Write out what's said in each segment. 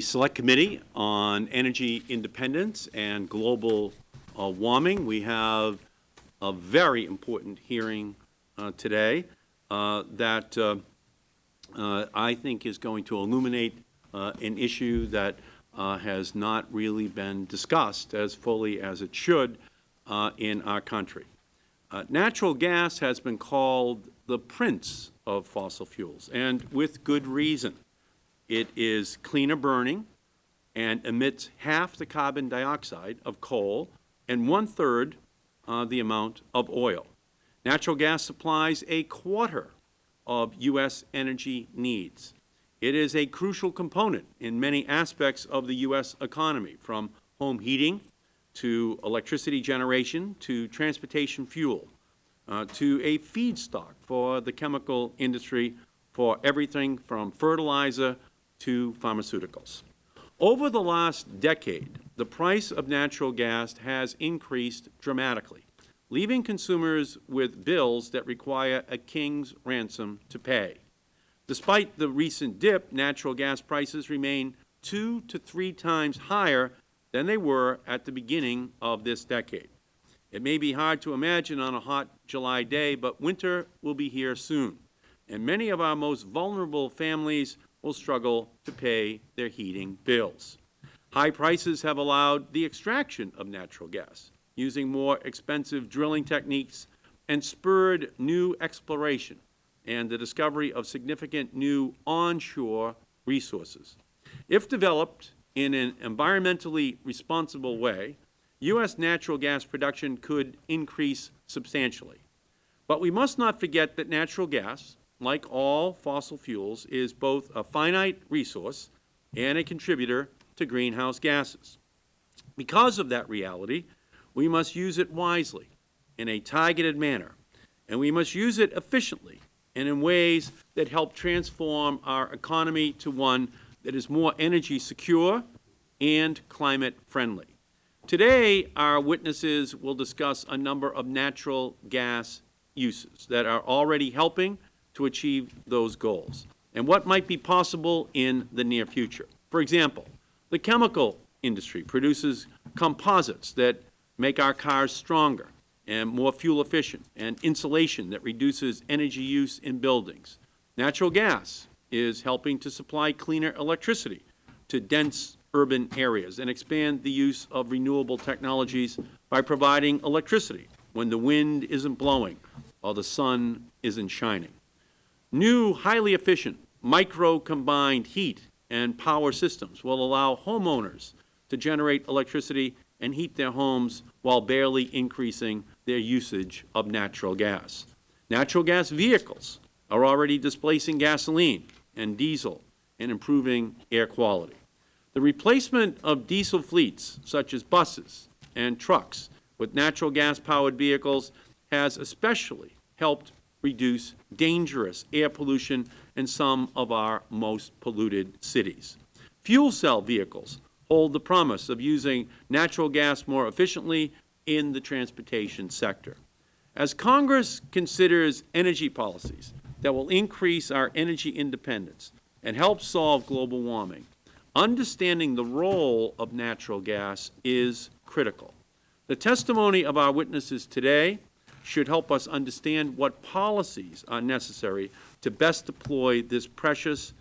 Select Committee on Energy Independence and Global uh, Warming. We have a very important hearing uh, today uh, that uh, uh, I think is going to illuminate uh, an issue that has not really been discussed as fully as it should in our country. natural gas has been called the prince of fossil fuels, and with good reason. It is cleaner burning and emits half the carbon dioxide of coal and one-third uh, the amount of oil. Natural gas supplies a quarter of U.S. energy needs. It is a crucial component in many aspects of the U.S. economy, from home heating to electricity generation to transportation fuel uh, to a feedstock for the chemical industry for everything from fertilizer to pharmaceuticals. Over the last decade, the price of natural gas has increased dramatically, leaving consumers with bills that require a king's ransom to pay. Despite the recent dip, natural gas prices remain two to three times higher than they were at the beginning of this decade. It may be hard to imagine on a hot July day, but winter will be here soon, and many of our most vulnerable families will struggle to pay their heating bills. High prices have allowed the extraction of natural gas using more expensive drilling techniques and spurred new exploration and the discovery of significant new onshore resources. If developed in an environmentally responsible way, U.S. natural gas production could increase substantially. But we must not forget that natural gas, like all fossil fuels, is both a finite resource and a contributor to greenhouse gases. Because of that reality, we must use it wisely, in a targeted manner, and we must use it efficiently and in ways that help transform our economy to one that is more energy secure and climate friendly. Today, our witnesses will discuss a number of natural gas uses that are already helping to achieve those goals and what might be possible in the near future. For example, the chemical industry produces composites that make our cars stronger and more fuel efficient and insulation that reduces energy use in buildings. Natural gas is helping to supply cleaner electricity to dense urban areas and expand the use of renewable technologies by providing electricity when the wind isn't blowing or the sun isn't shining. New, highly efficient, micro-combined heat and power systems will allow homeowners to generate electricity and heat their homes while barely increasing their usage of natural gas. Natural gas vehicles are already displacing gasoline and diesel and improving air quality. The replacement of diesel fleets, such as buses and trucks, with natural gas-powered vehicles has especially helped reduce dangerous air pollution in some of our most polluted cities. Fuel cell vehicles hold the promise of using natural gas more efficiently in the transportation sector. As Congress considers energy policies that will increase our energy independence and help solve global warming, understanding the role of natural gas is critical. The testimony of our witnesses today should help us understand what policies are necessary to best deploy this precious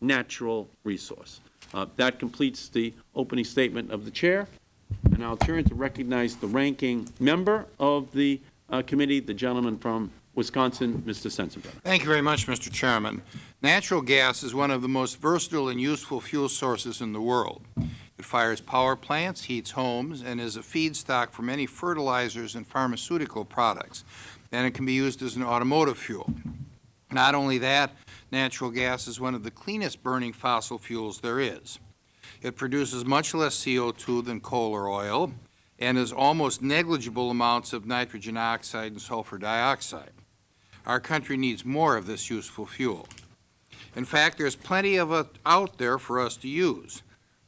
natural resource. Uh, that completes the opening statement of the Chair, and I will turn to recognize the ranking member of the uh, committee, the gentleman from Wisconsin, Mr. Sensenbrenner. Thank you very much, Mr. Chairman. Natural gas is one of the most versatile and useful fuel sources in the world. It fires power plants, heats homes, and is a feedstock for many fertilizers and pharmaceutical products. And it can be used as an automotive fuel. Not only that, natural gas is one of the cleanest burning fossil fuels there is. It produces much less CO2 than coal or oil and is almost negligible amounts of nitrogen oxide and sulfur dioxide. Our country needs more of this useful fuel. In fact, there is plenty of it out there for us to use.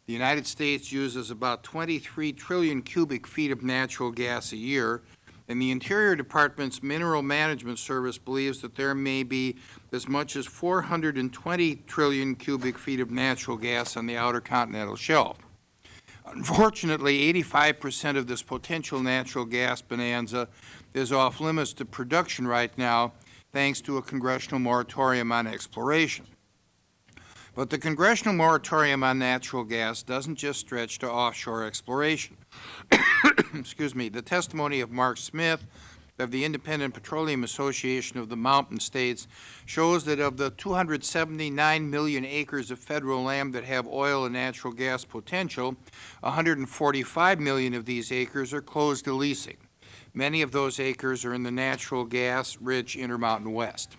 The United States uses about 23 trillion cubic feet of natural gas a year, And the Interior Department's Mineral Management Service believes that there may be as much as 420 trillion cubic feet of natural gas on the outer continental shelf. Unfortunately, 85 percent of this potential natural gas bonanza is off limits to production right now, thanks to a congressional moratorium on exploration. But the congressional moratorium on natural gas doesn't just stretch to offshore exploration. Excuse me. The testimony of Mark Smith of the Independent Petroleum Association of the Mountain States shows that of the 279 million acres of federal land that have oil and natural gas potential, 145 million of these acres are closed to leasing. Many of those acres are in the natural gas-rich Intermountain West.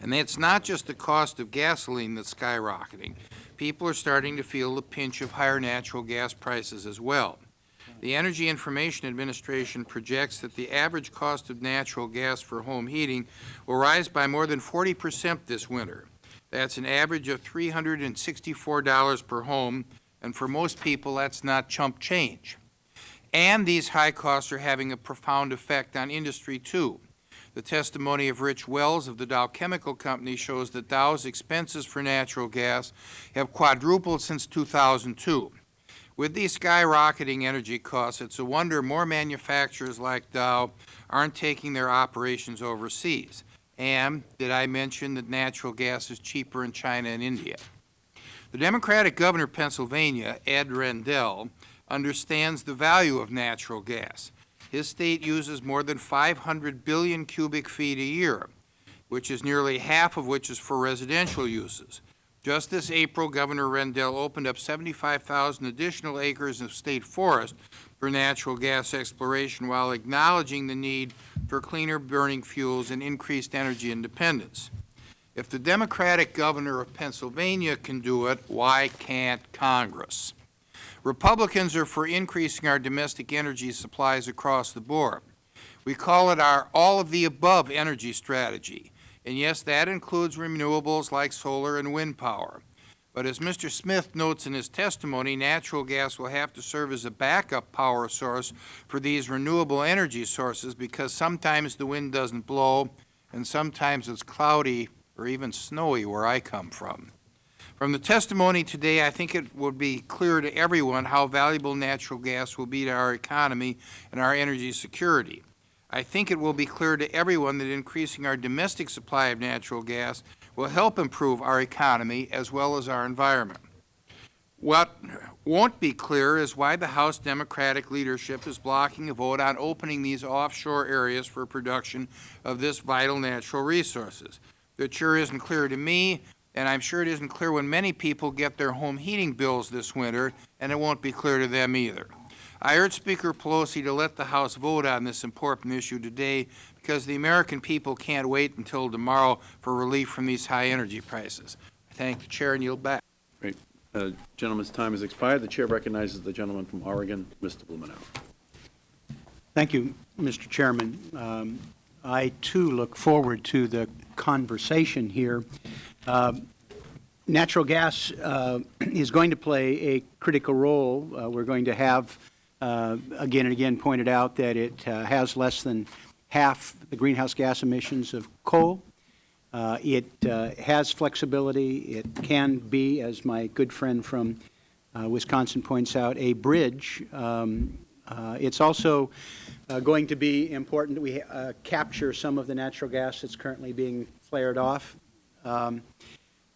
And it's not just the cost of gasoline that's skyrocketing. People are starting to feel the pinch of higher natural gas prices as well. The Energy Information Administration projects that the average cost of natural gas for home heating will rise by more than 40 percent this winter. That's an average of $364 per home, and for most people, that's not chump change. And these high costs are having a profound effect on industry, too. The testimony of Rich Wells of the Dow Chemical Company shows that Dow's expenses for natural gas have quadrupled since 2002. With these skyrocketing energy costs, it's a wonder more manufacturers like Dow aren't taking their operations overseas. And did I mention that natural gas is cheaper in China and India? The Democratic Governor of Pennsylvania, Ed Rendell, understands the value of natural gas. His state uses more than 500 billion cubic feet a year, which is nearly half of which is for residential uses. Just this April, Governor Rendell opened up 75,000 additional acres of state forest for natural gas exploration while acknowledging the need for cleaner burning fuels and increased energy independence. If the Democratic Governor of Pennsylvania can do it, why can't Congress? Republicans are for increasing our domestic energy supplies across the board. We call it our all-of-the-above energy strategy. And yes, that includes renewables like solar and wind power. But as Mr. Smith notes in his testimony, natural gas will have to serve as a backup power source for these renewable energy sources because sometimes the wind doesn't blow and sometimes it's cloudy or even snowy where I come from. From the testimony today, I think it would be clear to everyone how valuable natural gas will be to our economy and our energy security. I think it will be clear to everyone that increasing our domestic supply of natural gas will help improve our economy as well as our environment. What won't be clear is why the House Democratic leadership is blocking a vote on opening these offshore areas for production of this vital natural resources. It sure isn't clear to me, and I'm sure it isn't clear when many people get their home heating bills this winter, and it won't be clear to them either. I urge Speaker Pelosi to let the House vote on this important issue today because the American people can't wait until tomorrow for relief from these high energy prices. I thank the Chair and yield back. Great. Uh, Gentleman's time has expired. The Chair recognizes the gentleman from Oregon, Mr. Blumenauer. Thank you, Mr. Chairman. Um, I, too, look forward to the conversation here. Uh, Natural gas uh, is going to play a critical role. Uh, We're going to have, uh, again and again, pointed out that it uh, has less than half the greenhouse gas emissions of coal. Uh, It uh, has flexibility. It can be, as my good friend from Wisconsin points out, a bridge. Um, uh, It's also going to be important that we capture some of the natural gas that's currently being flared off. Um,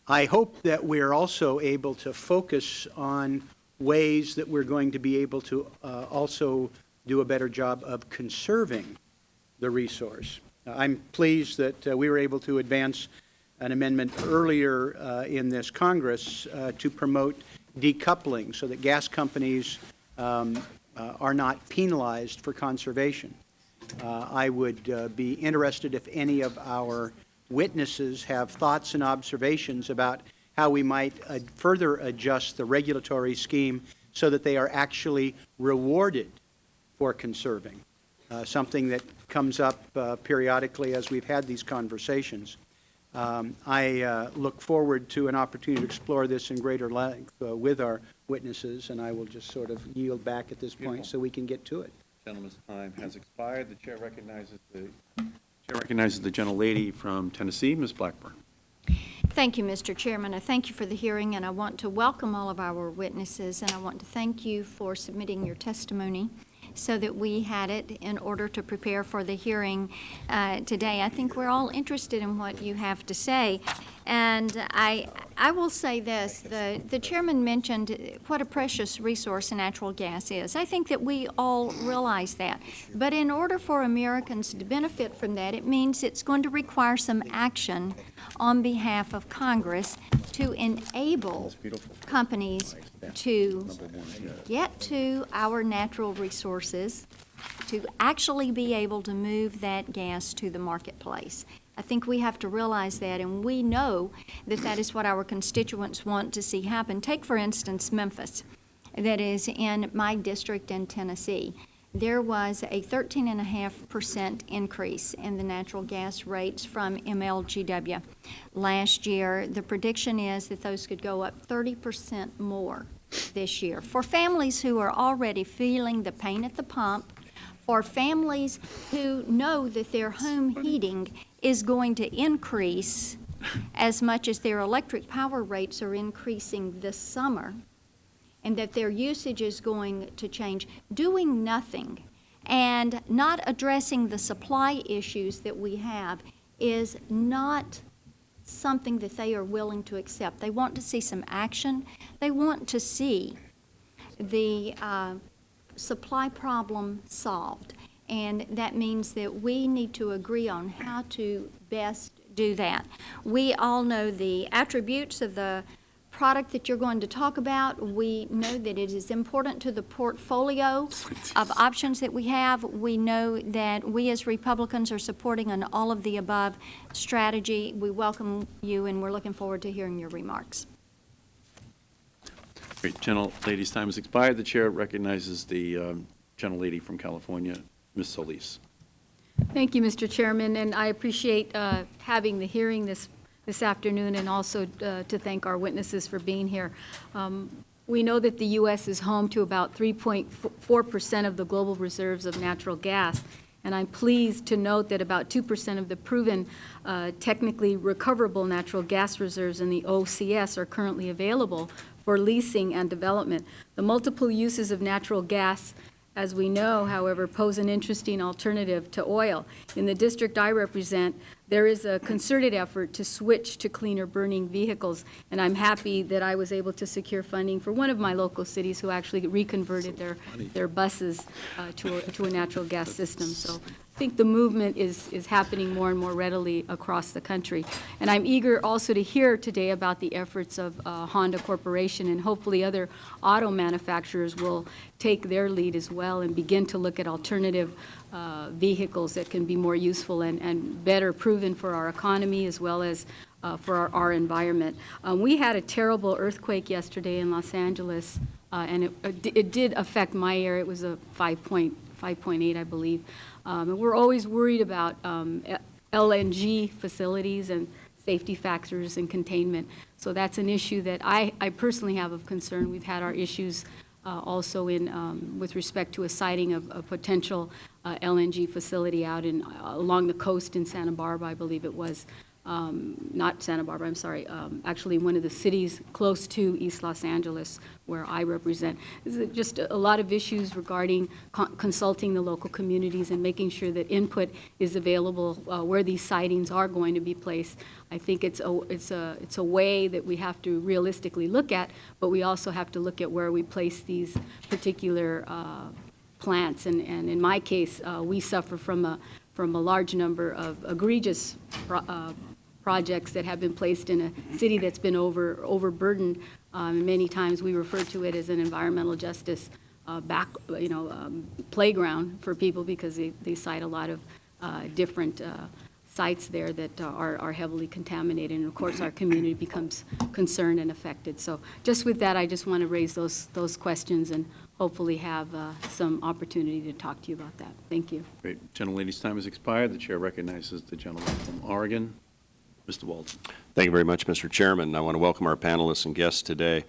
I hope that we're also able to focus on ways that we're going to be able to uh, also do a better job of conserving the resource. Uh, I'm pleased that uh, we were able to advance an amendment earlier uh, in this Congress uh, to promote decoupling so that gas companies um, are not penalized for conservation. I would be interested if any of our witnesses have thoughts and observations about how we might uh, further adjust the regulatory scheme so that they are actually rewarded for conserving, uh, something that comes up uh, periodically as we've had these conversations. Um, I uh, look forward to an opportunity to explore this in greater length uh, with our witnesses, and I will just sort of yield back at this point so we can get to it. Gentleman's time has expired. The chair recognizes the, chair recognizes the gentlelady from Tennessee, Ms. Blackburn. Thank you, Mr. Chairman. I thank you for the hearing, and I want to welcome all of our witnesses, and I want to thank you for submitting your testimony so that we had it in order to prepare for the hearing uh, today. I think we're all interested in what you have to say. And I, I will say this, the, the chairman mentioned what a precious resource natural gas is. I think that we all realize that. But in order for Americans to benefit from that, it means it's going to require some action on behalf of Congress to enable companies to get to our natural resources, to actually be able to move that gas to the marketplace. I think we have to realize that, and we know that that is what our constituents want to see happen. Take, for instance, Memphis, that is in my district in Tennessee. There was a 13.5% increase in the natural gas rates from MLGW last year. The prediction is that those could go up 30% more this year. For families who are already feeling the pain at the pump, for families who know that their home heating is going to increase as much as their electric power rates are increasing this summer, and that their usage is going to change, doing nothing and not addressing the supply issues that we have is not something that they are willing to accept. They want to see some action. They want to see the uh, supply problem solved. And that means that we need to agree on how to best do that. We all know the attributes of the product that you're going to talk about. We know that it is important to the portfolio of options that we have. We know that we as Republicans are supporting an all of the above strategy. We welcome you and we're looking forward to hearing your remarks. Great, gentlelady's time has expired. The chair recognizes the um, gentlelady from California, Ms. Solis. Thank you, Mr. Chairman, and I appreciate uh, having the hearing this, this afternoon, and also uh, to thank our witnesses for being here. Um, We know that the U.S. is home to about 3.4% of the global reserves of natural gas, and I'm pleased to note that about 2% of the proven uh, technically recoverable natural gas reserves in the OCS are currently available for leasing and development. The multiple uses of natural gas as we know, however, pose an interesting alternative to oil. In the district I represent, there is a concerted effort to switch to cleaner burning vehicles, and I'm happy that I was able to secure funding for one of my local cities who actually reconverted their, their buses uh, to, a, to a natural gas system. So think the movement is, is happening more and more readily across the country. And I'm eager also to hear today about the efforts of uh, Honda Corporation, and hopefully other auto manufacturers will take their lead as well and begin to look at alternative uh, vehicles that can be more useful and, and better proven for our economy as well as uh, for our, our environment. Um, we had a terrible earthquake yesterday in Los Angeles, uh, and it, it did affect my area. It was a 5.5.8, 5.8, I believe. Um, and we're always worried about um, LNG facilities and safety factors and containment. So that's an issue that I, I personally have of concern. We've had our issues uh, also in, um, with respect to a siting of a potential uh, LNG facility out in, uh, along the coast in Santa Barbara, I believe it was. Um, Not Santa Barbara, I'm sorry, um, actually one of the cities close to East Los Angeles where I represent. This is just a lot of issues regarding con- consulting the local communities and making sure that input is available uh, where these sitings are going to be placed. I think it's a, it's a, it's a way that we have to realistically look at, but we also have to look at where we place these particular uh, plants. And, and in my case, uh, we suffer from a, from a large number of egregious uh, projects that have been placed in a city that's been over, overburdened. Um, Many times, we refer to it as an environmental justice uh, back, you know, um, playground for people because they, they site a lot of uh, different uh, sites there that uh, are, are heavily contaminated. And of course, our community becomes concerned and affected. So just with that, I just want to raise those, those questions and hopefully have uh, some opportunity to talk to you about that. Thank you. Great, gentlelady's time has expired. The chair recognizes the gentleman from Oregon, Mr. Walden. Thank you very much, Mr. Chairman. I want to welcome our panelists and guests today.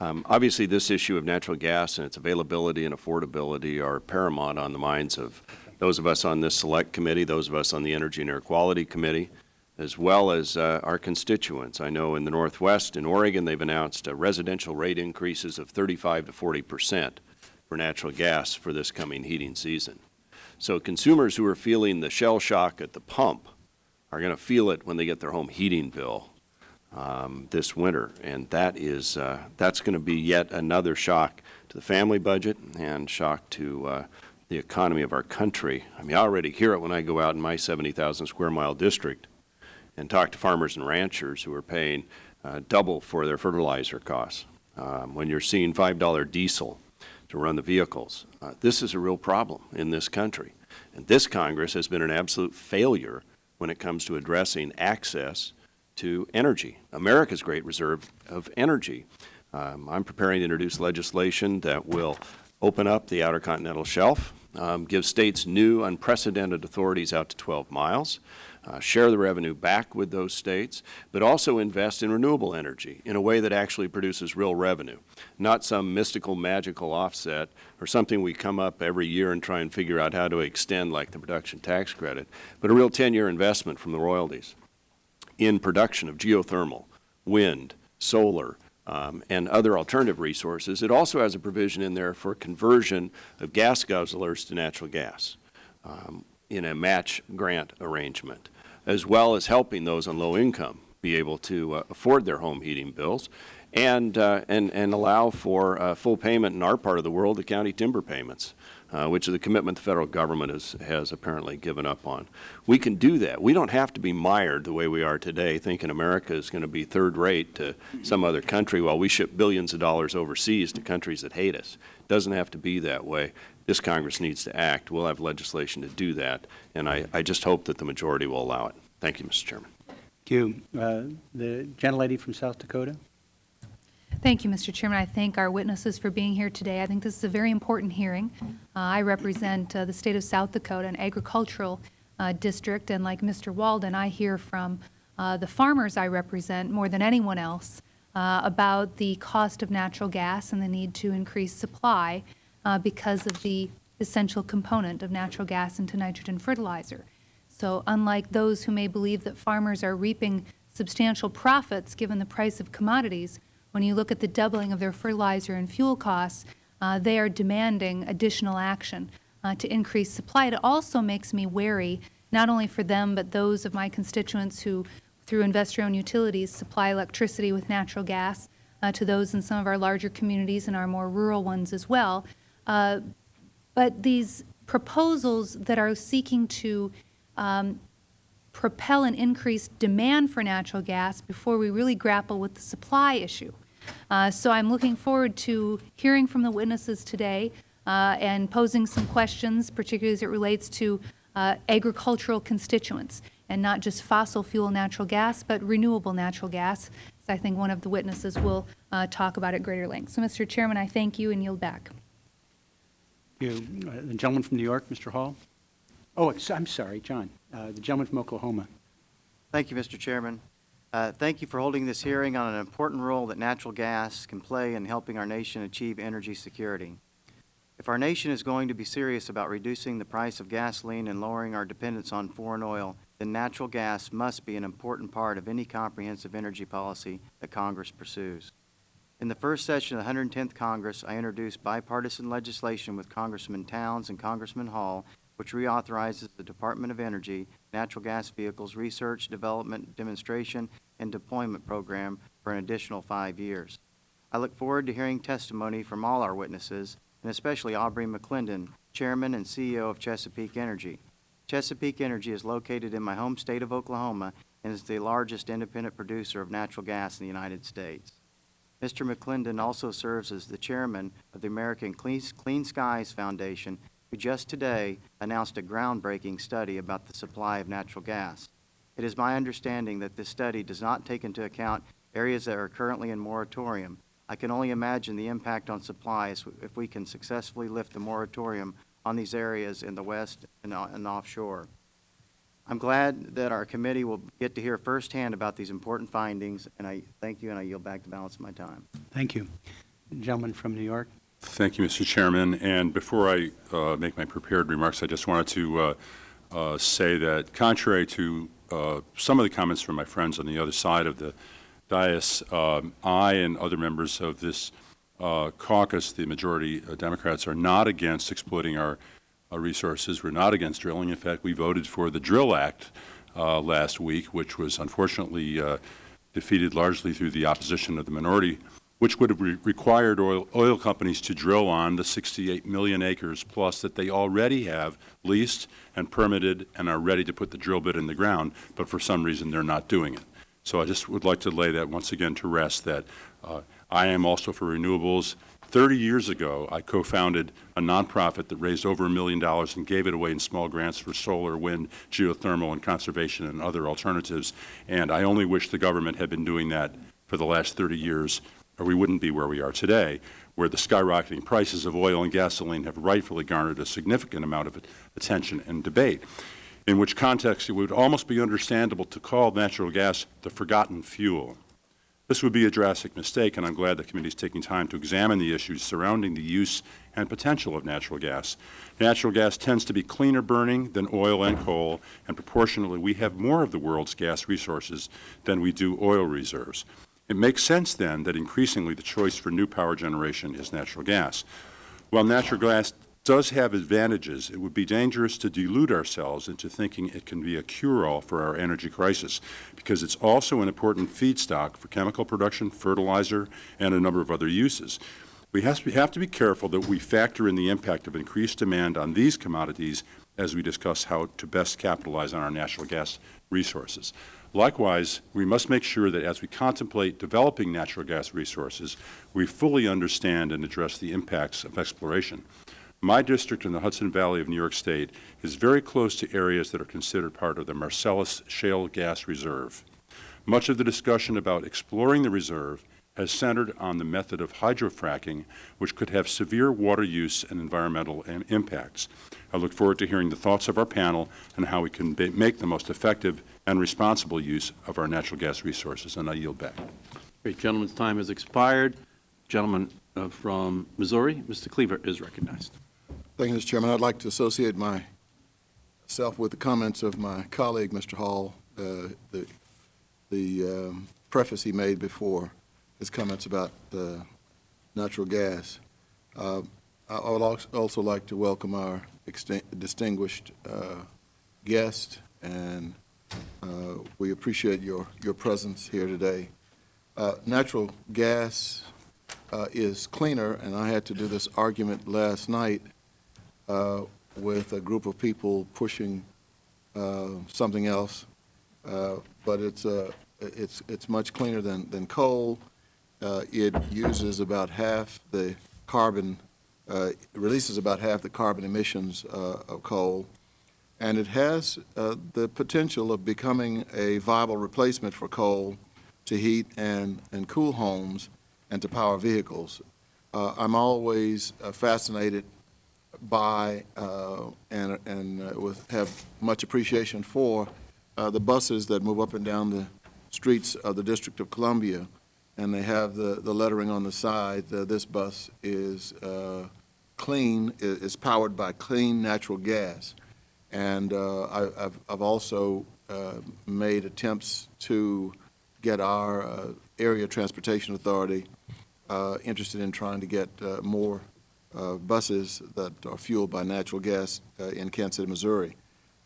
Um, Obviously, this issue of natural gas and its availability and affordability are paramount on the minds of those of us on this select committee, those of us on the Energy and Air Quality Committee, as well as uh, our constituents. I know in the Northwest, in Oregon, they've announced uh, residential rate increases of 35 to 40 percent for natural gas for this coming heating season. So consumers who are feeling the shell shock at the pump are going to feel it when they get their home heating bill um, this winter, and that is uh, that's going to be yet another shock to the family budget and shock to uh, the economy of our country. I mean, I already hear it when I go out in my 70,000 square mile district and talk to farmers and ranchers who are paying uh, double for their fertilizer costs. Um, when you're seeing $5 diesel to run the vehicles, uh, this is a real problem in this country. And this Congress has been an absolute failure when it comes to addressing access to energy, America's great reserve of energy. Um, I'm preparing to introduce legislation that will open up the Outer Continental Shelf, um, give states new unprecedented authorities out to 12 miles, uh, share the revenue back with those states, but also invest in renewable energy in a way that actually produces real revenue, not some mystical, magical offset or something we come up every year and try and figure out how to extend like the production tax credit, but a real 10-year investment from the royalties in production of geothermal, wind, solar, um, and other alternative resources. It also has a provision in there for conversion of gas guzzlers to natural gas um, in a match grant arrangement, as well as helping those on low income be able to uh, afford their home heating bills and, uh, and, and allow for uh, full payment in our part of the world, the county timber payments uh, which is a commitment the federal government has, has apparently given up on. We can do that. We don't have to be mired the way we are today, thinking America is going to be third rate to some other country while we ship billions of dollars overseas to countries that hate us. It doesn't have to be that way. This Congress needs to act. We'll have legislation to do that, and I, I just hope that the majority will allow it. Thank you, Mr. Chairman. Thank you. Uh, The gentlelady from South Dakota? Thank you, Mr. Chairman. I thank our witnesses for being here today. I think this is a very important hearing. Uh, I represent uh, the state of South Dakota, an agricultural uh, district, and like Mr. Walden, I hear from uh, the farmers I represent more than anyone else uh, about the cost of natural gas and the need to increase supply uh, because of the essential component of natural gas into nitrogen fertilizer. So unlike those who may believe that farmers are reaping substantial profits given the price of commodities, when you look at the doubling of their fertilizer and fuel costs, uh, they are demanding additional action uh, to increase supply. It also makes me wary, not only for them, but those of my constituents who, through investor-owned utilities, supply electricity with natural gas uh, to those in some of our larger communities and our more rural ones as well. Uh, but these proposals that are seeking to um, propel an increased demand for natural gas before we really grapple with the supply issue. Uh, so I'm looking forward to hearing from the witnesses today uh, and posing some questions, particularly as it relates to uh, agricultural constituents, and not just fossil fuel natural gas, but renewable natural gas. So I think one of the witnesses will uh, talk about at greater length. So, Mr. Chairman, I thank you and yield back. You, uh, the gentleman from New York, Mr. Hall? Oh, I'm sorry, John. Uh, The gentleman from Oklahoma. Thank you, Mr. Chairman. Uh, Thank you for holding this hearing on an important role that natural gas can play in helping our nation achieve energy security. If our nation is going to be serious about reducing the price of gasoline and lowering our dependence on foreign oil, then natural gas must be an important part of any comprehensive energy policy that Congress pursues. In the first session of the 110th Congress, I introduced bipartisan legislation with Congressman Towns and Congressman Hall which reauthorizes the Department of Energy Natural Gas Vehicles Research, Development, Demonstration, and Deployment Program for an additional five years. I look forward to hearing testimony from all our witnesses, and especially Aubrey McClendon, Chairman and CEO of Chesapeake Energy. Chesapeake Energy is located in my home state of Oklahoma and is the largest independent producer of natural gas in the United States. Mr. McClendon also serves as the chairman of the American Clean, Clean Skies Foundation who just today announced a groundbreaking study about the supply of natural gas. It is my understanding that this study does not take into account areas that are currently in moratorium. I can only imagine the impact on supplies if we can successfully lift the moratorium on these areas in the west and, uh, and offshore. I'm glad that our committee will get to hear firsthand about these important findings, and I thank you, and I yield back the balance of my time. Thank you. Gentleman from New York. Thank you, Mr. Chairman. And before I uh, make my prepared remarks, I just wanted to uh, uh, say that contrary to uh, some of the comments from my friends on the other side of the dais, um, I and other members of this uh, caucus, the majority uh, Democrats, are not against exploiting our uh, resources. We're not against drilling. In fact, we voted for the Drill Act uh, last week, which was unfortunately uh, defeated largely through the opposition of the minority, which would have re required oil, oil companies to drill on the 68 million acres plus that they already have leased and permitted and are ready to put the drill bit in the ground, but for some reason they're not doing it. So I just would like to lay that once again to rest that uh, I am also for renewables. 30 years ago, I co-founded a nonprofit that raised over a million dollars and gave it away in small grants for solar, wind, geothermal, and conservation and other alternatives. And I only wish the government had been doing that for the last 30 years, or we wouldn't be where we are today, where the skyrocketing prices of oil and gasoline have rightfully garnered a significant amount of attention and debate. In which context, it would almost be understandable to call natural gas the forgotten fuel. This would be a drastic mistake, and I'm glad the committee is taking time to examine the issues surrounding the use and potential of natural gas. Natural gas tends to be cleaner burning than oil and coal, and proportionally we have more of the world's gas resources than we do oil reserves. It makes sense, then, that increasingly the choice for new power generation is natural gas. While natural gas does have advantages, it would be dangerous to delude ourselves into thinking it can be a cure-all for our energy crisis, because it's also an important feedstock for chemical production, fertilizer, and a number of other uses. We have to be careful that we factor in the impact of increased demand on these commodities as we discuss how to best capitalize on our natural gas resources. Likewise, we must make sure that as we contemplate developing natural gas resources, we fully understand and address the impacts of exploration. My district in the Hudson Valley of New York State is very close to areas that are considered part of the Marcellus Shale Gas Reserve. Much of the discussion about exploring the reserve has centered on the method of hydrofracking, which could have severe water use and environmental impacts. I look forward to hearing the thoughts of our panel and how we can make the most effective and responsible use of our natural gas resources, and I yield back. Great. Gentleman's time has expired. Gentleman uh, from Missouri, Mr. Cleaver, is recognized. Thank you, Mr. Chairman. I'd like to associate myself with the comments of my colleague, Mr. Hall, uh, the, the um, preface he made before his comments about uh, natural gas. Uh, I would also like to welcome our distinguished uh, guest, and uh, we appreciate your, your presence here today. Uh, natural gas is cleaner, and I had to do this argument last night uh, with a group of people pushing uh, something else, uh, but it's, uh, it's, it's much cleaner than, than coal. Uh, it uses about half the carbon, uh, releases about half the carbon emissions of coal, and it has the potential of becoming a viable replacement for coal to heat and, and cool homes and to power vehicles. I'm always fascinated by uh, and, and uh, with, have much appreciation for uh, the buses that move up and down the streets of the District of Columbia, and they have the, the lettering on the side. Uh, this bus is uh, clean, is powered by clean natural gas. And uh, I, have I've also made attempts to get our area transportation authority interested in trying to get more uh, buses that are fueled by natural gas uh, in Kansas City, Missouri.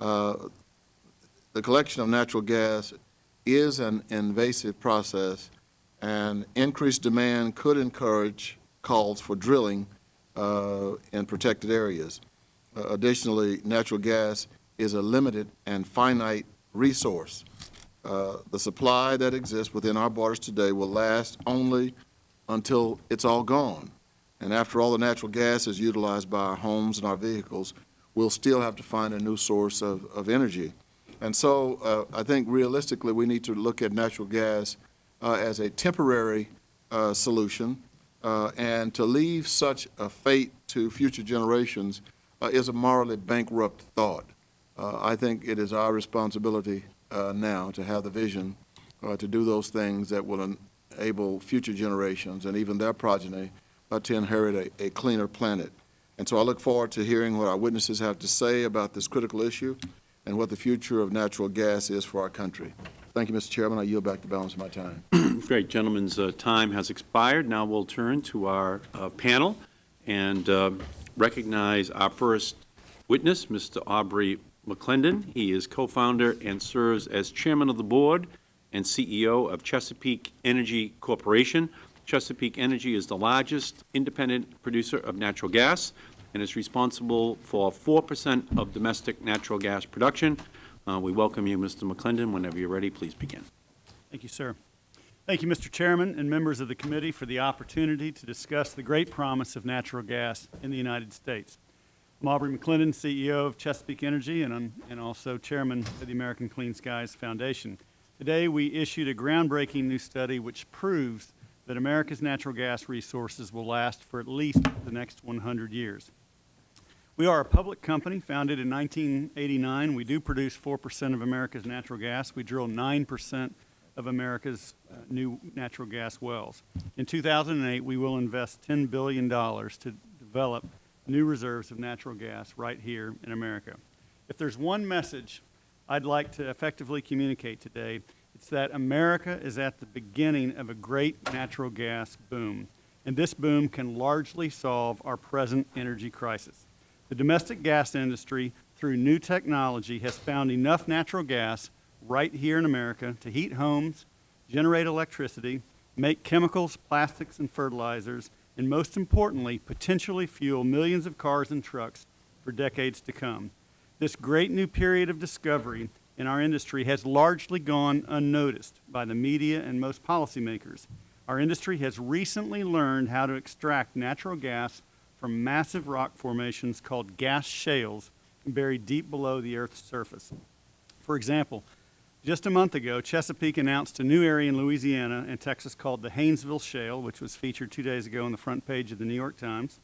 Uh, the collection of natural gas is an invasive process, and increased demand could encourage calls for drilling uh, in protected areas. Uh, additionally, natural gas is a limited and finite resource. Uh, the supply that exists within our borders today will last only until it's all gone. And after all the natural gas is utilized by our homes and our vehicles, we'll still have to find a new source of, of energy. And so uh, I think realistically we need to look at natural gas uh, as a temporary uh, solution uh, and to leave such a fate to future generations uh, is a morally bankrupt thought. Uh, I think it is our responsibility now to have the vision to do those things that will enable future generations and even their progeny uh, to inherit a, a cleaner planet. And so I look forward to hearing what our witnesses have to say about this critical issue and what the future of natural gas is for our country. Thank you, Mr. Chairman. I yield back the balance of my time. Great. Gentlemen's uh, time has expired. Now we'll turn to our uh, panel and uh, recognize our first witness, Mr. Aubrey McClendon. He is co-founder and serves as chairman of the board and CEO of Chesapeake Energy Corporation. Chesapeake Energy is the largest independent producer of natural gas and is responsible for 4 percent of domestic natural gas production. Uh, We welcome you, Mr. McClendon. Whenever you're ready, please begin. Thank you, sir. Thank you, Mr. Chairman and members of the committee for the opportunity to discuss the great promise of natural gas in the United States. I'm Aubrey McClendon, CEO of Chesapeake Energy, and, I'm, and also chairman of the American Clean Skies Foundation. Today, we issued a groundbreaking new study which proves that America's natural gas resources will last for at least the next 100 years. We are a public company founded in 1989. We do produce 4% of America's natural gas. We drill 9% of America's uh, new natural gas wells. In 2008, we will invest $10 billion to develop new reserves of natural gas right here in America. If there's one message I'd like to effectively communicate today, it's that America is at the beginning of a great natural gas boom, and this boom can largely solve our present energy crisis. The domestic gas industry, through new technology, has found enough natural gas right here in America to heat homes, generate electricity, make chemicals, plastics, and fertilizers, and most importantly, potentially fuel millions of cars and trucks for decades to come. This great new period of discovery in our industry has largely gone unnoticed by the media and most policymakers. Our industry has recently learned how to extract natural gas from massive rock formations called gas shales buried deep below the Earth's surface. For example, just a month ago, Chesapeake announced a new area in Louisiana and Texas called the Haynesville Shale, which was featured two days ago on the front page of the New York Times,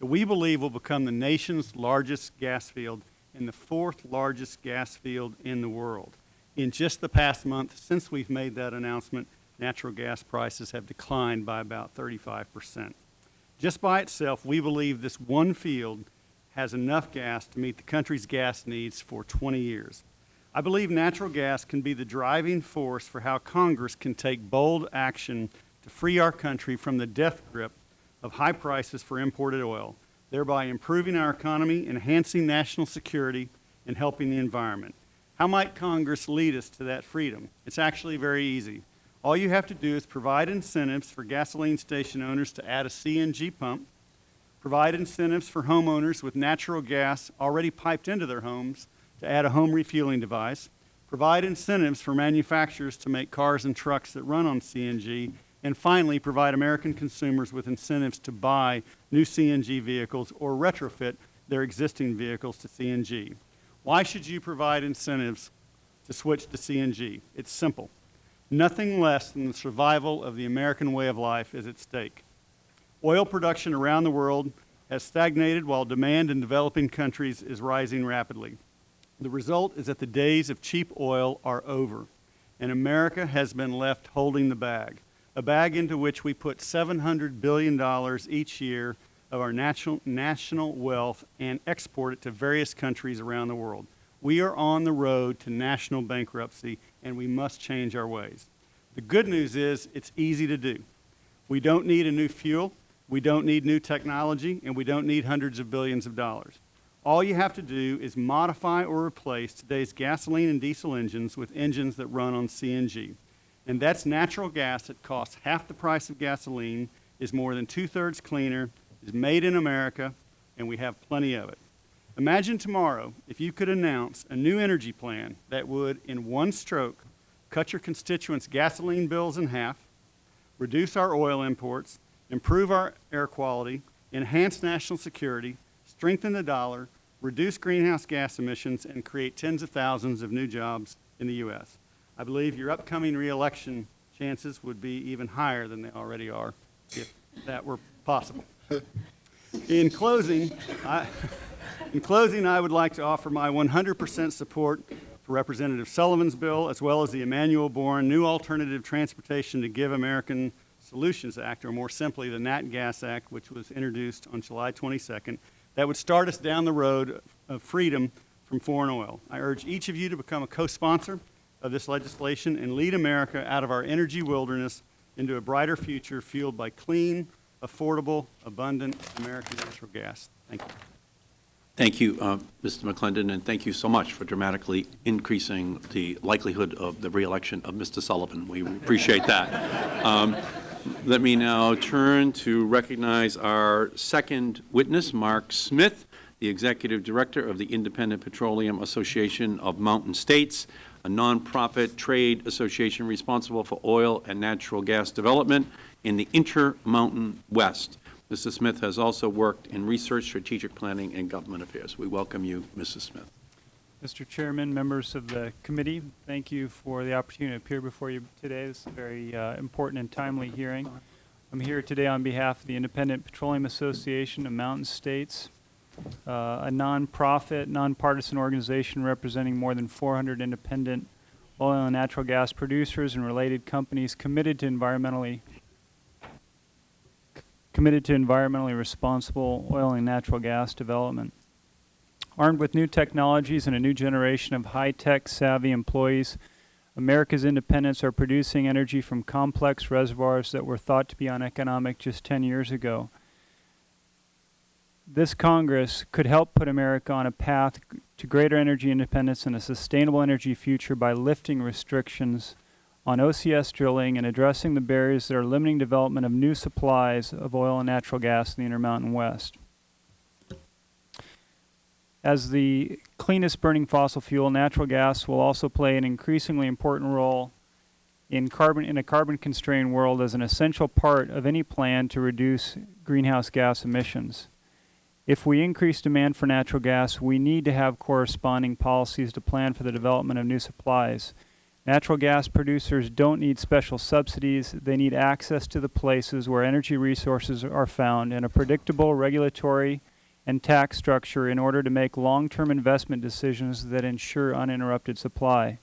that we believe will become the nation's largest gas field and the fourth largest gas field in the world. In just the past month, since we've made that announcement, natural gas prices have declined by about 35 percent. Just by itself, we believe this one field has enough gas to meet the country's gas needs for 20 years. I believe natural gas can be the driving force for how Congress can take bold action to free our country from the death grip of high prices for imported oil, thereby improving our economy, enhancing national security, and helping the environment. How might Congress lead us to that freedom? It's actually very easy. All you have to do is provide incentives for gasoline station owners to add a CNG pump, provide incentives for homeowners with natural gas already piped into their homes to add a home refueling device, provide incentives for manufacturers to make cars and trucks that run on CNG, and finally, provide American consumers with incentives to buy new CNG vehicles or retrofit their existing vehicles to CNG. Why should you provide incentives to switch to CNG? It's simple. Nothing less than the survival of the American way of life is at stake. Oil production around the world has stagnated while demand in developing countries is rising rapidly. The result is that the days of cheap oil are over, and America has been left holding the bag, a bag into which we put $700 billion each year of our national, national wealth and export it to various countries around the world. We are on the road to national bankruptcy, and we must change our ways. The good news is it's easy to do. We don't need a new fuel, we don't need new technology, and we don't need hundreds of billions of dollars. All you have to do is modify or replace today's gasoline and diesel engines with engines that run on CNG. And that's natural gas that costs half the price of gasoline, is more than two-thirds cleaner, is made in America, and we have plenty of it. Imagine tomorrow if you could announce a new energy plan that would, in one stroke, cut your constituents' gasoline bills in half, reduce our oil imports, improve our air quality, enhance national security, strengthen the dollar, reduce greenhouse gas emissions, and create tens of thousands of new jobs in the U.S. I believe your upcoming reelection chances would be even higher than they already are if that were possible. In closing, I, in closing, I would like to offer my 100% support for Representative Sullivan's bill, as well as the Emanuel Boren New Alternative Transportation to Give American Solutions Act, or more simply, the Nat Gas Act, which was introduced on July 22nd, that would start us down the road of freedom from foreign oil. I urge each of you to become a co-sponsor of this legislation and lead America out of our energy wilderness into a brighter future fueled by clean, affordable, abundant American natural gas. Thank you. Thank you, uh, Mr. McClendon, and thank you so much for dramatically increasing the likelihood of the reelection of Mr. Sullivan. We appreciate that. Um, Let me now turn to recognize our second witness, Mark Smith, the Executive Director of the Independent Petroleum Association of Mountain States, a nonprofit trade association responsible for oil and natural gas development in the Intermountain West. Mrs. Smith has also worked in research, strategic planning, and government affairs. We welcome you, Mrs. Smith. Mr. Chairman, members of the committee, thank you for the opportunity to appear before you today. This is a very uh, important and timely hearing. I'm here today on behalf of the Independent Petroleum Association of Mountain States, uh, a nonprofit, nonpartisan organization representing more than 400 independent oil and natural gas producers and related companies committed to environmentally committed to environmentally responsible oil and natural gas development. Armed with new technologies and a new generation of high-tech savvy employees, America's independents are producing energy from complex reservoirs that were thought to be uneconomic just 10 years ago. This Congress could help put America on a path to greater energy independence and a sustainable energy future by lifting restrictions on OCS drilling and addressing the barriers that are limiting development of new supplies of oil and natural gas in the Intermountain West. As the cleanest burning fossil fuel, natural gas will also play an increasingly important role in carbon in a carbon constrained world as an essential part of any plan to reduce greenhouse gas emissions. If we increase demand for natural gas, we need to have corresponding policies to plan for the development of new supplies. Natural gas producers don't need special subsidies. They need access to the places where energy resources are found and a predictable regulatory and tax structure in order to make long-term investment decisions that ensure uninterrupted supply.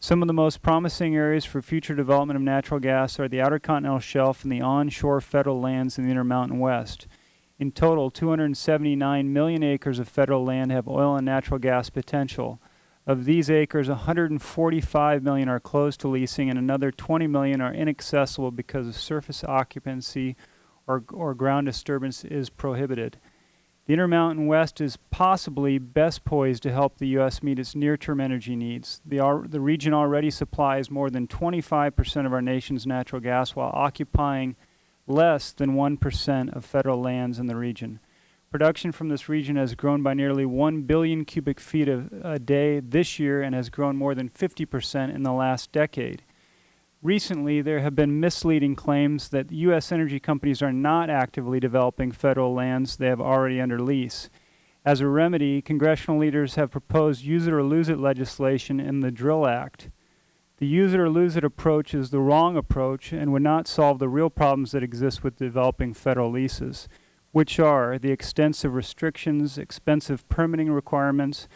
Some of the most promising areas for future development of natural gas are the Outer Continental Shelf and the onshore federal lands in the Intermountain West. In total, 279 million acres of federal land have oil and natural gas potential. Of these acres, 145 million are closed to leasing and another 20 million are inaccessible because of surface occupancy or, or ground disturbance is prohibited. The Intermountain West is possibly best poised to help the U.S. meet its near-term energy needs. The, the region already supplies more than 25% of our nation's natural gas while occupying less than 1% of federal lands in the region. Production from this region has grown by nearly 1 billion cubic feet a, a day this year and has grown more than 50% in the last decade. Recently, there have been misleading claims that U.S. energy companies are not actively developing federal lands they have already under lease. As a remedy, congressional leaders have proposed use it or lose it legislation in the DRILL Act. The use it or lose it approach is the wrong approach and would not solve the real problems that exist with developing federal leases, which are the extensive restrictions, expensive permitting requirements,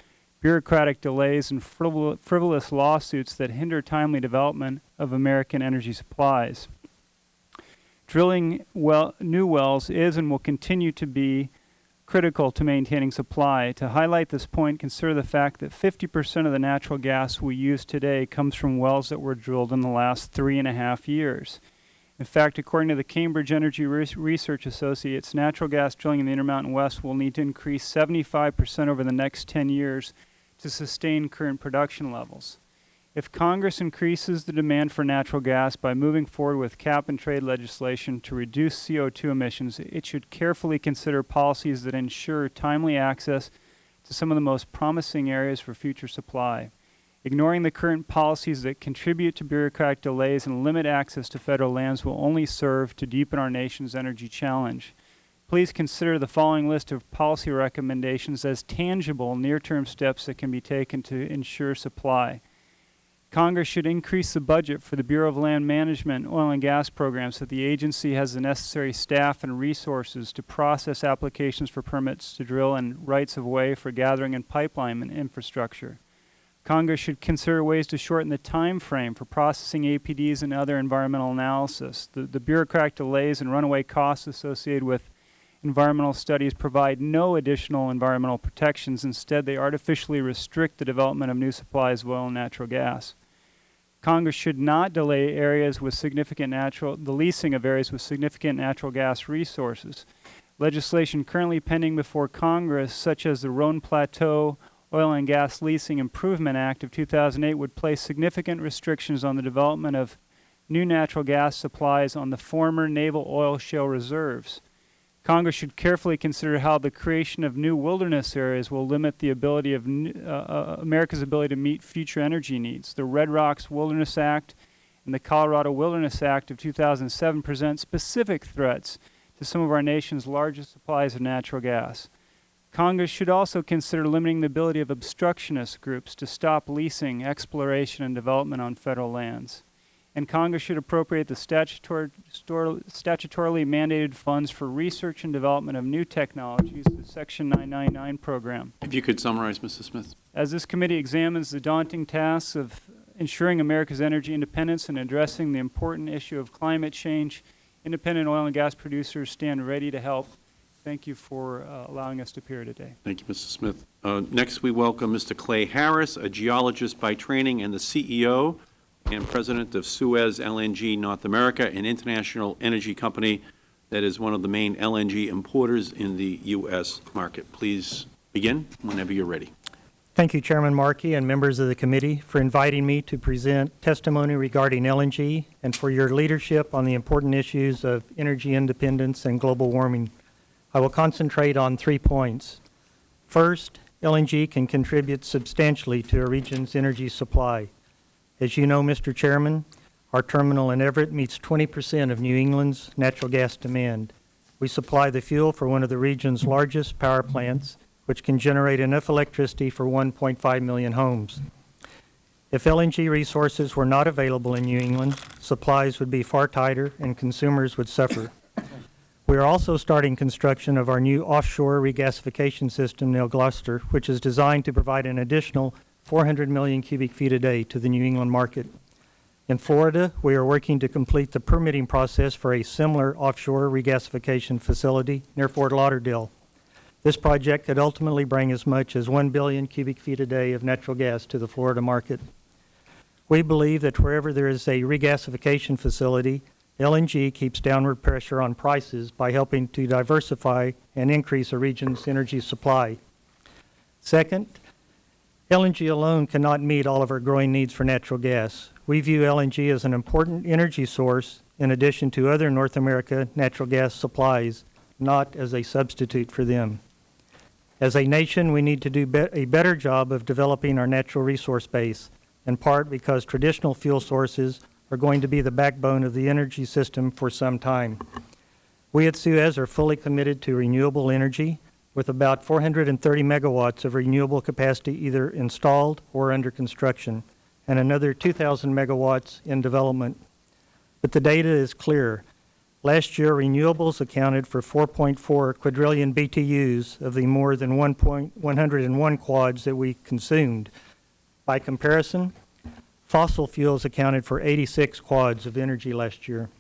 bureaucratic delays, and frivol frivolous lawsuits that hinder timely development of American energy supplies. Drilling well, new wells is and will continue to be critical to maintaining supply. To highlight this point, consider the fact that 50% of the natural gas we use today comes from wells that were drilled in the last three and a half years. In fact, according to the Cambridge Energy Research Associates, natural gas drilling in the Intermountain West will need to increase 75% over the next 10 years to sustain current production levels. If Congress increases the demand for natural gas by moving forward with cap and trade legislation to reduce CO2 emissions, it should carefully consider policies that ensure timely access to some of the most promising areas for future supply. Ignoring the current policies that contribute to bureaucratic delays and limit access to federal lands will only serve to deepen our nation's energy challenge. Please consider the following list of policy recommendations as tangible near-term steps that can be taken to ensure supply. Congress should increase the budget for the Bureau of Land Management oil and gas programs so that the agency has the necessary staff and resources to process applications for permits to drill and rights of way for gathering and pipeline and infrastructure. Congress should consider ways to shorten the time frame for processing APDs and other environmental analysis. The, the bureaucratic delays and runaway costs associated with environmental studies provide no additional environmental protections. Instead, they artificially restrict the development of new supplies of oil and natural gas. Congress should not delay areas with significant natural, the leasing of areas with significant natural gas resources. Legislation currently pending before Congress, such as the Roan Plateau Oil and Gas Leasing Improvement Act of 2008, would place significant restrictions on the development of new natural gas supplies on the former naval oil shale reserves. Congress should carefully consider how the creation of new wilderness areas will limit the ability of uh, uh, America's ability to meet future energy needs. The Red Rocks Wilderness Act and the Colorado Wilderness Act of 2007 present specific threats to some of our nation's largest supplies of natural gas. Congress should also consider limiting the ability of obstructionist groups to stop leasing, exploration, and development on federal lands. And Congress should appropriate the statutory, stor- statutorily mandated funds for research and development of new technologies, the Section 999 program. If you could summarize, Mrs. Smith. As this committee examines the daunting tasks of ensuring America's energy independence and addressing the important issue of climate change, independent oil and gas producers stand ready to help. Thank you for uh, allowing us to appear today. Thank you, Mrs. Smith. Uh, Next, we welcome Mr. Clay Harris, a geologist by training and the CEO and President of Suez LNG North America, an international energy company that is one of the main LNG importers in the U.S. market. Please begin whenever you're ready. Thank you, Chairman Markey and members of the committee, for inviting me to present testimony regarding LNG and for your leadership on the important issues of energy independence and global warming. I will concentrate on three points. First, LNG can contribute substantially to a region's energy supply. As you know, Mr. Chairman, our terminal in Everett meets 20% of New England's natural gas demand. We supply the fuel for one of the region's largest power plants, which can generate enough electricity for 1.5 million homes. If LNG resources were not available in New England, supplies would be far tighter and consumers would suffer. We are also starting construction of our new offshore regasification system near Gloucester, which is designed to provide an additional 400 million cubic feet a day to the New England market. In Florida, we are working to complete the permitting process for a similar offshore regasification facility near Fort Lauderdale. This project could ultimately bring as much as 1 billion cubic feet a day of natural gas to the Florida market. We believe that wherever there is a regasification facility, LNG keeps downward pressure on prices by helping to diversify and increase a region's energy supply. Second, LNG alone cannot meet all of our growing needs for natural gas. We view LNG as an important energy source in addition to other North America natural gas supplies, not as a substitute for them. As a nation, we need to do be a better job of developing our natural resource base, in part because traditional fuel sources are going to be the backbone of the energy system for some time. We at Suez are fully committed to renewable energy with about 430 megawatts of renewable capacity either installed or under construction, and another 2,000 megawatts in development. But the data is clear. Last year, renewables accounted for 4.4 quadrillion BTUs of the more than 1.101 quads that we consumed. By comparison, fossil fuels accounted for 86 quads of energy last year.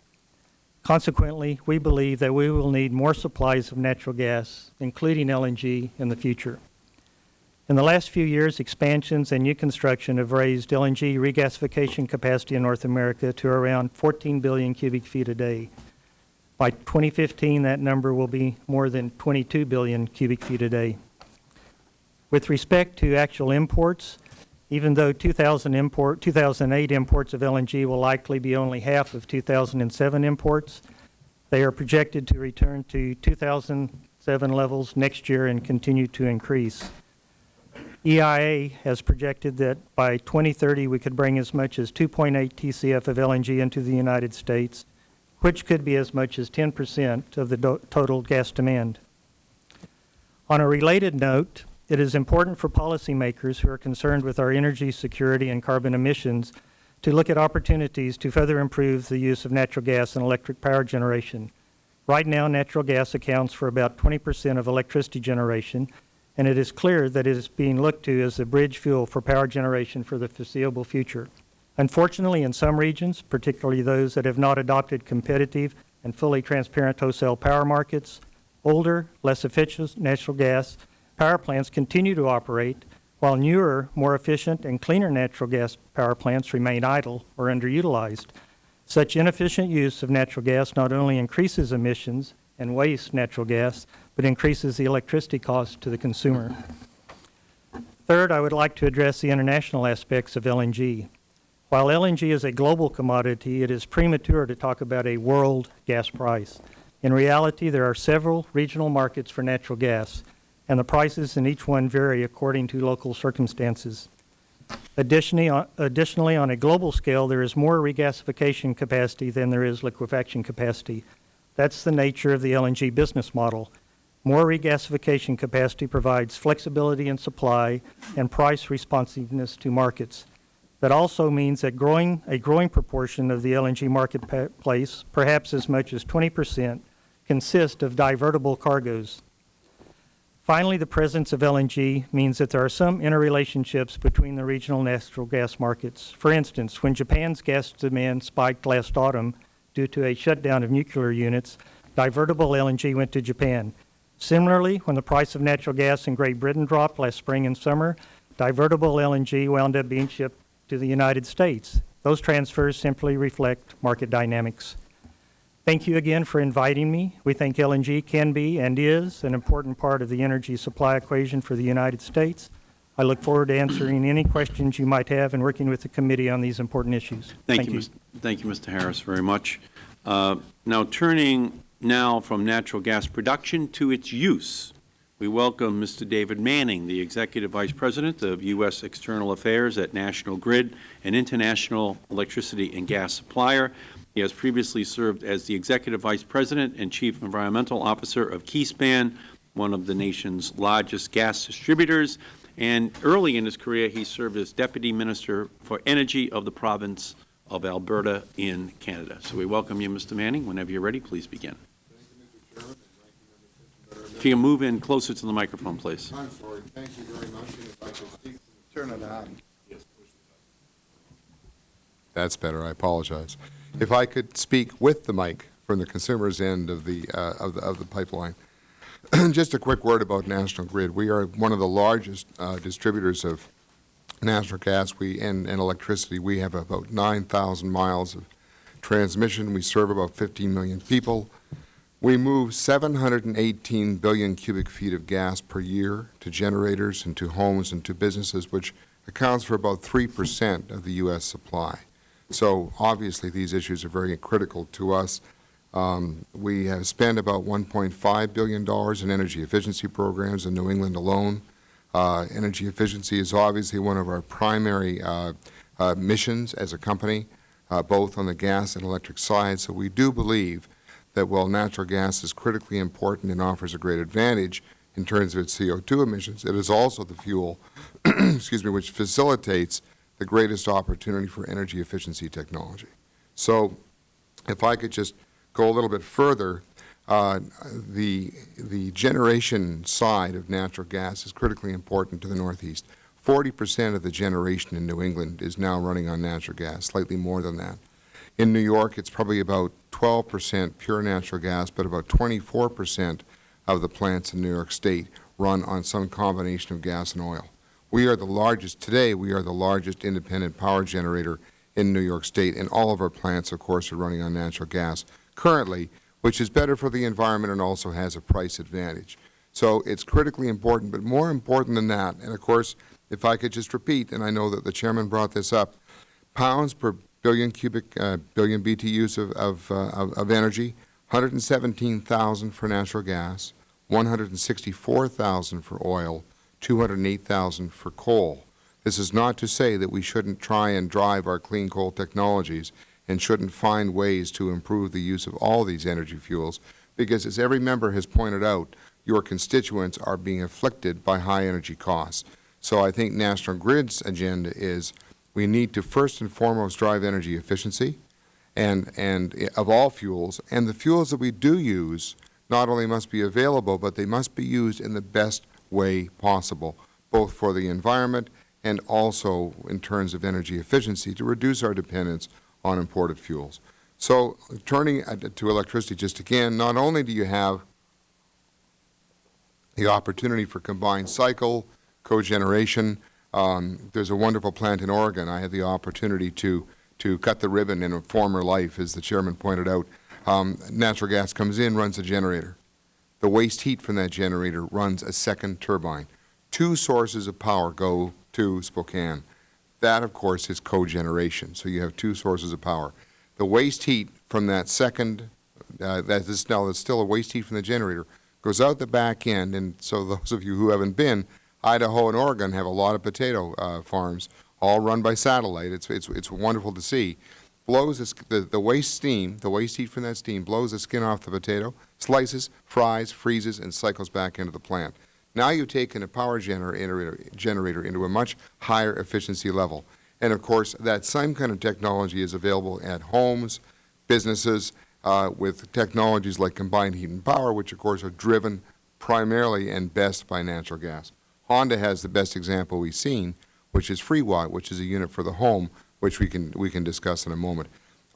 Consequently, we believe that we will need more supplies of natural gas, including LNG, in the future. In the last few years, expansions and new construction have raised LNG regasification capacity in North America to around 14 billion cubic feet a day. By 2015, that number will be more than 22 billion cubic feet a day. With respect to actual imports, even though 2000 import, 2008 imports of LNG will likely be only half of 2007 imports, they are projected to return to 2007 levels next year and continue to increase. EIA has projected that by 2030 we could bring as much as 2.8 TCF of LNG into the United States, which could be as much as 10 percent of the total gas demand. On a related note, it is important for policymakers who are concerned with our energy security and carbon emissions to look at opportunities to further improve the use of natural gas and electric power generation. Right now, natural gas accounts for about 20 percent of electricity generation, and it is clear that it is being looked to as the bridge fuel for power generation for the foreseeable future. Unfortunately, in some regions, particularly those that have not adopted competitive and fully transparent wholesale power markets, older, less efficient natural gas power plants continue to operate, while newer, more efficient and cleaner natural gas power plants remain idle or underutilized. Such inefficient use of natural gas not only increases emissions and wastes natural gas, but increases the electricity cost to the consumer. Third, I would like to address the international aspects of LNG. While LNG is a global commodity, it is premature to talk about a world gas price. In reality, there are several regional markets for natural gas, and the prices in each one vary according to local circumstances. Additionally, on, additionally, on a global scale, there is more regasification capacity than there is liquefaction capacity. That's the nature of the LNG business model. More regasification capacity provides flexibility in supply and price responsiveness to markets. That also means that growing, a growing proportion of the LNG marketplace, perhaps as much as 20 percent, consists of divertible cargoes. Finally, the presence of LNG means that there are some interrelationships between the regional natural gas markets. For instance, when Japan's gas demand spiked last autumn due to a shutdown of nuclear units, divertible LNG went to Japan. Similarly, when the price of natural gas in Great Britain dropped last spring and summer, divertible LNG wound up being shipped to the United States. Those transfers simply reflect market dynamics. Thank you again for inviting me. We think LNG can be and is an important part of the energy supply equation for the United States. I look forward to answering any questions you might have and working with the committee on these important issues. Thank, you. Mr. Thank you, Mr. Harris, very much. Uh, now, turning now from natural gas production to its use, we welcome Mr. David Manning, the Executive Vice President of U.S. External Affairs at National Grid, an international electricity and gas supplier. He has previously served as the Executive Vice President and Chief Environmental Officer of Keyspan, one of the nation's largest gas distributors. And early in his career, he served as Deputy Minister for Energy of the province of Alberta in Canada. So we welcome you, Mr. Manning. Whenever you're ready, please begin. If you can move in closer to the microphone, please. I'm sorry. Thank you very much. And if I could speak, turn it on. That's better. I apologize. If I could speak with the mic from the consumer's end of the, uh, of the, of the pipeline. Just a quick word about National Grid. We are one of the largest uh, distributors of natural gas we, and, and electricity. We have about 9,000 miles of transmission. We serve about 15 million people. We move 718 billion cubic feet of gas per year to generators and to homes and to businesses, which accounts for about 3 percent of the U.S. supply. So obviously, these issues are very critical to us. Um, we have spent about $1.5 billion in energy efficiency programs in New England alone. Uh, energy efficiency is obviously one of our primary uh, uh, missions as a company, uh, both on the gas and electric side. So we do believe that while natural gas is critically important and offers a great advantage in terms of its CO2 emissions, it is also the fuel, excuse me, which facilitates the greatest opportunity for energy efficiency technology. So if I could just go a little bit further, uh, the, the generation side of natural gas is critically important to the Northeast. 40 percent of the generation in New England is now running on natural gas, slightly more than that. In New York, it's probably about 12 percent pure natural gas, but about 24 percent of the plants in New York State run on some combination of gas and oil. We are the largest, today we are the largest independent power generator in New York State, and all of our plants, of course, are running on natural gas currently, which is better for the environment and also has a price advantage. So it's critically important, but more important than that, and of course, if I could just repeat, and I know that the Chairman brought this up, pounds per billion cubic, uh, billion BTUs of, of, uh, of, of energy, 117,000 for natural gas, 164,000 for oil, 208,000 for coal. This is not to say that we shouldn't try and drive our clean coal technologies and shouldn't find ways to improve the use of all these energy fuels, because as every member has pointed out, your constituents are being afflicted by high energy costs. So I think National Grid's agenda is we need to first and foremost drive energy efficiency and, and of all fuels, and the fuels that we do use not only must be available, but they must be used in the best way possible, both for the environment and also in terms of energy efficiency to reduce our dependence on imported fuels. So turning to electricity just again, not only do you have the opportunity for combined cycle, cogeneration, um, there's a wonderful plant in Oregon. I had the opportunity to, to cut the ribbon in a former life, as the chairman pointed out. Um, natural gas comes in, runs a generator. The waste heat from that generator runs a second turbine. Two sources of power go to Spokane. That, of course, is cogeneration. So you have two sources of power. The waste heat from that second, uh, that is now that's still a waste heat from the generator, goes out the back end. And so those of you who haven't been, Idaho and Oregon have a lot of potato uh, farms, all run by satellite. It's, it's, it's wonderful to see. Blows the, the, the waste steam, the waste heat from that steam, blows the skin off the potato, slices, fries, freezes, and cycles back into the plant. Now you've taken a power generator, generator into a much higher efficiency level. And of course, that same kind of technology is available at homes, businesses, uh, with technologies like combined heat and power, which of course are driven primarily and best by natural gas. Honda has the best example we've seen, which is FreeWatt, which is a unit for the home, which we can, we can discuss in a moment.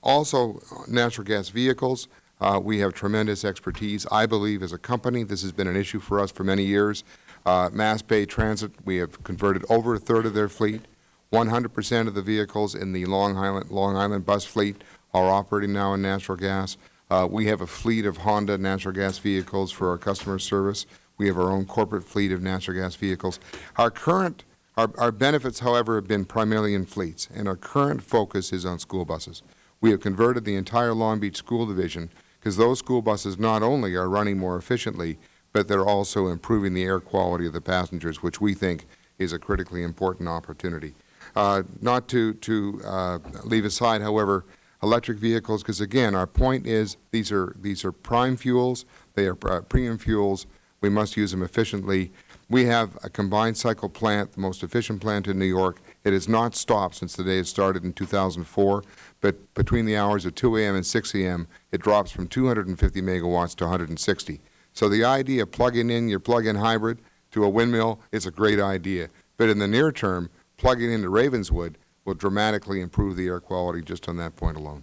Also, natural gas vehicles, uh, we have tremendous expertise. I believe as a company, this has been an issue for us for many years. Uh, Mass Bay Transit, we have converted over a third of their fleet. 100 percent of the vehicles in the Long Island, Long Island bus fleet are operating now in natural gas. Uh, we have a fleet of Honda natural gas vehicles for our customer service. We have our own corporate fleet of natural gas vehicles. Our current, our, our benefits, however, have been primarily in fleets, and our current focus is on school buses. We have converted the entire Long Beach School Division because those school buses not only are running more efficiently, but they're also improving the air quality of the passengers, which we think is a critically important opportunity. Uh, not to, to uh, leave aside, however, electric vehicles, because again, our point is these are, these are prime fuels, they are uh, premium fuels, we must use them efficiently. We have a combined cycle plant, the most efficient plant in New York. It has not stopped since the day it started in 2004, but between the hours of 2 a.m. and 6 a.m., it drops from 250 megawatts to 160. So the idea of plugging in your plug-in hybrid to a windmill is a great idea. But in the near term, plugging into Ravenswood will dramatically improve the air quality just on that point alone.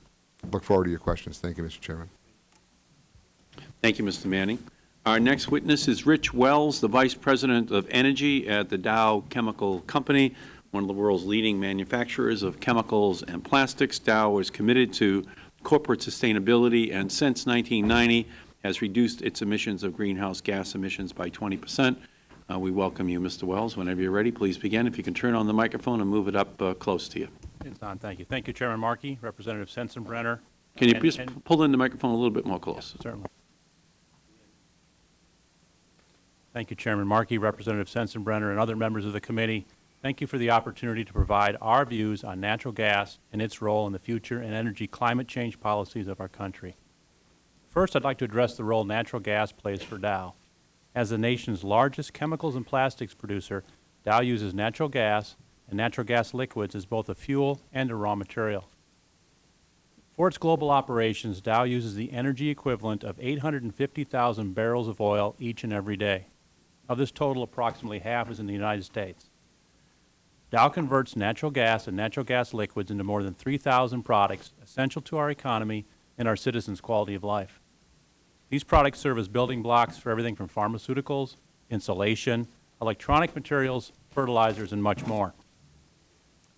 Look forward to your questions. Thank you, Mr. Chairman. Thank you, Mr. Manning. Our next witness is Rich Wells, the Vice President of Energy at the Dow Chemical Company, one of the world's leading manufacturers of chemicals and plastics. Dow is committed to corporate sustainability and since 1990 has reduced its emissions of greenhouse gas emissions by 20 percent. Uh, we welcome you, Mr. Wells. Whenever you're ready, please begin. If you can turn on the microphone and move it up uh, close to you. It's on, thank you. Thank you, Chairman Markey, Representative Sensenbrenner. Can you and- please and- pull in the microphone a little bit more close? Certainly. Thank you, Chairman Markey, Representative Sensenbrenner, and other members of the committee. Thank you for the opportunity to provide our views on natural gas and its role in the future and energy climate change policies of our country. First, I'd like to address the role natural gas plays for Dow. As the nation's largest chemicals and plastics producer, Dow uses natural gas and natural gas liquids as both a fuel and a raw material. For its global operations, Dow uses the energy equivalent of 850,000 barrels of oil each and every day. Of this total, approximately half is in the United States. Dow converts natural gas and natural gas liquids into more than 3,000 products essential to our economy and our citizens' quality of life. These products serve as building blocks for everything from pharmaceuticals, insulation, electronic materials, fertilizers, and much more.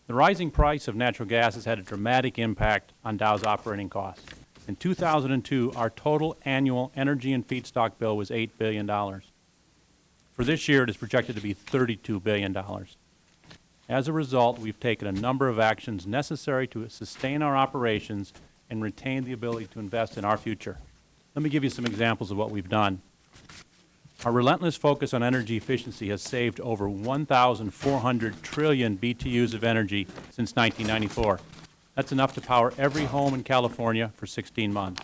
The rising price of natural gas has had a dramatic impact on Dow's operating costs. In 2002, our total annual energy and feedstock bill was $8 billion. For this year, it is projected to be $32 billion. As a result, we've taken a number of actions necessary to sustain our operations and retain the ability to invest in our future. Let me give you some examples of what we've done. Our relentless focus on energy efficiency has saved over 1,400 trillion BTUs of energy since 1994. That's enough to power every home in California for 16 months.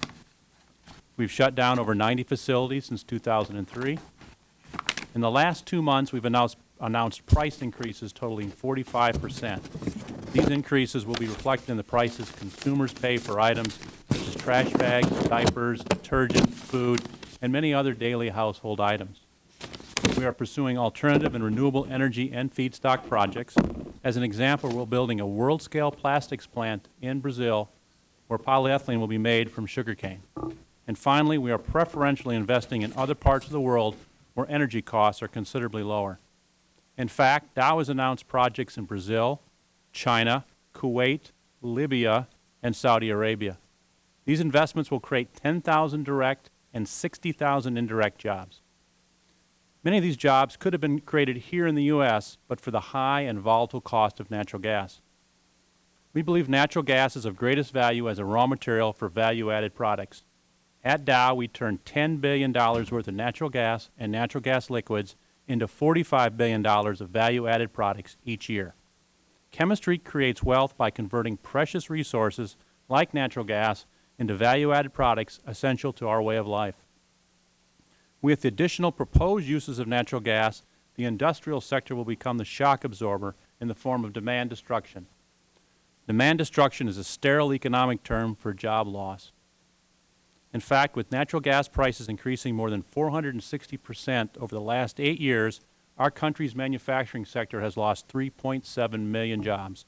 We've shut down over 90 facilities since 2003. In the last two months, we've announced, announced price increases totaling 45 percent. These increases will be reflected in the prices consumers pay for items such as trash bags, diapers, detergent, food, and many other daily household items. We are pursuing alternative and renewable energy and feedstock projects. As an example, we're building a world-scale plastics plant in Brazil where polyethylene will be made from sugarcane. And finally, we are preferentially investing in other parts of the world where energy costs are considerably lower. In fact, Dow has announced projects in Brazil, China, Kuwait, Libya, and Saudi Arabia. These investments will create 10,000 direct and 60,000 indirect jobs. Many of these jobs could have been created here in the U.S., but for the high and volatile cost of natural gas. We believe natural gas is of greatest value as a raw material for value-added products. At Dow, we turn $10 billion worth of natural gas and natural gas liquids into $45 billion of value-added products each year. Chemistry creates wealth by converting precious resources like natural gas into value-added products essential to our way of life. With the additional proposed uses of natural gas, the industrial sector will become the shock absorber in the form of demand destruction. Demand destruction is a sterile economic term for job loss. In fact, with natural gas prices increasing more than 460 percent over the last eight years, our country's manufacturing sector has lost 3.7 million jobs.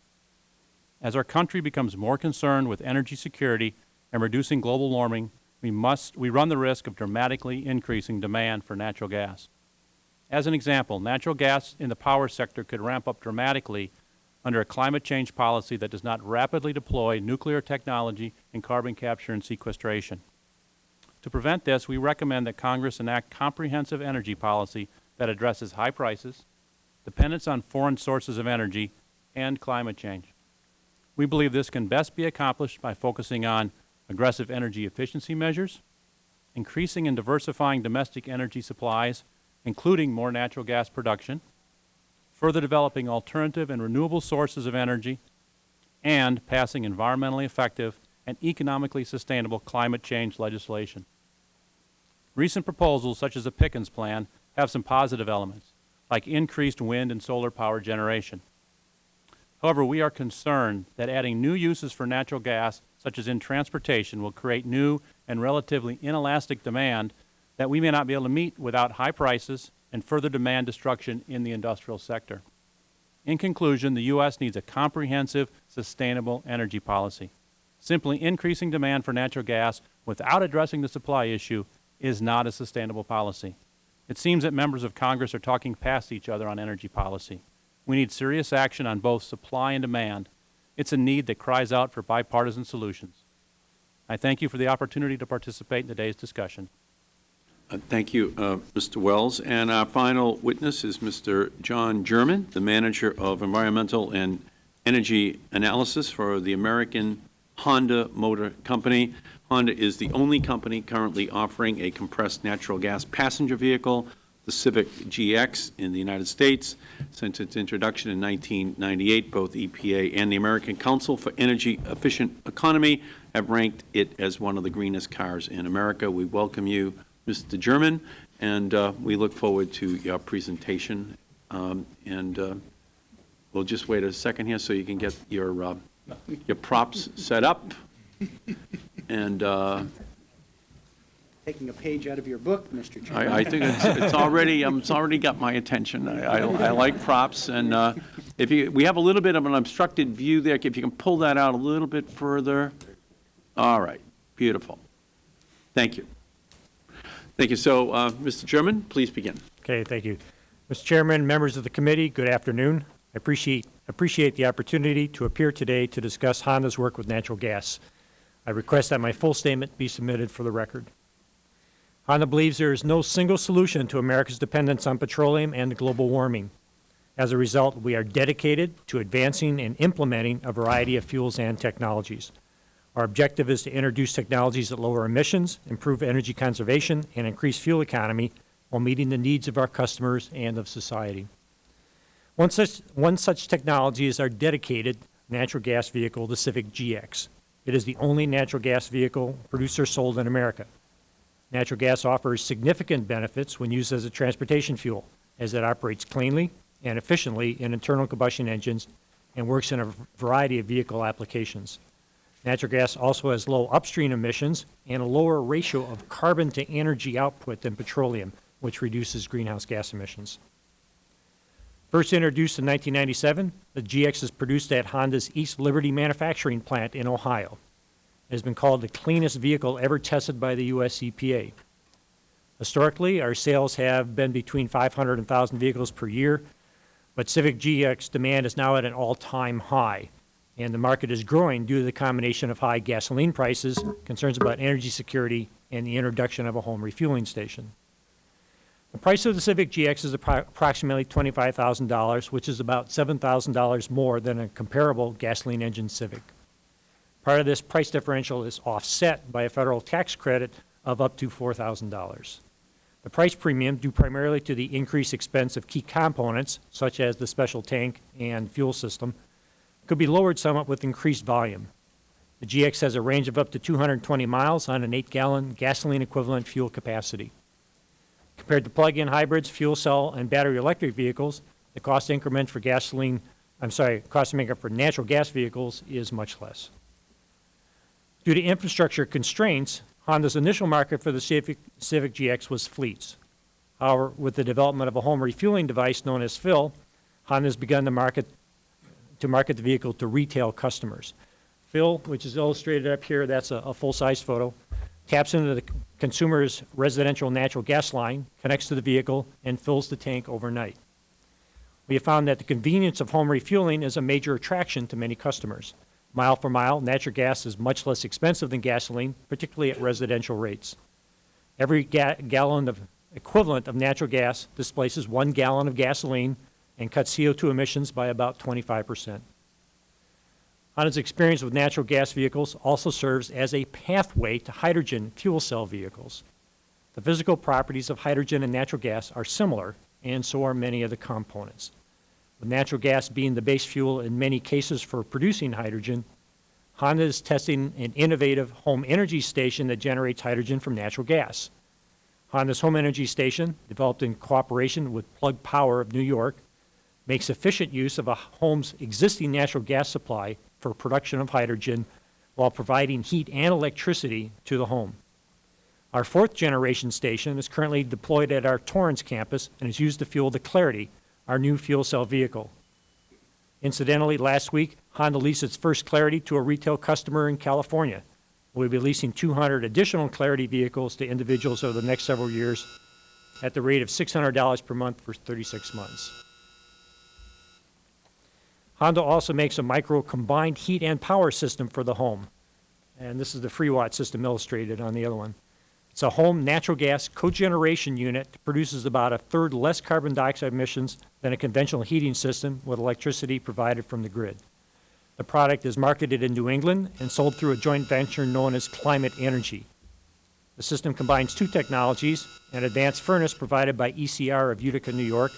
As our country becomes more concerned with energy security and reducing global warming, we must we run the risk of dramatically increasing demand for natural gas. As an example, natural gas in the power sector could ramp up dramatically under a climate change policy that does not rapidly deploy nuclear technology and carbon capture and sequestration. To prevent this, we recommend that Congress enact comprehensive energy policy that addresses high prices, dependence on foreign sources of energy, and climate change. We believe this can best be accomplished by focusing on aggressive energy efficiency measures, increasing and diversifying domestic energy supplies, including more natural gas production, further developing alternative and renewable sources of energy, and passing environmentally effective and economically sustainable climate change legislation. Recent proposals, such as the Pickens Plan, have some positive elements, like increased wind and solar power generation. However, we are concerned that adding new uses for natural gas, such as in transportation, will create new and relatively inelastic demand that we may not be able to meet without high prices and further demand destruction in the industrial sector. In conclusion, the U.S. needs a comprehensive, sustainable energy policy. Simply increasing demand for natural gas without addressing the supply issue is not a sustainable policy. It seems that members of Congress are talking past each other on energy policy. We need serious action on both supply and demand. It's a need that cries out for bipartisan solutions. I thank you for the opportunity to participate in today's discussion. Uh, Thank you, uh, Mr. Wells. And our final witness is Mr. John German, the Manager of Environmental and Energy Analysis for the American Honda Motor Company. Honda is the only company currently offering a compressed natural gas passenger vehicle, the Civic GX, in the United States. Since its introduction in 1998, both EPA and the American Council for Energy Efficient Economy have ranked it as one of the greenest cars in America. We welcome you, Mr. German, and uh, we look forward to your presentation. Um, and uh, we'll just wait a second here so you can get your uh, your props set up. And uh, Taking a page out of your book, Mr. Chairman. I, I think it's, it's already um, it's already got my attention. I, I, I like props, and uh, if you we have a little bit of an obstructed view there, if you can pull that out a little bit further. All right, beautiful. Thank you. Thank you. So, uh, Mr. Chairman, please begin. Okay, thank you. Mr. Chairman, members of the committee, good afternoon. I appreciate, appreciate the opportunity to appear today to discuss Honda's work with natural gas. I request that my full statement be submitted for the record. Honda believes there is no single solution to America's dependence on petroleum and global warming. As a result, we are dedicated to advancing and implementing a variety of fuels and technologies. Our objective is to introduce technologies that lower emissions, improve energy conservation, and increase fuel economy while meeting the needs of our customers and of society. One such, one such technology is our dedicated natural gas vehicle, the Civic GX. It is the only natural gas vehicle produced or sold in America. Natural gas offers significant benefits when used as a transportation fuel, as it operates cleanly and efficiently in internal combustion engines and works in a variety of vehicle applications. Natural gas also has low upstream emissions and a lower ratio of carbon to energy output than petroleum, which reduces greenhouse gas emissions. First introduced in 1997, the GX is produced at Honda's East Liberty manufacturing plant in Ohio. It has been called the cleanest vehicle ever tested by the U.S. EPA. Historically, our sales have been between 500 and 1,000 vehicles per year, but Civic GX demand is now at an all-time high, and the market is growing due to the combination of high gasoline prices, concerns about energy security, and the introduction of a home refueling station. The price of the Civic GX is approximately $25,000, which is about $7,000 more than a comparable gasoline engine Civic. Part of this price differential is offset by a federal tax credit of up to $4,000. The price premium, due primarily to the increased expense of key components, such as the special tank and fuel system, could be lowered somewhat with increased volume. The GX has a range of up to 220 miles on an 8-gallon gasoline equivalent fuel capacity. Compared to plug-in hybrids, fuel cell, and battery electric vehicles, the cost increment for gasoline, I'm sorry, cost increment for natural gas vehicles is much less. Due to infrastructure constraints, Honda's initial market for the Civic, Civic GX was fleets. However, with the development of a home refueling device known as Phill, Honda has begun to market, to market the vehicle to retail customers. Phill, which is illustrated up here, that's a, a full-size photo, taps into the consumer's residential natural gas line, connects to the vehicle, and fills the tank overnight. We have found that the convenience of home refueling is a major attraction to many customers. Mile for mile, natural gas is much less expensive than gasoline, particularly at residential rates. Every ga- gallon of equivalent of natural gas displaces one gallon of gasoline and cuts CO2 emissions by about 25 percent. Honda's experience with natural gas vehicles also serves as a pathway to hydrogen fuel cell vehicles. The physical properties of hydrogen and natural gas are similar, and so are many of the components. With natural gas being the base fuel in many cases for producing hydrogen, Honda is testing an innovative home energy station that generates hydrogen from natural gas. Honda's home energy station, developed in cooperation with Plug Power of New York, makes efficient use of a home's existing natural gas supply for production of hydrogen while providing heat and electricity to the home. Our fourth generation station is currently deployed at our Torrance campus and is used to fuel the Clarity, our new fuel cell vehicle. Incidentally, last week, Honda leased its first Clarity to a retail customer in California. We'll be leasing 200 additional Clarity vehicles to individuals over the next several years at the rate of $600 per month for 36 months. Honda also makes a micro combined heat and power system for the home. And this is the Free FreeWatt system illustrated on the other one. It's a home natural gas cogeneration unit that produces about a third less carbon dioxide emissions than a conventional heating system with electricity provided from the grid. The product is marketed in New England and sold through a joint venture known as Climate Energy. The system combines two technologies, an advanced furnace provided by ECR of Utica, New York,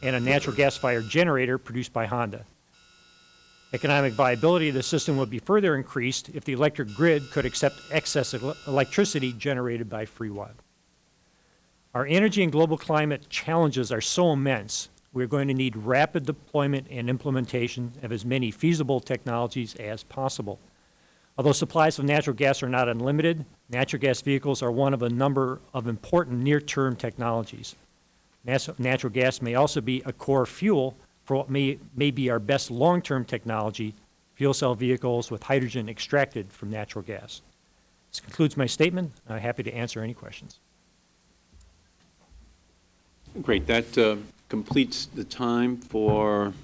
and a natural gas-fired generator produced by Honda. Economic viability of the system would be further increased if the electric grid could accept excess el- electricity generated by free FreeWatt. Our energy and global climate challenges are so immense, we're going to need rapid deployment and implementation of as many feasible technologies as possible. Although supplies of natural gas are not unlimited, natural gas vehicles are one of a number of important near-term technologies. Natural gas may also be a core fuel for what may, may be our best long-term technology, fuel cell vehicles with hydrogen extracted from natural gas. This concludes my statement. I'm happy to answer any questions. Great. That uh, completes the time for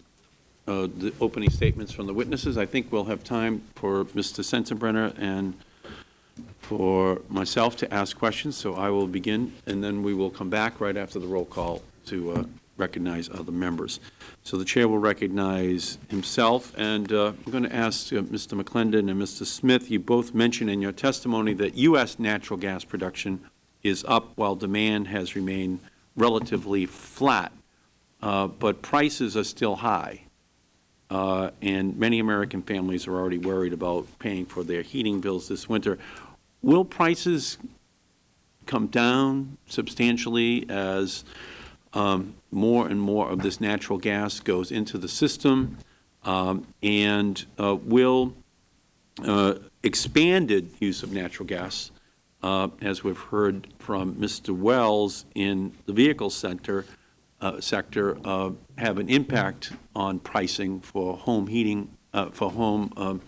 uh, the opening statements from the witnesses. I think we'll have time for Mr. Sensenbrenner and for myself to ask questions, so I will begin, and then we will come back right after the roll call to uh, recognize other members. So the chair will recognize himself, and uh, I'm going to ask uh, Mr. McClendon and Mr. Smith, you both mentioned in your testimony that U.S. natural gas production is up while demand has remained relatively flat, uh, but prices are still high. Uh, and many American families are already worried about paying for their heating bills this winter. Will prices come down substantially as um, more and more of this natural gas goes into the system? Um, and uh, will uh, expanded use of natural gas uh, as we've heard from Mr. Wells in the vehicle center, uh, sector, uh, have an impact on pricing for home heating, uh, for home um,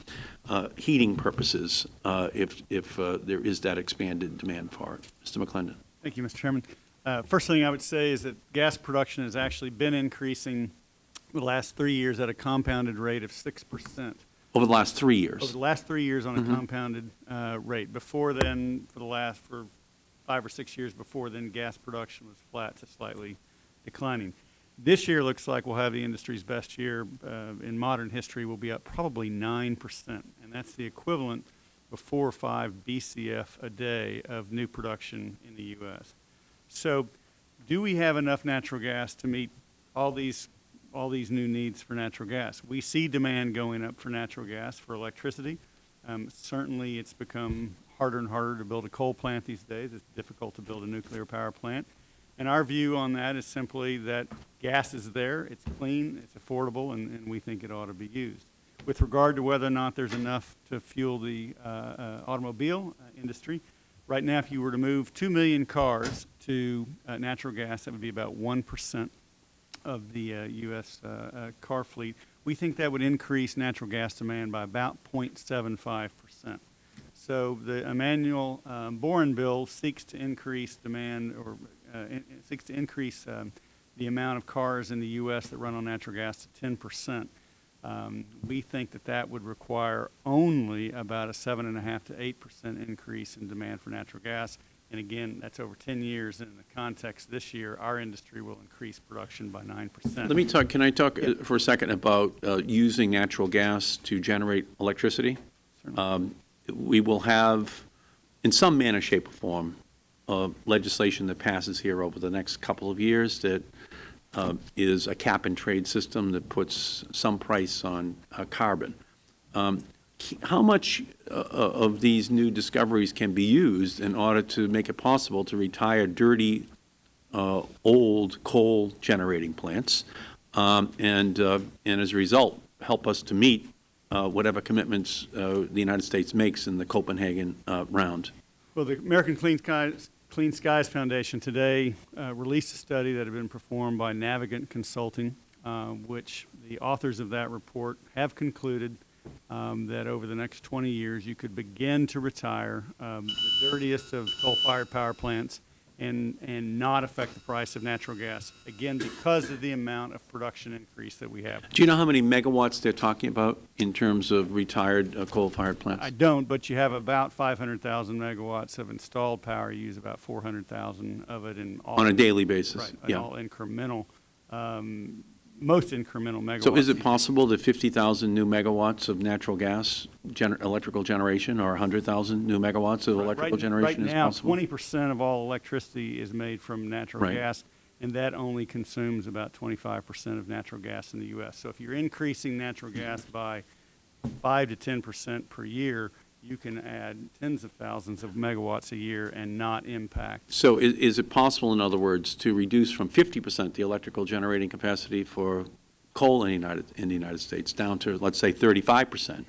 uh, heating purposes, uh, if, if uh, there is that expanded demand for it. Mr. McClendon. Thank you, Mr. Chairman. Uh, First thing I would say is that gas production has actually been increasing the last three years at a compounded rate of 6%. Over the last three years. Over the last three years on a Mhm. compounded uh, rate. Before then, for the last, for five or six years before then, gas production was flat to slightly declining. This year looks like we'll have the industry's best year uh, in modern history. We'll be up probably 9%, and that's the equivalent of four or five BCF a day of new production in the U.S. So do we have enough natural gas to meet all these, all these new needs for natural gas? We see demand going up for natural gas, for electricity. Um, Certainly, it's become harder and harder to build a coal plant these days. It's difficult to build a nuclear power plant. And our view on that is simply that gas is there, it's clean, it's affordable, and, and we think it ought to be used. With regard to whether or not there's enough to fuel the uh, uh, automobile uh, industry, right now, if you were to move 2 million cars to uh, natural gas, that would be about 1% of the uh, U.S. uh, uh, car fleet. We think that would increase natural gas demand by about 0.75%. So the Emanuel um, Boren bill seeks to increase demand or uh, in- seeks to increase um, the amount of cars in the U.S. that run on natural gas to 10%. Um, We think that that would require only about a 7.5 to 8% increase in demand for natural gas. And again, that's over 10 years. And in the context this year, our industry will increase production by 9%. Let me talk, can I talk uh, for a second about uh, using natural gas to generate electricity? Um, We will have, in some manner, shape, or form, uh, legislation that passes here over the next couple of years that uh, is a cap-and-trade system that puts some price on uh, carbon. Um, How much uh, of these new discoveries can be used in order to make it possible to retire dirty uh, old coal generating plants, um, and, uh, and as a result, help us to meet uh, whatever commitments uh, the United States makes in the Copenhagen uh, round. Well, the American Clean Skies, Clean Skies Foundation today uh, released a study that had been performed by Navigant Consulting, uh, which the authors of that report have concluded um, that over the next 20 years, you could begin to retire um, the dirtiest of coal-fired power plants and, and not affect the price of natural gas, again, because of the amount of production increase that we have. Do you know how many megawatts they're talking about in terms of retired uh, coal-fired plants? I don't, but you have about 500,000 megawatts of installed power. You use about 400,000 of it in all. On a daily basis, Right, in yeah. all incremental, um, most incremental megawatts. So is it possible that 50,000 new megawatts of natural gas gener- electrical generation or 100,000 new megawatts of electrical Right- generation is Right now, possible? 20% of all electricity is made from natural Right. gas, and that only consumes about 25% of natural gas in the U.S. So if you're increasing natural gas by 5 to 10% per year, you can add tens of thousands of megawatts a year and not impact So is, is it possible, in other words, to reduce from 50% the electrical generating capacity for coal in the United, in the United States down to, let's say, 35%?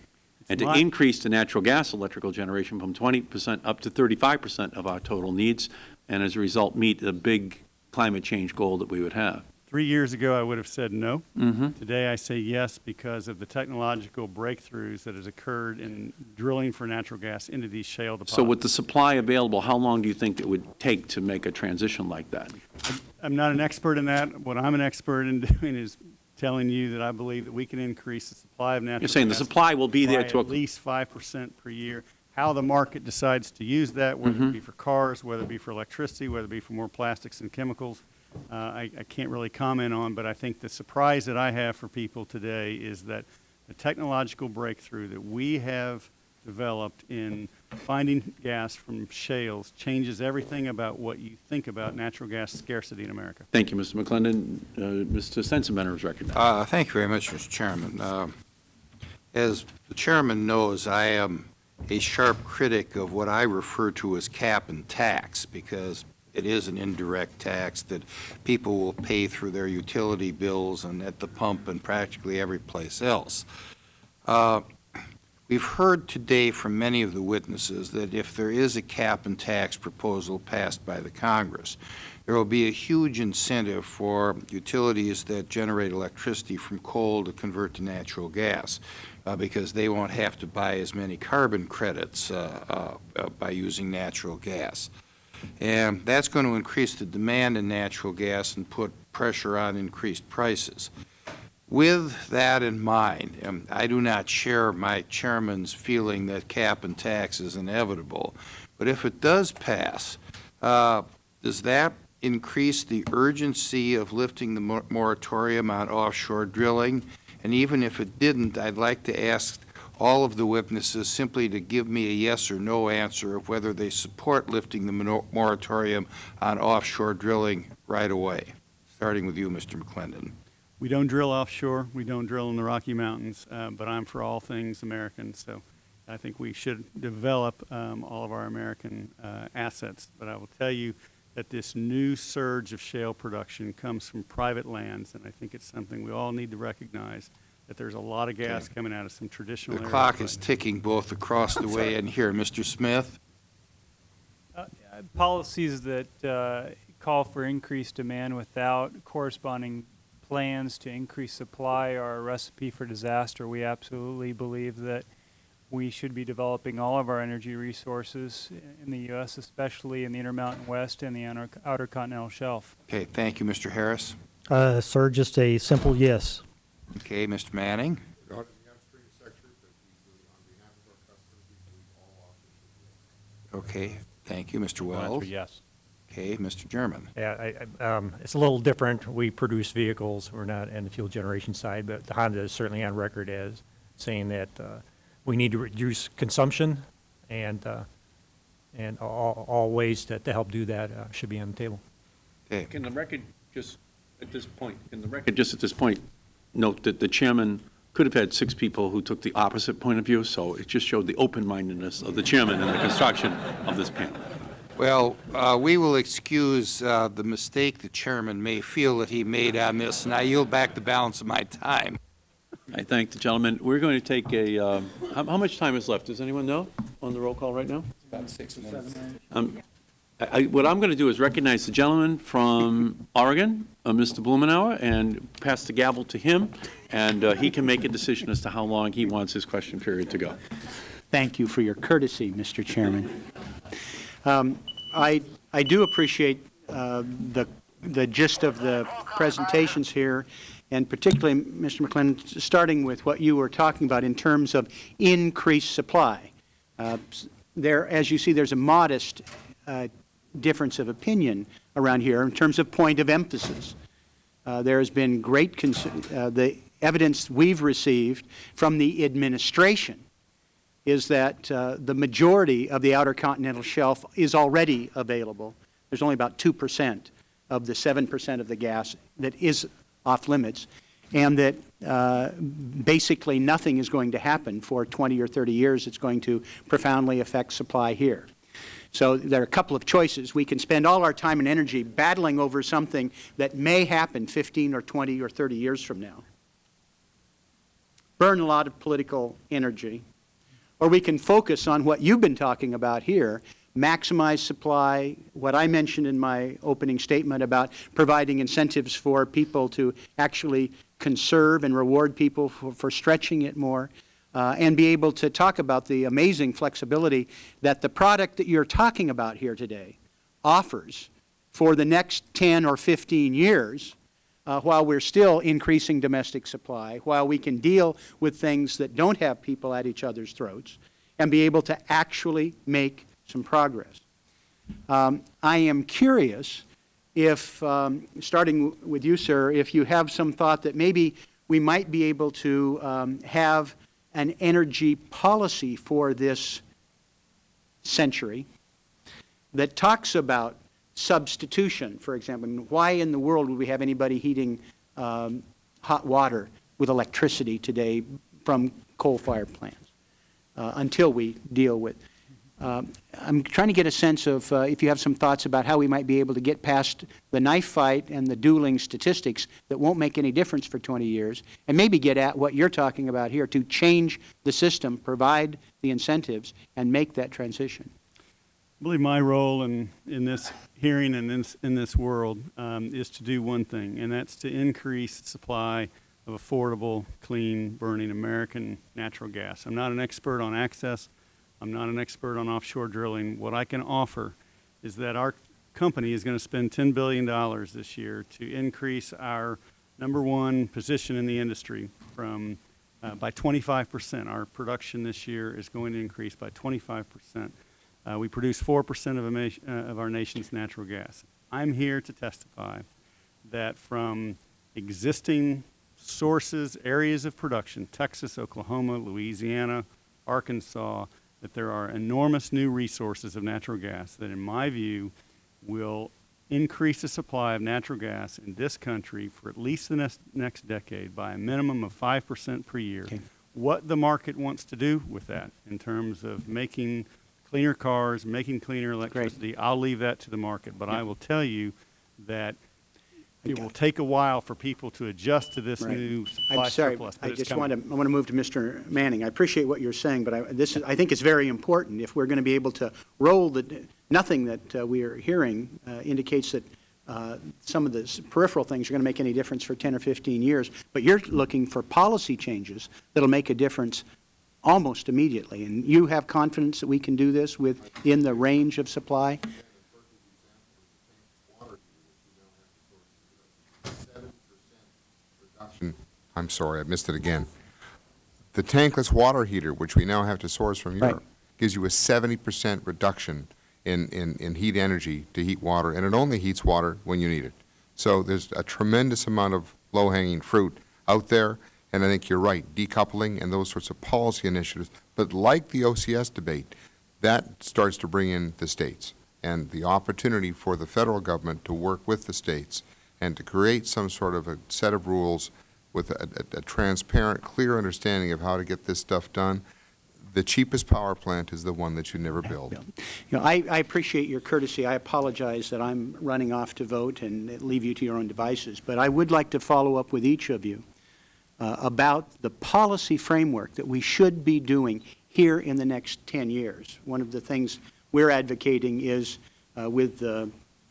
And to increase the natural gas electrical generation from 20% up to 35% of our total needs, and as a result, meet the big climate change goal that we would have? Three years ago, I would have said no. Mhm. Today, I say yes because of the technological breakthroughs that has occurred in drilling for natural gas into these shale deposits. So with the supply available, how long do you think it would take to make a transition like that? I'm not an expert in that. What I'm an expert in doing is telling you that I believe that we can increase the supply of natural gas. You're saying the supply will be there to at least 5% per year. How the market decides to use that, whether Mhm. it be for cars, whether it be for electricity, whether it be for more plastics and chemicals, uh, I, I can't really comment on, but I think the surprise that I have for people today is that the technological breakthrough that we have developed in finding gas from shales changes everything about what you think about natural gas scarcity in America. Thank you, Mr. McClendon. Uh, Mr. Sensenbrenner is recognized. Uh, Thank you very much, Mr. Chairman. Uh, As the chairman knows, I am a sharp critic of what I refer to as cap and tax, because it is an indirect tax that people will pay through their utility bills and at the pump and practically every place else. Uh, We've heard today from many of the witnesses that if there is a cap and tax proposal passed by the Congress, there will be a huge incentive for utilities that generate electricity from coal to convert to natural gas, uh, because they won't have to buy as many carbon credits uh, uh, uh, by using natural gas. And that's going to increase the demand in natural gas and put pressure on increased prices. With that in mind, um, I do not share my chairman's feeling that cap and tax is inevitable, but if it does pass, uh, does that increase the urgency of lifting the mor- moratorium on offshore drilling? And even if it didn't, I'd like to ask all of the witnesses simply to give me a yes or no answer of whether they support lifting the moratorium on offshore drilling right away, starting with you, Mr. McClendon. We don't drill offshore, we don't drill in the Rocky Mountains, uh, but I'm for all things American, so I think we should develop um, all of our American uh, assets. But I will tell you that this new surge of shale production comes from private lands, and I think it's something we all need to recognize, that there's a lot of gas coming out of some traditional The areas. clock right is ticking both across the way and here. Mr. Smith? policies that uh, call for increased demand without corresponding plans to increase supply are a recipe for disaster. We absolutely believe that we should be developing all of our energy resources in the U.S., especially in the Intermountain West and the outer, outer continental shelf. Okay, thank you, Mr. Harris. Uh, Sir, just a simple yes. Okay, Mr. Manning? Okay, thank you, Mr. Going Wells. yes. Okay, Mr. German. Yeah, I, I, um, it's a little different. We produce vehicles. We're not in the fuel generation side, but the Honda is certainly on record as saying that, uh, we need to reduce consumption and, uh, and all, all ways to, to help do that, uh, should be on the table. Okay, Can the record just, at this point, can the record just at this point note that the chairman could have had six people who took the opposite point of view, so it just showed the open-mindedness of the chairman in the construction of this panel. well, uh, we will excuse uh, the mistake the chairman may feel that he made on this, and I yield back the balance of my time. I thank the gentleman. We're going to take a, um, how how much time is left? Does anyone know on the roll call right now? About six minutes. Um, I- What I'm going to do is recognize the gentleman from Oregon, uh, Mr. Blumenauer, and pass the gavel to him, and uh, he can make a decision as to how long he wants his question period to go. Thank you for your courtesy, Mr. Chairman. Um, I, I do appreciate uh, the, the gist of the presentations here, and particularly, Mr. McClendon, starting with what you were talking about in terms of increased supply. Uh, There, as you see, there's a modest uh, difference of opinion around here in terms of point of emphasis. Uh, There has been great, uh, the evidence we've received from the administration is that uh, the majority of the Outer Continental Shelf is already available. There's only about 2 percent of the 7 percent of the gas that is off limits, and that uh, basically nothing is going to happen for 20 or 30 years. It's going to profoundly affect supply here. So there are a couple of choices. We can spend all our time and energy battling over something that may happen 15 or 20 or 30 years from now, burn a lot of political energy, or we can focus on what you've been talking about here, maximize supply, what I mentioned in my opening statement about providing incentives for people to actually conserve and reward people for, for stretching it more, uh, and be able to talk about the amazing flexibility that the product that you're talking about here today offers for the next 10 or 15 years uh, while we're still increasing domestic supply, while we can deal with things that don't have people at each other's throats, and be able to actually make some progress. Um, I am curious if, um, starting with you, sir, if you have some thought that maybe we might be able to um, have an energy policy for this century that talks about substitution, for example. Mean, why in the world would we have anybody heating um, hot water with electricity today from coal-fired plants uh, until we deal with uh, I'm trying to get a sense of uh, if you have some thoughts about how we might be able to get past the knife fight and the dueling statistics that won't make any difference for 20 years, and maybe get at what you're talking about here to change the system, provide the incentives, and make that transition. I believe my role in, in this hearing and in, this- in this world um, is to do one thing, and that's to increase supply of affordable, clean, burning American natural gas. I'm not an expert on access. I'm not an expert on offshore drilling. What I can offer is that our company is going to spend $10 billion this year to increase our number one position in the industry from, uh, by 25%. Our production this year is going to increase by 25%. Uh, we produce 4% of, uh, of our nation's natural gas. I'm here to testify that from existing sources, areas of production, Texas, Oklahoma, Louisiana, Arkansas, that there are enormous new resources of natural gas that, in my view, will increase the supply of natural gas in this country for at least the next, next decade by a minimum of 5% per year. What the market wants to do with that in terms of making cleaner cars, making cleaner electricity, I'll leave that to the market. But I will tell you that it will take a while for people to adjust to this Right. new supply I'm sorry, surplus. I just coming. want to, I want to move to Mr. Manning. I appreciate what you're saying, but I, this is, I think it's very important. If we're going to be able to roll the, nothing that uh, we are hearing uh, indicates that uh, some of the peripheral things are going to make any difference for 10 or 15 years, but you're looking for policy changes that'll make a difference almost immediately. And you have confidence that we can do this within the range of supply? I'm sorry, I missed it again. The tankless water heater, which we now have to source from Right. Europe, gives you a 70% reduction in, in, in heat energy to heat water, and it only heats water when you need it. So there's a tremendous amount of low-hanging fruit out there, and I think you're right, decoupling and those sorts of policy initiatives. But like the OCS debate, that starts to bring in the states and the opportunity for the federal government to work with the states and to create some sort of a set of rules with a, a, a transparent, clear understanding of how to get this stuff done. The cheapest power plant is the one that you never build. You know, I, I appreciate your courtesy. I apologize that I'm running off to vote and leave you to your own devices. But I would like to follow up with each of you uh, about the policy framework that we should be doing here in the next 10 years. One of the things we're advocating is uh, with uh,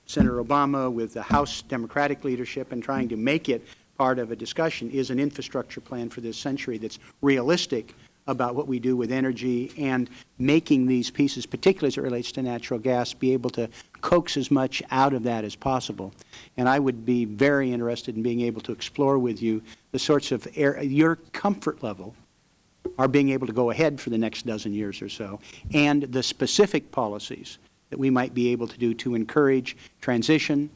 Senator Obama, with the House Democratic leadership, and trying to make it part of a discussion is an infrastructure plan for this century that's realistic about what we do with energy and making these pieces, particularly as it relates to natural gas, be able to coax as much out of that as possible. And I would be very interested in being able to explore with you the sorts of air, your comfort level are being able to go ahead for the next dozen years or so, and the specific policies that we might be able to do to encourage transition,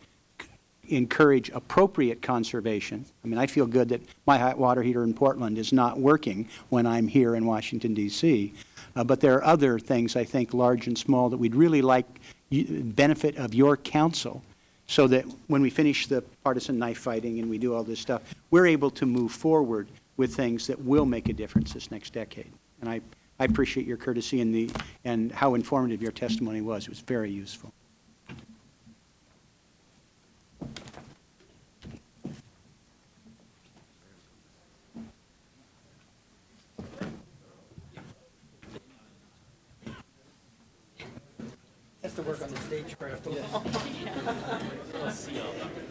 encourage appropriate conservation. I mean, I feel good that my hot water heater in Portland is not working when I'm here in Washington, D.C. Uh, but there are other things, I think, large and small, that we'd really like benefit of your counsel so that when we finish the partisan knife fighting and we do all this stuff, we're able to move forward with things that will make a difference this next decade. And I, I appreciate your courtesy and, the, and how informative your testimony was. It was very useful. Has to work on the stagecraft a little. Let's see all that.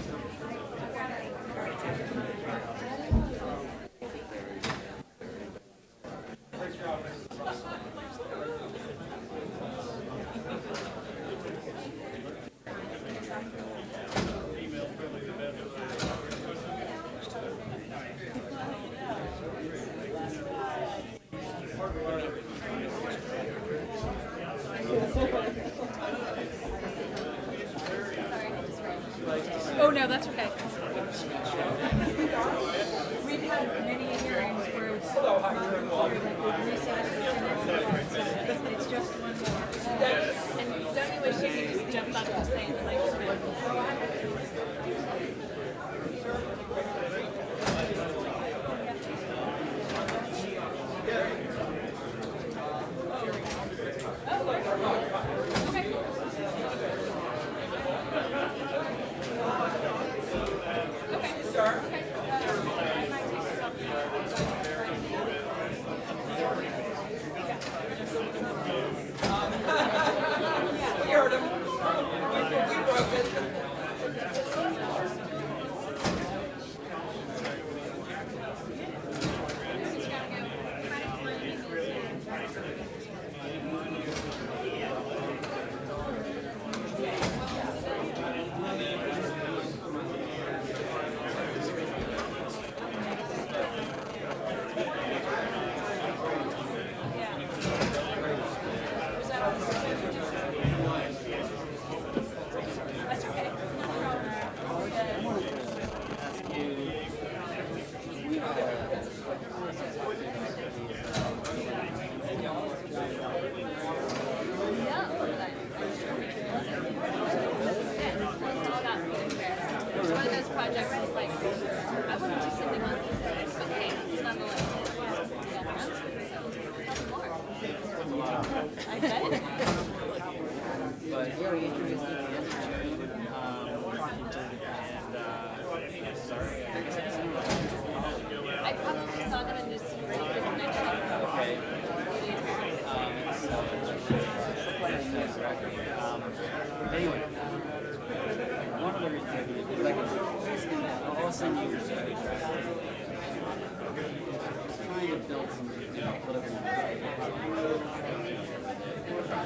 project.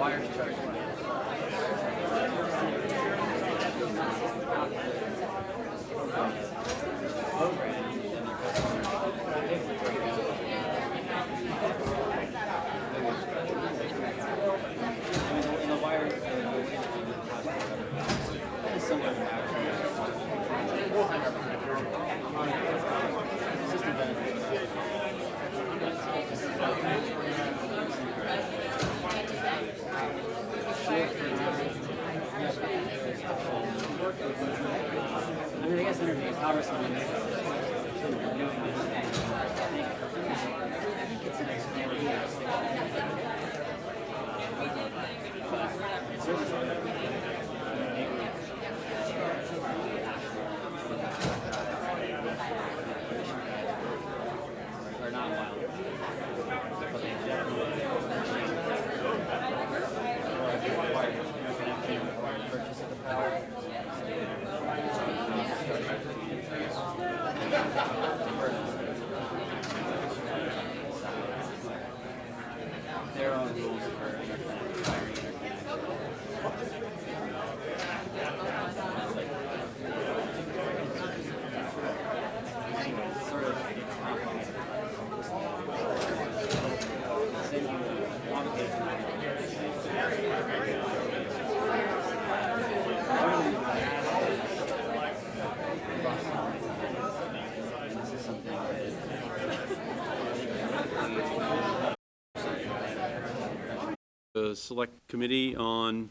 Wires charged. Select Committee on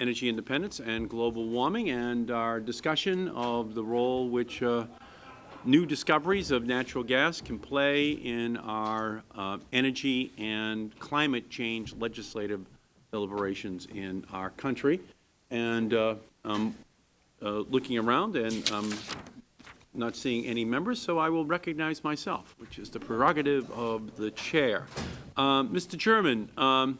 Energy Independence and Global Warming, and our discussion of the role which uh, new discoveries of natural gas can play in our uh, energy and climate change legislative deliberations in our country. And uh, um, uh, looking around and um, not seeing any members, so I will recognize myself, which is the prerogative of the chair. Um, Mr. Chairman, um,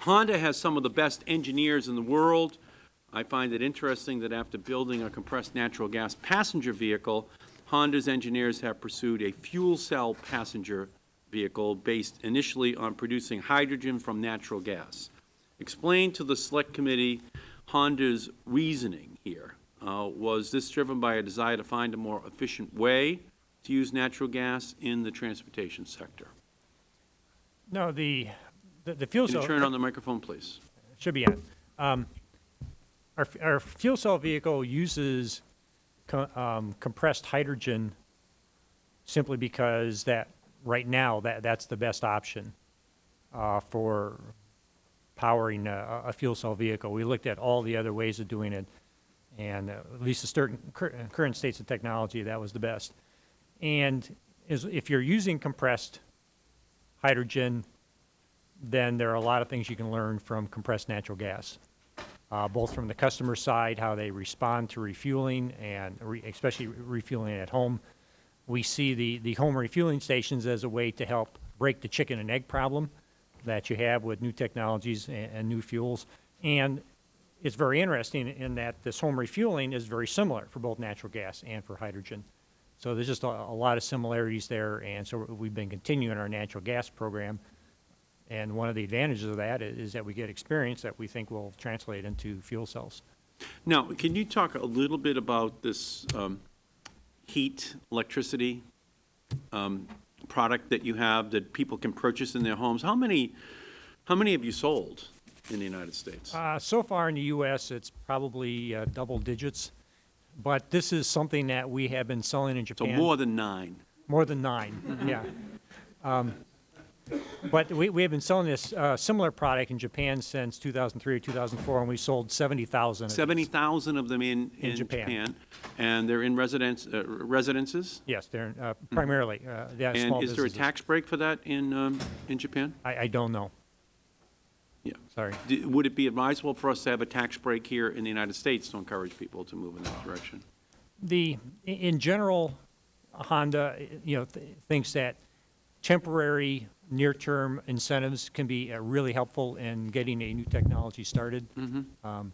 Honda has some of the best engineers in the world. I find it interesting that after building a compressed natural gas passenger vehicle, Honda's engineers have pursued a fuel cell passenger vehicle based initially on producing hydrogen from natural gas. Explain to the Select Committee Honda's reasoning here. Uh, was this driven by a desire to find a more efficient way to use natural gas in the transportation sector? No, the, the the fuel Can cell. you turn on the microphone, please? Should be on. Um, Our, our fuel cell vehicle uses co- um, compressed hydrogen simply because that, right now, that, that's the best option uh, for powering a, a fuel cell vehicle. We looked at all the other ways of doing it, and uh, at least the certain cur- current states of technology, that was the best. And is, if you're using compressed hydrogen, then there are a lot of things you can learn from compressed natural gas, uh, both from the customer side, how they respond to refueling, and re- especially refueling at home. We see the, the home refueling stations as a way to help break the chicken and egg problem that you have with new technologies and, and new fuels. And it's very interesting in that this home refueling is very similar for both natural gas and for hydrogen. So there's just a, a lot of similarities there, and so we've been continuing our natural gas program. And one of the advantages of that is, is that we get experience that we think will translate into fuel cells. Now, can you talk a little bit about this um, heat, electricity um, product that you have that people can purchase in their homes? How many, how many have you sold in the United States? Uh, so far in the U.S., it's probably uh, double digits, but this is something that we have been selling in Japan. So more than nine. More than nine, yeah. Um, But we, we have been selling this uh, similar product in Japan since 2003 or 2004, and we sold 70,000. of 70,000 of them in, In in Japan. Japan. And they're in residence, uh, residences? Yes, they're uh, primarily, uh, yeah, small And is there a tax break for that in, um, in Japan? I, I don't know. Yeah. Sorry. D- Would it be advisable for us to have a tax break here in the United States to encourage people to move in that direction? The, in general, Honda, you know, th- thinks that temporary near-term incentives can be uh, really helpful in getting a new technology started. Um,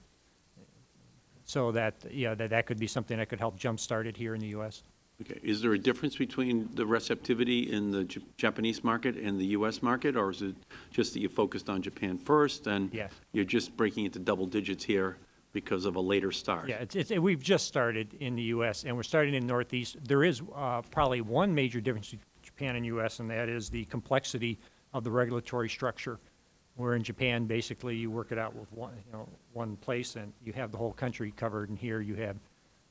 So that, yeah, that, that could be something that could help jumpstart it here in the U.S. Okay, is there a difference between the receptivity in the J- Japanese market and the U.S. market, or is it just that you focused on Japan first, and Yes. you're just breaking into double digits here because of a later start? Yeah, it's, it's, we've just started in the U.S., and we're starting in Northeast. There is uh, probably one major difference Japan and U.S., and that is the complexity of the regulatory structure. Where in Japan, basically, you work it out with one, you know, one place, and you have the whole country covered, and here you have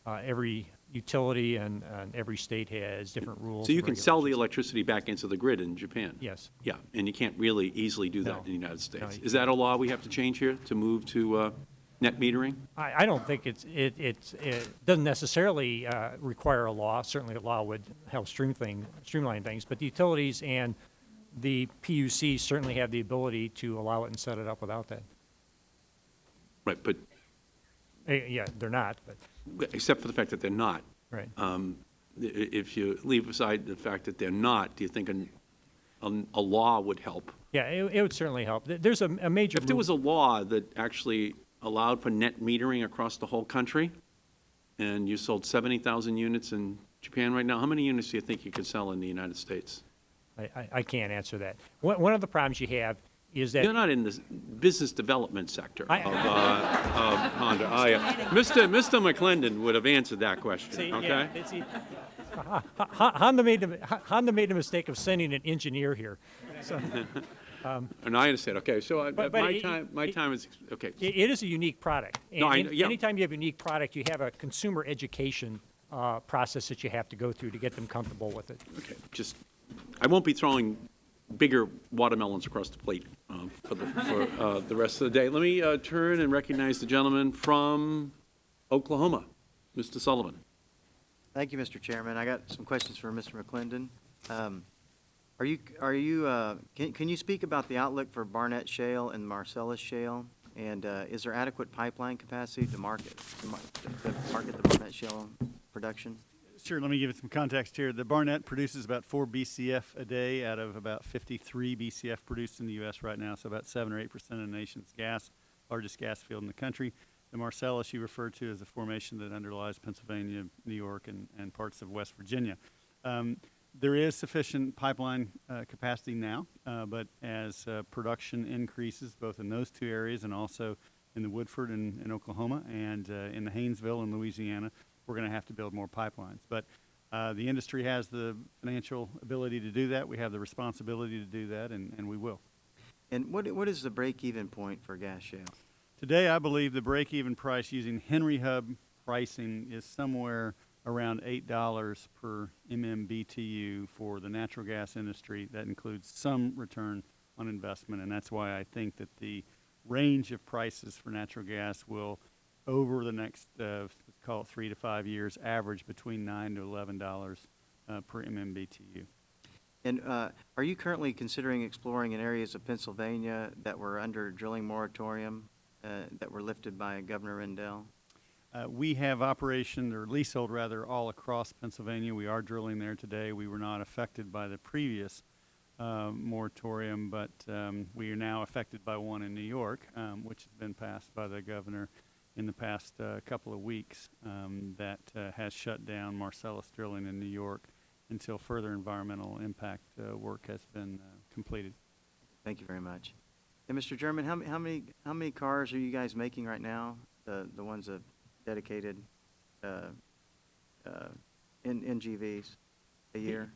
uh, every utility and, and every state has different rules. So you can sell the electricity back into the grid in Japan? Yes. Yeah, and you can't really easily do that No. in the United States. you Is that a law we have to change here to move to uh, net metering? I, I don't think it's, it, it's, it doesn't necessarily uh, require a law. Certainly, a law would help stream thing, streamline things, but the utilities and the PUC certainly have the ability to allow it and set it up without that. Right, but Eh, Yeah, they're not, but, except for the fact that they're not. right. Um, If you leave aside the fact that they're not, do you think an- an- a law would help? Yeah, it, it would certainly help. There's a, a major. If there was a law that actually allowed for net metering across the whole country, and you sold 70,000 units in Japan right now, how many units do you think you could sell in the United States? I, I, I can't answer that. One, one of the problems you have is that. You're not in the business development sector of uh, of Honda, are you? Mr. Mr. McClendon would have answered that question, See, okay? it's- it- Ho- Ho- Honda made, the- Honda made the mistake of sending an engineer here. So, And I understand, okay, so I- But- but my it- time, my it- time is, okay. It, it is a unique product. No, I know- yeah. Anytime you have a unique product, you have a consumer education uh, process that you have to go through to get them comfortable with it. Okay, just, I won't be throwing bigger watermelons across the plate um, for the, for uh, the rest of the day. Let me uh, turn and recognize the gentleman from Oklahoma, Mr. Sullivan. Thank you, Mr. Chairman. I got some questions for Mr. McClendon. Um, Are you, are you, uh, can, can you speak about the outlook for Barnett Shale and Marcellus Shale? And uh, is there adequate pipeline capacity to market, to to market the Barnett Shale production? Sure, let me give you some context here. The Barnett produces about four BCF a day out of about 53 BCF produced in the U.S. right now, so about 7 or 8 percent of the nation's gas, largest gas field in the country. The Marcellus you referred to is a formation that underlies Pennsylvania, New York, and, and parts of West Virginia. Um, there is sufficient pipeline uh, capacity now, uh, but as uh, production increases, both in those two areas and also in the Woodford in, in Oklahoma and uh, in the Haynesville in Louisiana, we're going to have to build more pipelines. But uh, the industry has the financial ability to do that. We have the responsibility to do that, and, and we will. And what, what is the break-even point for gas shale? Today, I believe the break-even price using Henry Hub pricing is somewhere around $8 per MMBTU for the natural gas industry. That includes some return on investment, and that's why I think that the range of prices for natural gas will, over the next, uh, call it three to five years, average between 9 to $11 uh, per MMBTU. And uh, are you currently considering exploring in areas of Pennsylvania that were under drilling moratorium, uh, that were lifted by Governor Rendell? Uh, We have operation, or leasehold rather, all across Pennsylvania. We are drilling there today. We were not affected by the previous uh, moratorium, but um, we are now affected by one in New York, um, which has been passed by the governor in the past uh, couple of weeks, um, that uh, has shut down Marcellus drilling in New York until further environmental impact uh, work has been uh, completed. Thank you very much. And Mr. German, how, how many, how many cars are you guys making right now? The, the ones that dedicated, uh, uh, N- NGVs a year?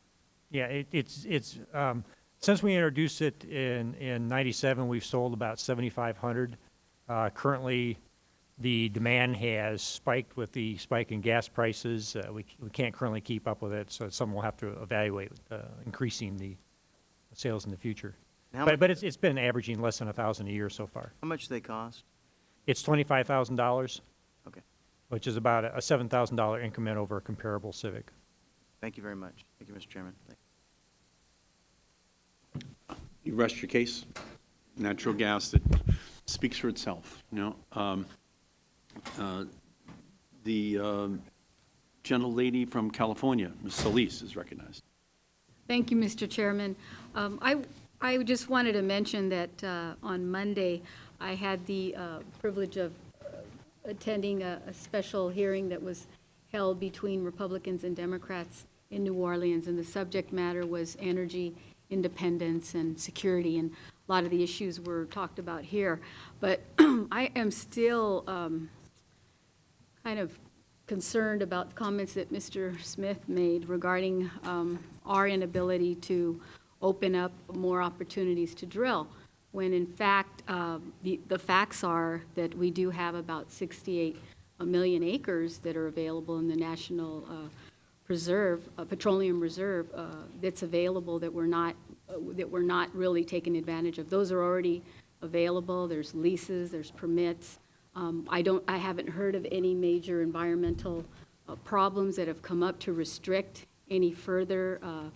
Yeah, it, it's, it's, um, since we introduced it in, in ninety-seven, we've sold about seventy-five hundred. Uh, currently, the demand has spiked with the spike in gas prices. Uh, we, we can't currently keep up with it, so some will have to evaluate, uh, increasing the sales in the future. But, but it's, it's been averaging less than a thousand a year so far. How much do they cost? It's twenty-five thousand dollars. Okay. Which is about a seven thousand dollar increment over a comparable Civic. Thank you very much. Thank you, Mr. Chairman. Thank- You rest your case. Natural gas that speaks for itself, you know. Um, uh, The um, gentlelady from California, Ms. Solis, is recognized. Thank you, Mr. Chairman. Um, I I just wanted to mention that uh, on Monday, I had the uh, privilege of uh, attending a a special hearing that was held between Republicans and Democrats in New Orleans, and the subject matter was energy independence and security, and a lot of the issues were talked about here. But I am still um, kind of concerned about the comments that Mr. Smith made regarding um, our inability to open up more opportunities to drill, when in fact, um, the the facts are that we do have about 68 million acres that are available in the National uh, Preserve, uh, Petroleum Reserve, uh, that's available that we're not, uh, that we're not really taking advantage of. Those are already available, there's leases, there's permits. Um, I don't, I haven't heard of any major environmental uh, problems that have come up to restrict any further uh,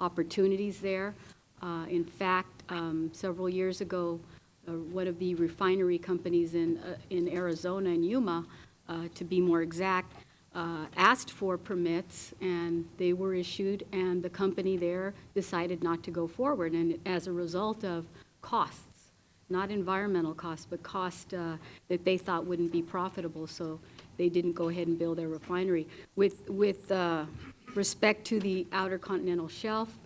opportunities there. Uh, In fact, um, several years ago, uh, one of the refinery companies in, uh, in Arizona, in Yuma, uh, to be more exact, uh, asked for permits, and they were issued, and the company there decided not to go forward, and as a result of costs, not environmental costs, but cost uh, that they thought wouldn't be profitable, so they didn't go ahead and build their refinery. With, with uh, respect to the Outer Continental Shelf,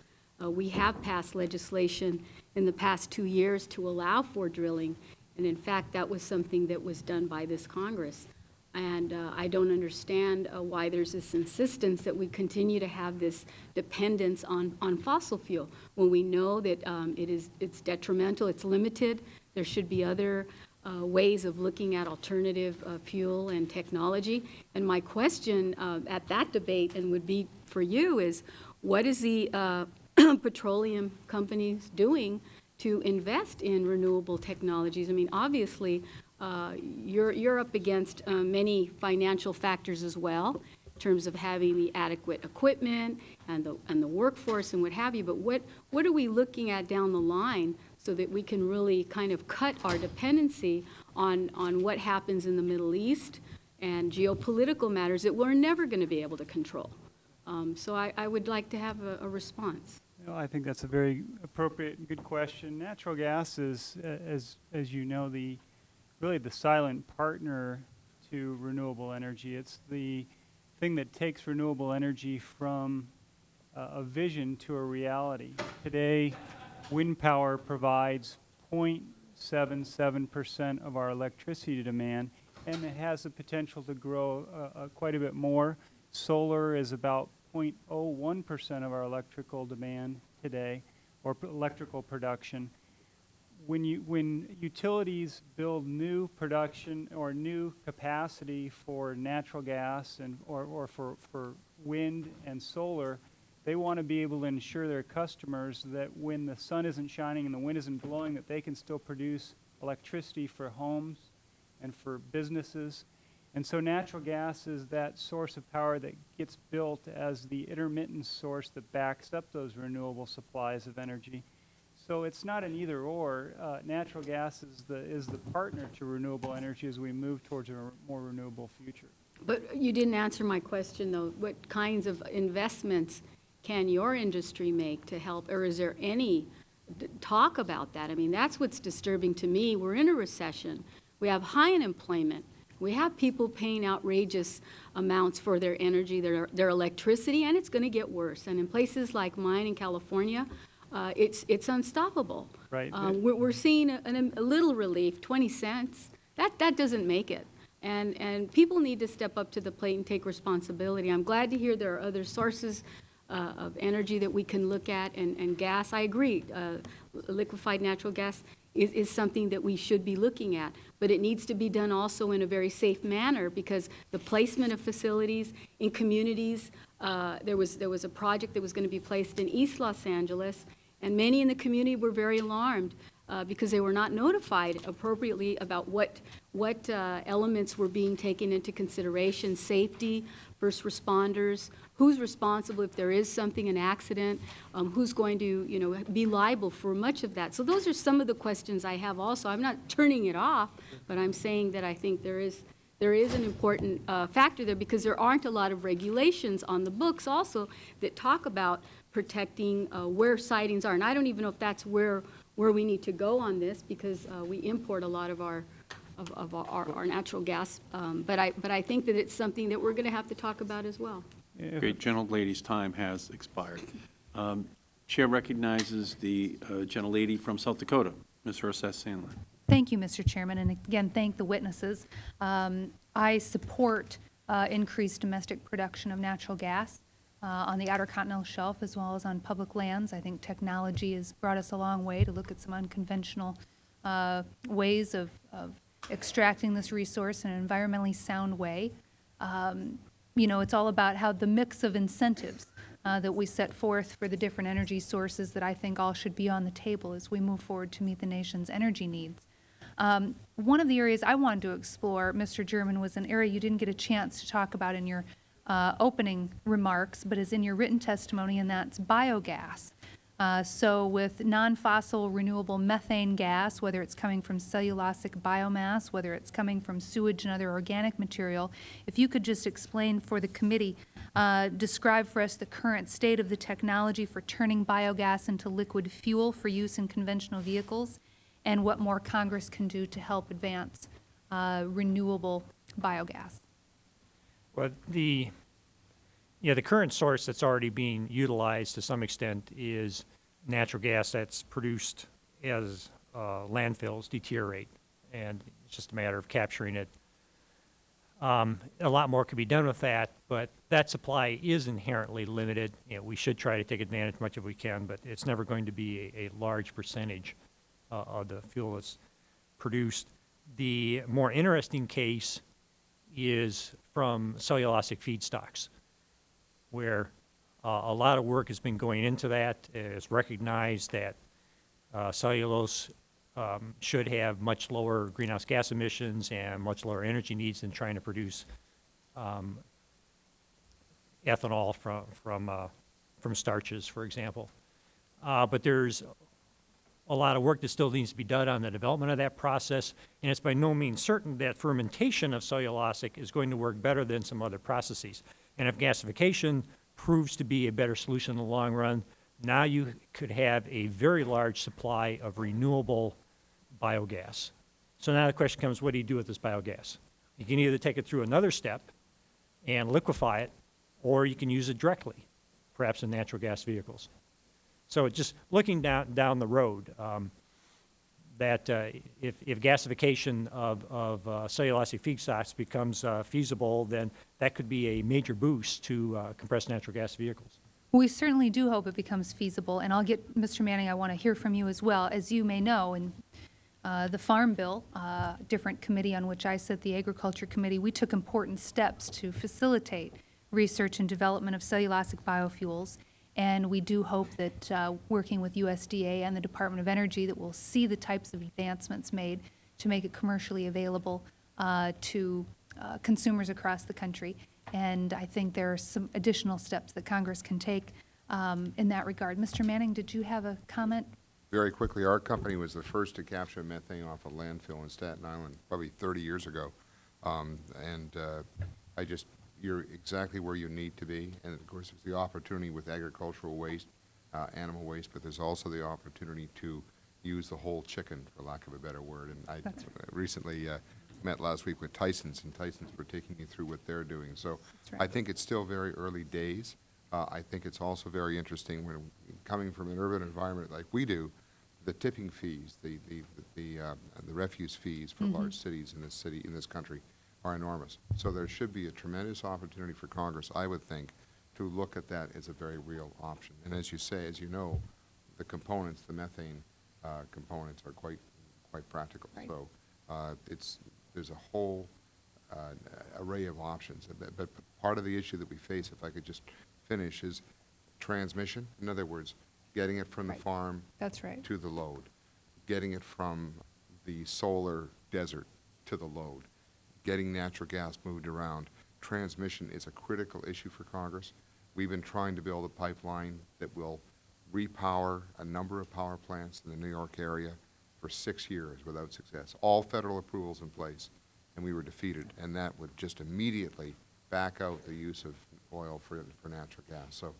uh, we have passed legislation in the past two years to allow for drilling, and in fact, that was something that was done by this Congress. And uh, I don't understand uh, why there's this insistence that we continue to have this dependence on, on fossil fuel when we know that um, it is it's detrimental, it's limited. There should be other uh, ways of looking at alternative uh, fuel and technology. And my question uh, at that debate and would be for you is, what is the uh, petroleum companies doing to invest in renewable technologies? I mean, obviously, uh, you're, you're up against uh, many financial factors as well, in terms of having the adequate equipment and the, and the workforce and what have you, but what, what are we looking at down the line so that we can really kind of cut our dependency on, on what happens in the Middle East and geopolitical matters that we're never going to be able to control? Um, So I, I would like to have a, a response. Well, I think that's a very appropriate and good question. Natural gas is, as, as you know, the, really the silent partner to renewable energy. It's the thing that takes renewable energy from uh, a vision to a reality. Today, wind power provides 0.77% of our electricity demand, and it has the potential to grow uh, uh, quite a bit more. Solar is about 0.01% of our electrical demand today, or electrical production. When you, when utilities build new production or new capacity for natural gas and, or, or for, for wind and solar, they want to be able to ensure their customers that when the sun isn't shining and the wind isn't blowing, that they can still produce electricity for homes and for businesses. And so natural gas is that source of power that gets built as the intermittent source that backs up those renewable supplies of energy. So it's not an either or. Uh, natural gas is the, is the partner to renewable energy as we move towards a more renewable future. But you didn't answer my question, though. What kinds of investments can your industry make to help, or is there any talk about that? I mean, that's what's disturbing to me. We're in a recession. We have high unemployment. We have people paying outrageous amounts for their energy, their, their electricity, and it's going to get worse. And in places like mine in California, uh, it's, it's unstoppable. Right. Um, we're, we're seeing a, an- a little relief, 20 cents. That, that doesn't make it. And, and people need to step up to the plate and take responsibility. I'm glad to hear there are other sources uh, of energy that we can look at, and, and gas, I agree. Uh, liquefied natural gas is, is something that we should be looking at, but it needs to be done also in a very safe manner because the placement of facilities in communities, uh, there was, there was a project that was going to be placed in East Los Angeles, and many in the community were very alarmed uh, because they were not notified appropriately about what, what uh, elements were being taken into consideration, safety, first responders, who's responsible if there is something, an accident, um, who's going to, you know, be liable for much of that. So those are some of the questions I have also. I'm not turning it off, but I'm saying that I think there is, there is an important uh, factor there because there aren't a lot of regulations on the books also that talk about protecting uh, where sitings are. And I don't even know if that's where, where we need to go on this because uh, we import a lot of our, of, of our, our natural gas. Um, But I, but I think that it's something that we're going to have to talk about as well. Great, gentlelady's time has expired. Um, Chair recognizes the uh, gentlelady from South Dakota, Ms. Herseth Sandlin. Thank you, Mr. Chairman, and again, thank the witnesses. Um, I support uh, increased domestic production of natural gas uh, on the Outer Continental Shelf as well as on public lands. I think technology has brought us a long way to look at some unconventional uh, ways of, of extracting this resource in an environmentally sound way. Um, You know, it's all about how the mix of incentives uh, that we set forth for the different energy sources that I think all should be on the table as we move forward to meet the nation's energy needs. Um, One of the areas I wanted to explore, Mr. German, was an area you didn't get a chance to talk about in your uh, opening remarks, but is in your written testimony, and that's biogas. Uh, So with non-fossil renewable methane gas, whether it's coming from cellulosic biomass, whether it's coming from sewage and other organic material, if you could just explain for the committee, uh, describe for us the current state of the technology for turning biogas into liquid fuel for use in conventional vehicles, and what more Congress can do to help advance uh, renewable biogas. Well, the, yeah, the current source that's already being utilized to some extent is natural gas that's produced as uh, landfills deteriorate, and it's just a matter of capturing it. Um, A lot more could be done with that, but that supply is inherently limited. You know, we should try to take advantage much as we can, but it's never going to be a, a large percentage uh, of the fuel that's produced. The more interesting case is from cellulosic feedstocks, where uh, a lot of work has been going into that. It's recognized that uh, cellulose um, should have much lower greenhouse gas emissions and much lower energy needs than trying to produce um, ethanol from from uh, from starches, for example. Uh, but there's a lot of work that still needs to be done on the development of that process, and it's by no means certain that fermentation of cellulosic is going to work better than some other processes. And if gasification proves to be a better solution in the long run, now you could have a very large supply of renewable biogas. So now the question comes, what do you do with this biogas? You can either take it through another step and liquefy it, or you can use it directly, perhaps in natural gas vehicles. So just looking down, down the road, um, that uh, if, if gasification of, of uh, cellulosic feedstocks becomes uh, feasible, then that could be a major boost to compressed natural gas vehicles. We certainly do hope it becomes feasible, and I'll get, Mr. Manning, I want to hear from you as well. As you may know, in uh, the Farm Bill, uh, different committee on which I sit, the Agriculture Committee, we took important steps to facilitate research and development of cellulosic biofuels, and we do hope that, uh, working with USDA and the Department of Energy, that we'll see the types of advancements made to make it commercially available uh, to uh, consumers across the country. And I think there are some additional steps that Congress can take um, in that regard. Mr. Manning, did you have a comment? Very quickly, our company was the first to capture methane off a landfill in Staten Island, probably 30 years ago. Um, and uh, I just, you're exactly where you need to be. And of course, there's the opportunity with agricultural waste, uh, animal waste, but there's also the opportunity to use the whole chicken, for lack of a better word. And I That's recently uh, met last week with Tyson's, and Tyson's were taking me through what they're doing. So right. I think it's still very early days. Uh, I think it's also very interesting when coming from an urban environment like we do, the tipping fees, the the the, uh, the refuse fees for Mhm. large cities in this city in this country are enormous. So there should be a tremendous opportunity for Congress, I would think, to look at that as a very real option. And as you say, as you know, the components, the methane uh, components, are quite quite practical. Right. So uh, it's there's a whole uh, array of options. But, but part of the issue that we face, if I could just finish, is transmission. In other words, getting it from the farm That's right. to the load, getting it from the solar desert to the load, getting natural gas moved around. Transmission is a critical issue for Congress. We've been trying to build a pipeline that will repower a number of power plants in the New York area for six years without success. All federal approvals in place. and we were defeated, and that would just immediately back out the use of oil for, for natural gas. So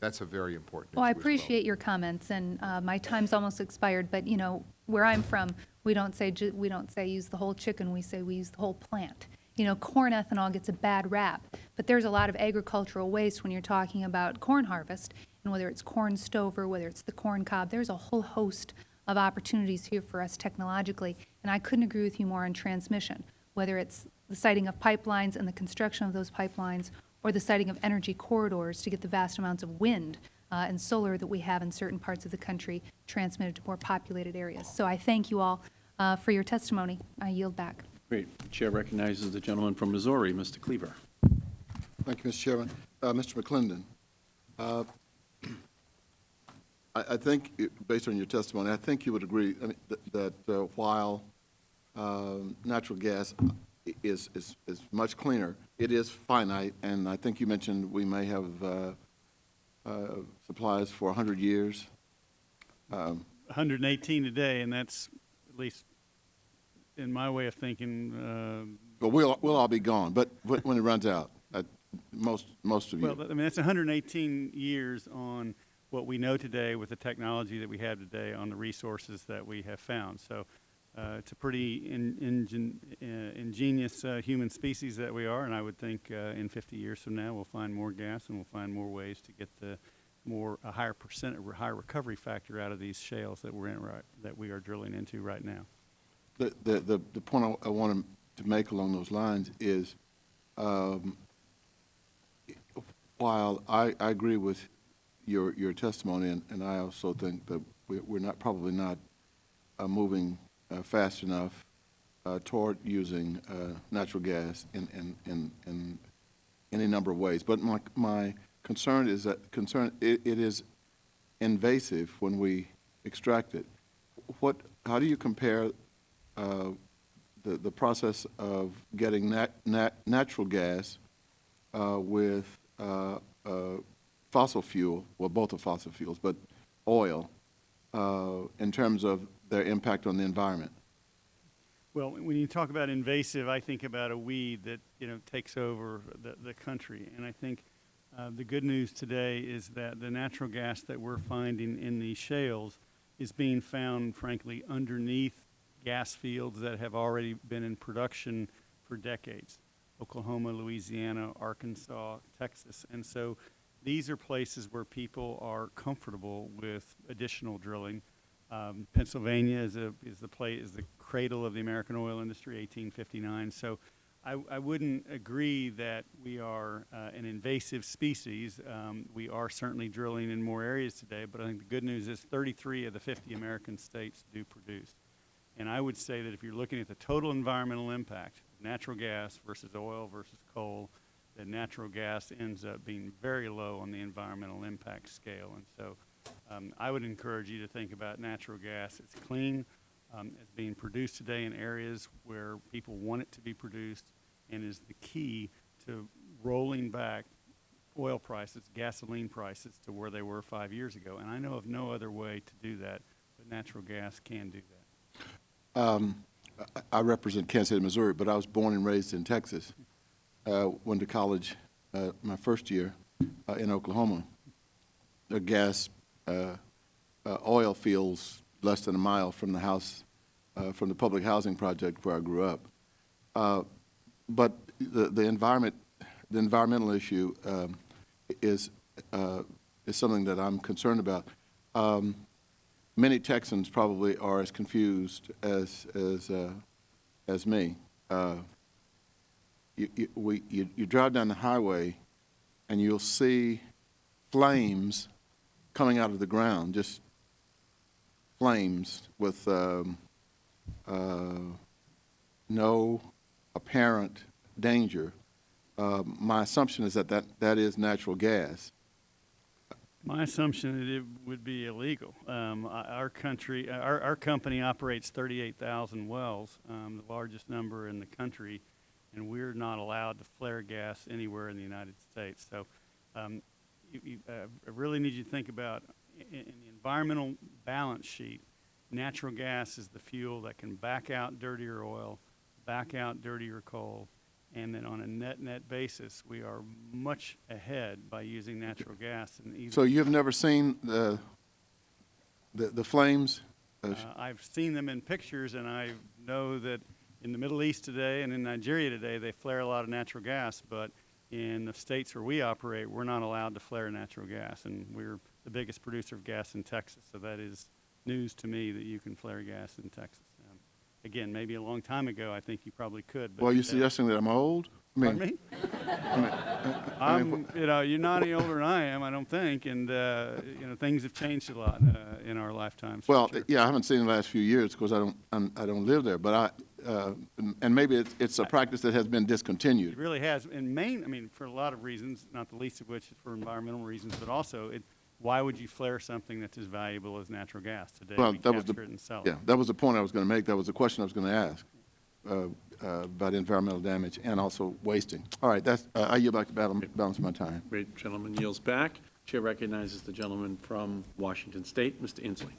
that's a very important Well, I appreciate your comments, and uh, my time's almost expired, but, you know, where I'm from, we don't say, ju- we don't say use the whole chicken, we say we use the whole plant. You know, corn ethanol gets a bad rap, but there's a lot of agricultural waste when you're talking about corn harvest, and whether it's corn stover, whether it's the corn cob, there's a whole host of opportunities here for us technologically, and I couldn't agree with you more on transmission, whether it's the siting of pipelines and the construction of those pipelines, or the siting of energy corridors to get the vast amounts of wind uh, and solar that we have in certain parts of the country transmitted to more populated areas. So I thank you all uh, for your testimony. I yield back. Great. The Chair recognizes the gentleman from Missouri, Mr. Cleaver. Thank you, Mr. Chairman. Uh, Mr. McClendon, uh, I, I think, it- based on your testimony, I think you would agree I mean, that, that uh, while um, natural gas is, is, is much cleaner, it is finite, and I think you mentioned we may have uh, uh, supplies for 100 years. Um, 118 today, and that's, at least in my way of thinking, uh, But we'll, we'll all be gone, but wh- when it runs out, uh, most, most of you. Well, I mean, that's 118 years on what we know today with the technology that we have today on the resources that we have found. So uh, it's a pretty in, ingen, uh, ingenious uh, human species that we are, and I would think uh, in 50 years from now we'll find more gas and we'll find more ways to get the more a higher percent, a higher recovery factor out of these shales that we're in right, that we are drilling into right now. The, the, the, the point I, I want to make along those lines is, um, while I, I agree with your, your testimony, and, and I also think that we, we're not, probably not, uh, moving, fast enough, uh, toward using, uh, natural gas in, in, in, in any number of ways. But my, my concern is that, concern, it, it is invasive when we extract it. What, how do you compare uh, the, the process of getting nat, nat, natural gas uh, with uh, uh, fossil fuel, well, both are fossil fuels, but oil, uh, in terms of their impact on the environment? Well, when you talk about invasive, I think about a weed that, you know, takes over the, the country. And I think uh, the good news today is that the natural gas that we're finding in these shales is being found, frankly, underneath gas fields that have already been in production for decades. Oklahoma, Louisiana, Arkansas, Texas. And so these are places where people are comfortable with additional drilling. Um, Pennsylvania is a is the play is the cradle of the American oil industry, 1859. So, I, I wouldn't agree that we are uh, an invasive species. Um, we are certainly drilling in more areas today, but I think the good news is 33 of the 50 American states do produce. And I would say that if you're looking at the total environmental impact, natural gas versus oil versus coal, that natural gas ends up being very low on the environmental impact scale. And so um, I would encourage you to think about natural gas. It's clean. Um, it's being produced today in areas where people want it to be produced and is the key to rolling back oil prices, gasoline prices to where they were five years ago. And I know of no other way to do that, but natural gas can do that. Um, I represent Kansas City, Missouri, but I was born and raised in Texas. Uh, went to college uh, my first year uh, in Oklahoma. The gas, uh, uh, oil fields less than a mile from the house, uh, from the public housing project where I grew up. Uh, but the, the environment, the environmental issue um, is, uh, is something that I'm concerned about. Um, many Texans probably are as confused as as as me. You, you, we, you, you drive down the highway, and you'll see flames coming out of the ground, just flames with um, uh, no apparent danger. Uh, my assumption is that, that that is natural gas. My assumption that it would be illegal. Um, our country, our, our company operates 38,000 wells, um, the largest number in the country, and we're not allowed to flare gas anywhere in the United States. So, um, you, you, uh, I really need you to think about in, in the environmental balance sheet. Natural gas is the fuel that can back out dirtier oil, back out dirtier coal, and then on a net-net basis, we are much ahead by using natural gas. So you've never seen the, the, the flames? Uh, I've seen them in pictures, and I know that in the Middle East today and in Nigeria today, they flare a lot of natural gas, but in the states where we operate, we're not allowed to flare natural gas, and we're the biggest producer of gas in Texas, so that is news to me that you can flare gas in Texas. Um, Again, maybe a long time ago, I think you probably could, but. Well, you today- suggesting that I'm old? I mean- Pardon me? I mean, I mean, I'm, you know, you're not any older than I am, I don't think, and, uh, you know, things have changed a lot uh, in our lifetimes. Well, sure. yeah, I haven't seen the last few years because I don't, I'm- I don't live there, but I, uh, and- and maybe it's, it's a practice that has been discontinued. It really has, in Maine, I mean, for a lot of reasons, not the least of which is for environmental reasons, but also, it, why would you flare something that's as valuable as natural gas today? Well, We that was the, it and sell it. yeah, that was the point I was going to make. That was the question I was going to ask uh, uh, about environmental damage and also wasting. All right, that's, uh, I yield back to balance, balance my time. Great, gentleman yields back. Chair recognizes the gentleman from Washington State, Mr. Inslee.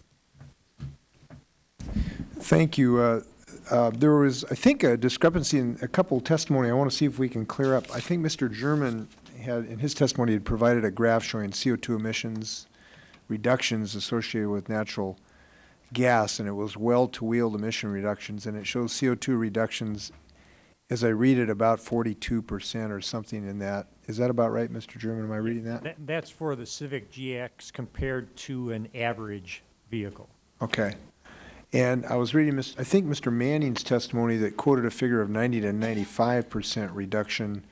Thank you. Uh, There was, I think, a discrepancy in a couple of testimony I want to see if we can clear up. I think Mr. German had, in his testimony, had provided a graph showing CO2 emissions reductions associated with natural gas, and it was well-to-wheeled emission reductions, and it shows CO2 reductions, as I read it, about 42% or something in that. Is that about right, Mr. German? Am I reading that? That, that's for the Civic GX compared to an average vehicle. Okay. And I was reading, I think Mr. Manning's testimony that quoted a figure of 90 to 95 percent reduction,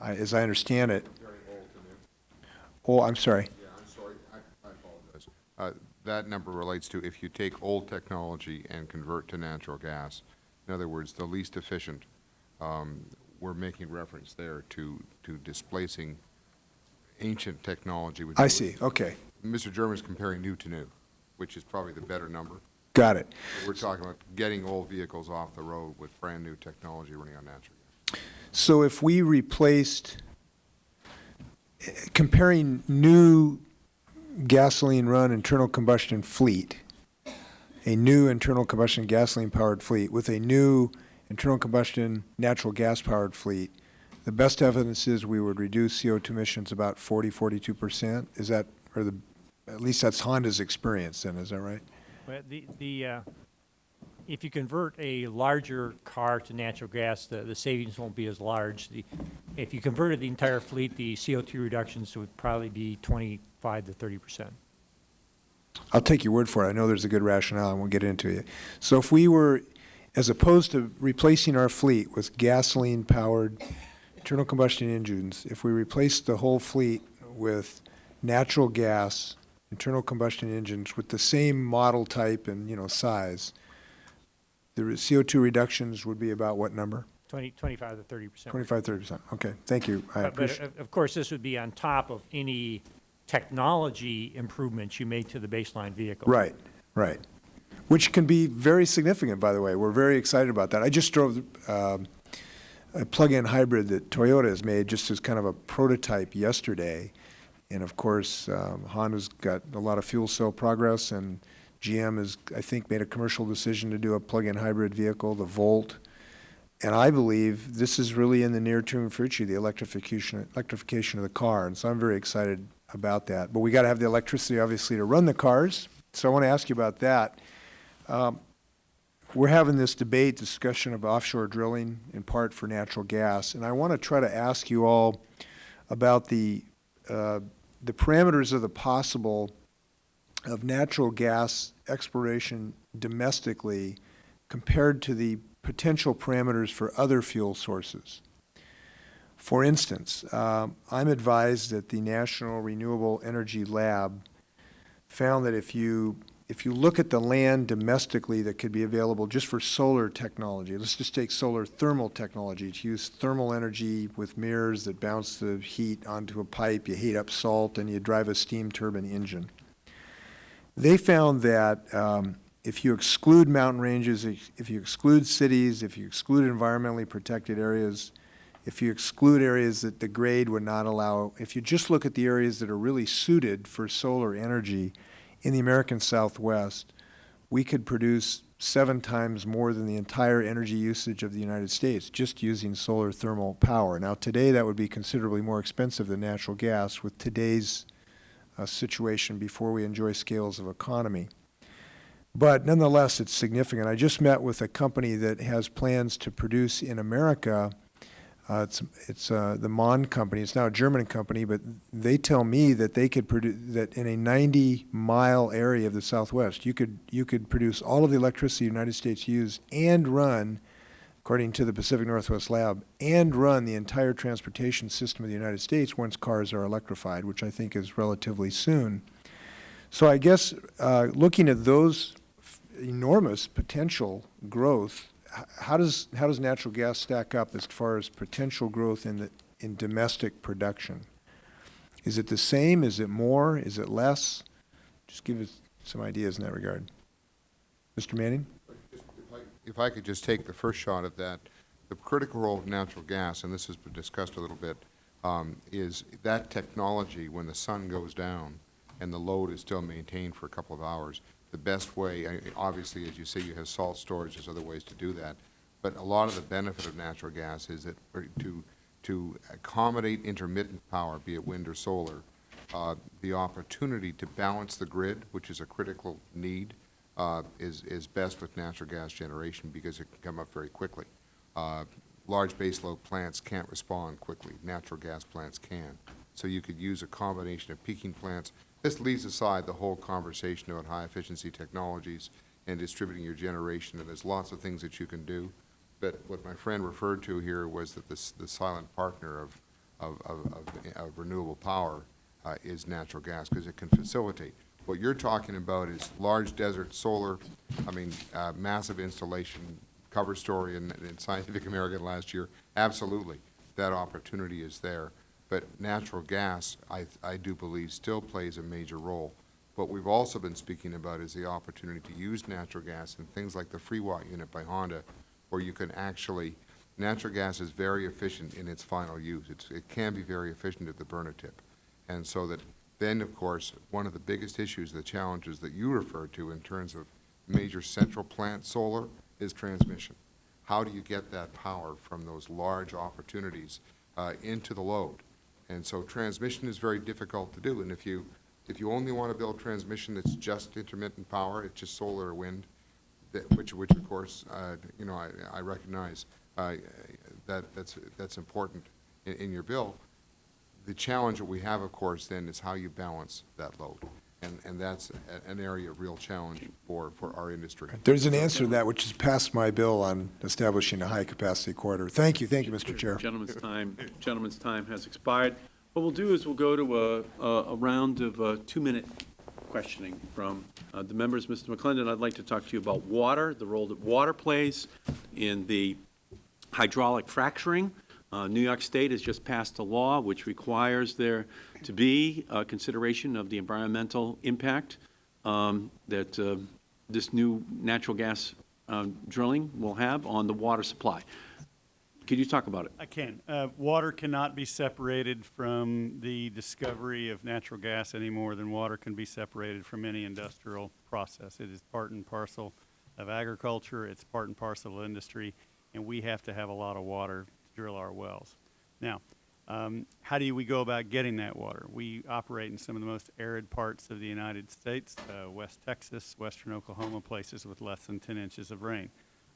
I- as I understand it. Oh, I'm sorry. Yeah, I'm sorry, I, I apologize. Uh, that number relates to if you take old technology and convert to natural gas. In other words, the least efficient, um, we're making reference there to, to displacing ancient technology. with I see, okay. Mr. is comparing new to new, which is probably the better number. Got it. We're talking about getting old vehicles off the road with brand-new technology running on natural gas. So if we replaced, comparing new gasoline-run internal combustion fleet, a new internal combustion gasoline-powered fleet with a new internal combustion natural gas-powered fleet, the best evidence is we would reduce CO2 emissions about 40, 42 percent. Is that, or the, at least that's Honda's experience then, is that right? Well, the, the, uh, if you convert a larger car to natural gas, the, the savings won't be as large. The, if you converted the entire fleet, the CO2 reductions would probably be 25 to 30 percent. I'll take your word for it. I know there's a good rationale, and we'll get into it. So if we were, as opposed to replacing our fleet with gasoline-powered internal combustion engines, if we replaced the whole fleet with natural gas internal combustion engines with the same model type and, you know, size, the re- CO2 reductions would be about what number? 20, 25 to 30 percent. 25, 30 percent. Okay, thank you. I But, but of course, this would be on top of any technology improvements you made to the baseline vehicle. Right, right. Which can be very significant, by the way. We're very excited about that. I just drove um, a plug-in hybrid that Toyota has made just as kind of a prototype yesterday. And of course, um, Honda's got a lot of fuel cell progress, and GM has, I think, made a commercial decision to do a plug-in hybrid vehicle, the Volt. And I believe this is really in the near-term future, the electrification, electrification of the car. And so I'm very excited about that. But we got to have the electricity, obviously, to run the cars. So I want to ask you about that. Um, We're having this debate, discussion of offshore drilling, in part for natural gas. And I want to try to ask you all about the, uh, the parameters of the possible of natural gas exploration domestically compared to the potential parameters for other fuel sources. For instance, um, I'm advised that the National Renewable Energy Lab found that if you, if you look at the land domestically that could be available just for solar technology, let's just take solar thermal technology, to use thermal energy with mirrors that bounce the heat onto a pipe, you heat up salt, and you drive a steam turbine engine. They found that um, if you exclude mountain ranges, if you exclude cities, if you exclude environmentally protected areas, if you exclude areas that the grade would not allow, if you just look at the areas that are really suited for solar energy in the American Southwest, we could produce seven times more than the entire energy usage of the United States, just using solar thermal power. Now, today, that would be considerably more expensive than natural gas with today's uh, situation before we enjoy scales of economy. But nonetheless, it's significant. I just met with a company that has plans to produce in America. Uh, it's it's uh, the Mon company. It's now a German company, but they tell me that they could produce that in a 90 mile area of the Southwest, you could you could produce all of the electricity the United States used and run, according to the Pacific Northwest Lab, and run the entire transportation system of the United States once cars are electrified, which I think is relatively soon. So I guess uh, looking at those enormous potential growth. How does, how does natural gas stack up as far as potential growth in the, in domestic production? Is it the same? Is it more? Is it less? Just give us some ideas in that regard. Mr. Manning? If I could just take the first shot at that, the critical role of natural gas, and this has been discussed a little bit, um, is that technology, when the sun goes down and the load is still maintained for a couple of hours, the best way, obviously, as you say, you have salt storage, there's other ways to do that, but a lot of the benefit of natural gas is that to, to accommodate intermittent power, be it wind or solar, uh, the opportunity to balance the grid, which is a critical need, uh, is, is best with natural gas generation because it can come up very quickly. Uh, Large baseload plants can't respond quickly. Natural gas plants can. So you could use a combination of peaking plants. This leaves aside the whole conversation about high-efficiency technologies and distributing your generation, and there's lots of things that you can do. But what my friend referred to here was that this, the silent partner of, of, of, of- of renewable power uh, is natural gas, because it can facilitate. What you're talking about is large desert solar, I mean, uh, massive installation, cover story in, in Scientific American last year. Absolutely, that opportunity is there. But natural gas, I, I do believe, still plays a major role. What we've also been speaking about is the opportunity to use natural gas in things like the Freewatt unit by Honda, where you can actually, natural gas is very efficient in its final use. It's, it can be very efficient at the burner tip. And so that, then, of course, one of the biggest issues, the challenges that you referred to in terms of major central plant solar is transmission. How do you get that power from those large opportunities uh, into the load? And so transmission is very difficult to do, and if you, if you only want to build transmission that's just intermittent power, it's just solar or wind, that, which, which of course, uh, you know, I, I recognize, uh, that, that's, that's important in, in your bill. The challenge that we have, of course, then, is how you balance that load. And, and that's a- an area of real challenge for, for our industry. There's an answer to that, which is passed my bill on establishing a high-capacity corridor. Thank you, thank you, Mr. Chair. Gentleman's time, gentleman's time has expired. What we'll do is we'll go to a, a a round of uh, two-minute questioning from uh, the members. Mr. McClendon, I'd like to talk to you about water, the role that water plays in the hydraulic fracturing. Uh, New York State has just passed a law which requires there to be a consideration of the environmental impact um, that uh, this new natural gas um, drilling will have on the water supply. Could you talk about it? I can. Uh, Water cannot be separated from the discovery of natural gas any more than water can be separated from any industrial process. It is part and parcel of agriculture, it's part and parcel of industry, and we have to have a lot of water to drill our wells. Now, um, how do we go about getting that water? We operate in some of the most arid parts of the United States, uh, West Texas, western Oklahoma, places with less than 10 inches of rain.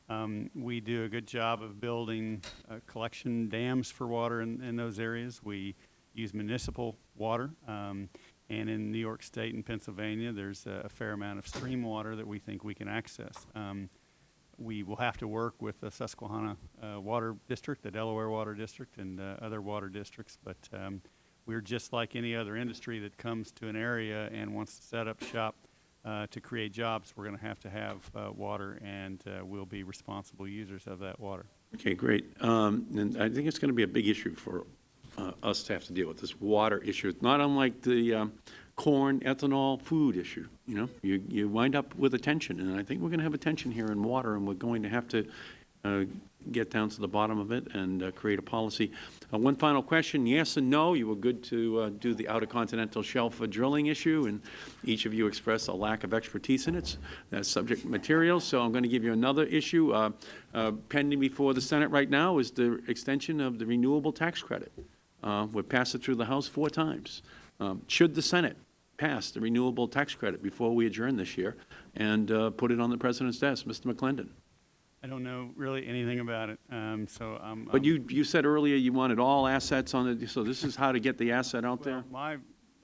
Um, we do a good job of building uh, collection dams for water in, in those areas. We use municipal water. Um, and in New York State and Pennsylvania, there's a, a fair amount of stream water that we think we can access. Um, we will have to work with the Susquehanna uh, Water District, the Delaware Water District, and uh, other water districts. But um, we're just like any other industry that comes to an area and wants to set up shop uh, to create jobs. We're going to have to have uh, water, and uh, we'll be responsible users of that water. Okay, great. Um, And I think it's going to be a big issue for uh, us to have to deal with, this water issue. It's not unlike the um, corn, ethanol, food issue, you know? You, you wind up with a tension, and I think we're going to have a tension here in water, and we're going to have to uh, get down to the bottom of it and uh, create a policy. Uh, One final question, yes and no. You were good to uh, do the Outer Continental Shelf drilling issue, and each of you expressed a lack of expertise in it, uh, subject material. So I'm going to give you another issue. Uh, Pending before the Senate right now is the extension of the renewable tax credit. Uh, We've passed it through the House four times. Um, Should the Senate pass the renewable tax credit before we adjourn this year and uh, put it on the President's desk? Mr. McClendon? I don't know really anything about it, um, so I'm. But you, you said earlier you wanted all assets on it, so this is how to get the asset out there? My,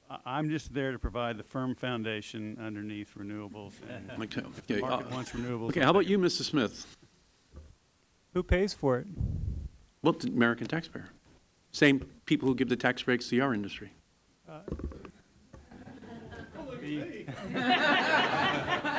I- I'm just there to provide the firm foundation underneath renewables. and Okay, The market uh, wants renewables. Okay, how about you, Mr. Smith? Who pays for it? Well, the American taxpayer. Same people who give the tax breaks to our industry.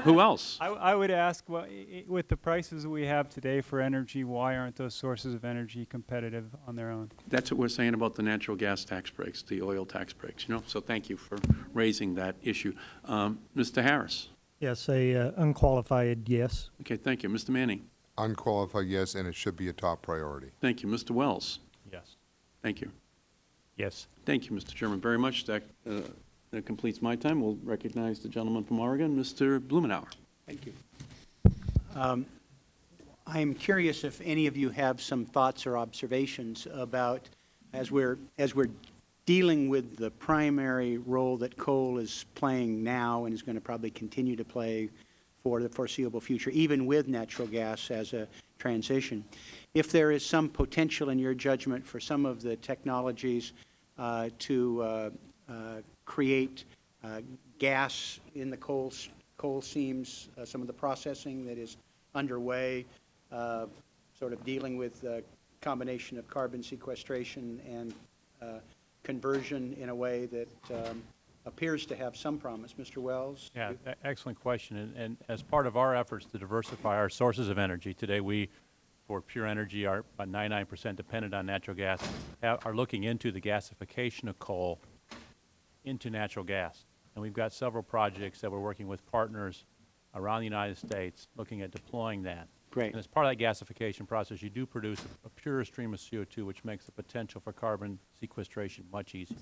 Who else? I, I would ask, well, i- i- with the prices we have today for energy, why aren't those sources of energy competitive on their own? That's what we're saying about the natural gas tax breaks, the oil tax breaks, you know? So thank you for raising that issue. Um, Mr. Harris? Yes, a uh, unqualified yes. Okay, thank you. Mr. Manning? Unqualified, yes, and it should be a top priority. Thank you. Mr. Wells? Yes. Thank you. Yes. Thank you, Mr. Chairman, very much. That, uh, that completes my time. We'll recognize the gentleman from Oregon, Mr. Blumenauer. Thank you. Um, I am curious if any of you have some thoughts or observations about, as we're, as we're dealing with the primary role that coal is playing now and is going to probably continue to play for the foreseeable future, even with natural gas as a transition, if there is some potential in your judgment for some of the technologies uh, to uh, uh, create uh, gas in the coal, coal seams, uh, some of the processing that is underway, uh, sort of dealing with the combination of carbon sequestration and uh, conversion in a way that um, appears to have some promise. Mr. Wells? Yeah, excellent question. And, and as part of our efforts to diversify our sources of energy, today we, for pure energy, are about 99% dependent on natural gas, ha- are looking into the gasification of coal into natural gas. And we've got several projects that we're working with partners around the United States looking at deploying that. Great. And as part of that gasification process, you do produce a, a pure stream of CO2, which makes the potential for carbon sequestration much easier.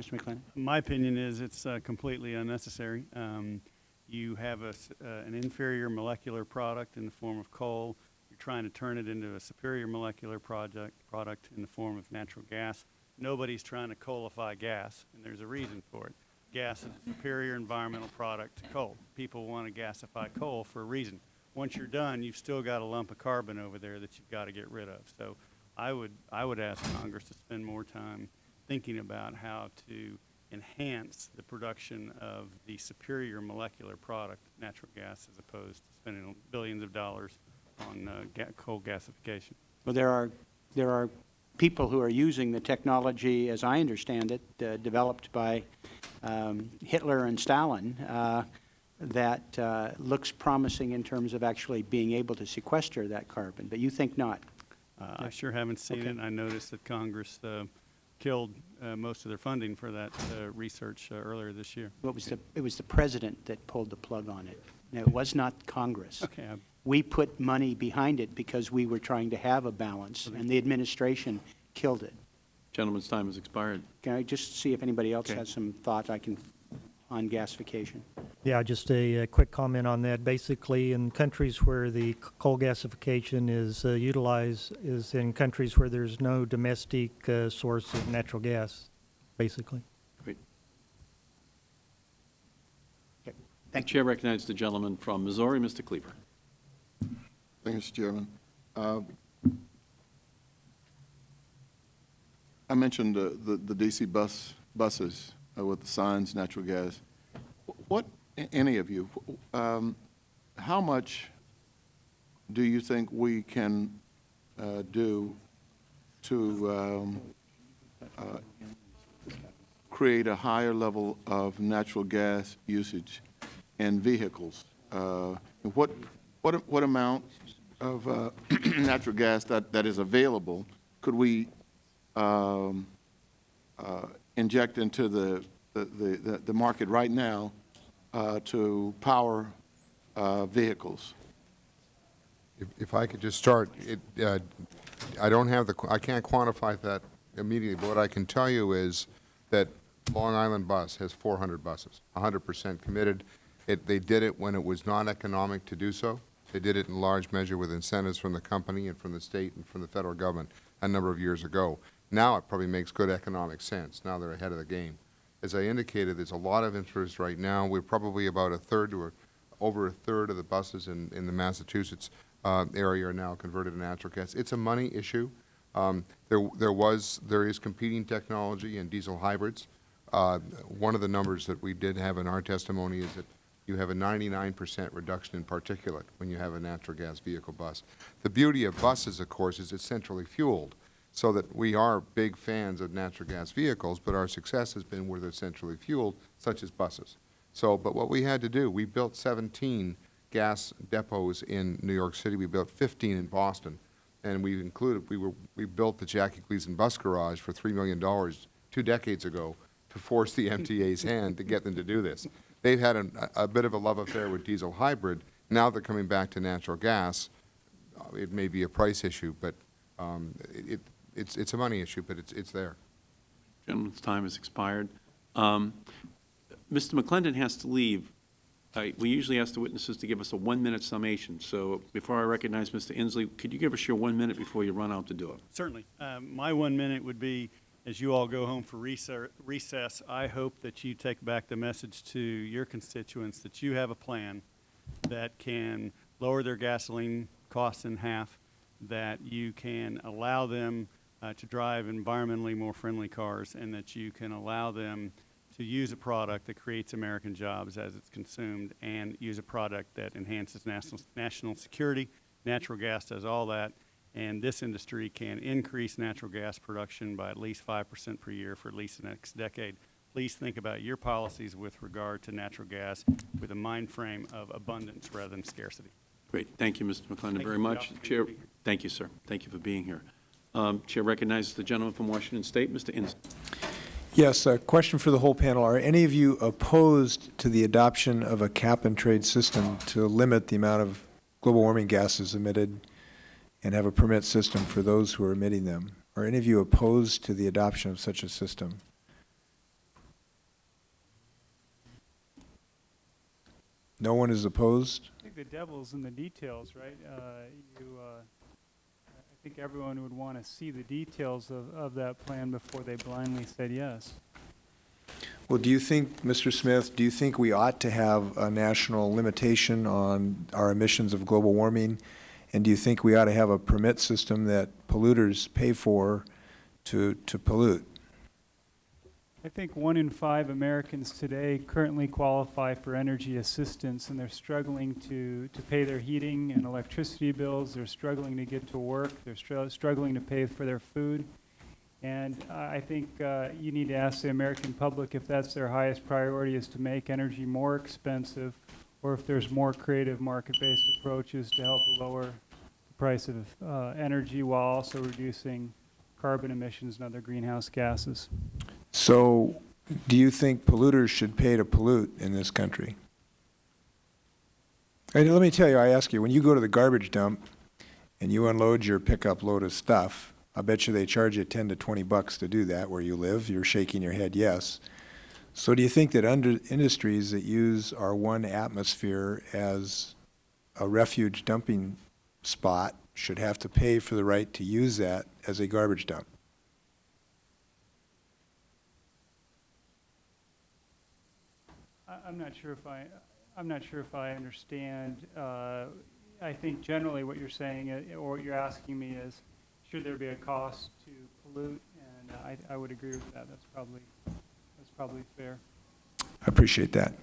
Mr. McClendon? My opinion is it's uh, completely unnecessary. Um, You have a s- uh, an inferior molecular product in the form of coal. You're trying to turn it into a superior molecular project, product in the form of natural gas. Nobody's trying to coalify gas, and there's a reason for it. Gas is a superior environmental product to coal. People want to gasify coal for a reason. Once you're done, you've still got a lump of carbon over there that you've got to get rid of. So I would, I would ask Congress to spend more time thinking about how to enhance the production of the superior molecular product, natural gas, as opposed to spending billions of dollars on uh, ga- coal gasification. Well, there are, there are people who are using the technology, as I understand it, uh, developed by um, Hitler and Stalin, uh, that uh, looks promising in terms of actually being able to sequester that carbon, but you think not? Uh, I sure haven't seen Okay. it. I noticed that Congress uh, killed uh, most of their funding for that uh, research uh, earlier this year. What was the, it was the president that pulled the plug on it. No, it was not Congress. Okay, I- We put money behind it because we were trying to have a balance, and the administration killed it. Gentleman's time has expired. Can I just see if anybody else Okay. has some thought I can, on gasification? Yeah, just a, uh quick comment on that. Basically, in countries where the coal gasification is uh, utilized is in countries where there's no domestic uh, source of natural gas, basically. Great. Okay. Thank The Chair recognizes the gentleman from Missouri, Mr. Cleaver. Mr. Chairman. Uh, I mentioned uh, the the DC bus, buses uh, with the signs, natural gas. What, any of you, um, how much do you think we can uh, do to um, uh, create a higher level of natural gas usage in vehicles? Uh, What, what, what amount of uh, natural gas that, that is available could we um, uh, inject into the, the, the, the market right now uh, to power uh, vehicles? If- If I could just start, it, uh, I don't have the, I can't quantify that immediately, but what I can tell you is that Long Island Bus has 400 buses, 100% committed. It, they did it when it was non-economic to do so. They did it in large measure with incentives from the company and from the state and from the federal government a number of years ago. Now it probably makes good economic sense. Now they're ahead of the game. As I indicated, there's a lot of interest right now. We're probably about a third to a, over a third of the buses in, in the Massachusetts uh, area are now converted to natural gas. It's a money issue. Um, there, there was, there is competing technology in diesel hybrids. Uh, one of the numbers that we did have in our testimony is that you have a 99% reduction in particulate when you have a natural gas vehicle bus. The beauty of buses, of course, is it's centrally fueled, so that we are big fans of natural gas vehicles, but our success has been where they're centrally fueled, such as buses. So, but what we had to do, we built 17 gas depots in New York City. We built 15 in Boston. And we included, we were, we built the Jackie Gleason Bus Garage for $3 million two decades ago to force the MTA's hand to get them to do this. They've had a, a bit of a love affair with diesel hybrid. Now they're coming back to natural gas. Uh, It may be a price issue, but um, it, it's, it's a money issue, but it's, it's there. Gentleman's time has expired. Um, Mr. McClendon has to leave. I- We usually ask the witnesses to give us a one-minute summation, so before I recognize Mr. Inslee, could you give us your one minute before you run out the door? Certainly. Um, My one minute would be, as you all go home for recess- I hope that you take back the message to your constituents that you have a plan that can lower their gasoline costs in half, that you can allow them uh, to drive environmentally more friendly cars, and that you can allow them to use a product that creates American jobs as it's consumed, and use a product that enhances national, national security. Natural gas does all that, and this industry can increase natural gas production by at least five percent per year for at least the next decade. Please think about your policies with regard to natural gas with a mind frame of abundance rather than scarcity. Great, thank you, Mr. McClendon, very much. Chair, to be here. thank you, sir. Thank you for being here. Um, Chair recognizes the gentleman from Washington State, Mr. Inslee. Yes, a question for the whole panel. Are any of you opposed to the adoption of a cap-and-trade system to limit the amount of global warming gases emitted and have a permit system for those who are emitting them? Are any of you opposed to the adoption of such a system? No one is opposed? I think the devil's in the details, right? Uh, You, uh, I think everyone would want to see the details of, of that plan before they blindly said yes. Well, do you think, Mr. Smith, do you think we ought to have a national limitation on our emissions of global warming? And do you think we ought to have a permit system that polluters pay for to, to pollute? I think one in five Americans today currently qualify for energy assistance, and they're struggling to, to pay their heating and electricity bills. They're struggling to get to work. They're str- struggling to pay for their food. And I I think uh, you need to ask the American public if that's their highest priority is to make energy more expensive, or if there's more creative market-based approaches to help lower the price of uh, energy while also reducing carbon emissions and other greenhouse gases. So, do you think polluters should pay to pollute in this country? And let me tell you, I ask you, when you go to the garbage dump and you unload your pickup load of stuff, I bet you they charge you 10 to 20 bucks to do that where you live. You're shaking your head yes. So do you think that under industries that use our one atmosphere as a refuge dumping spot should have to pay for the right to use that as a garbage dump? I'm not sure if I, I'm not sure if I understand. Uh, I think generally what you're saying, uh, or what you're asking me is, should there be a cost to pollute? And I, I would agree with that. That's probably, probably fair. I appreciate that.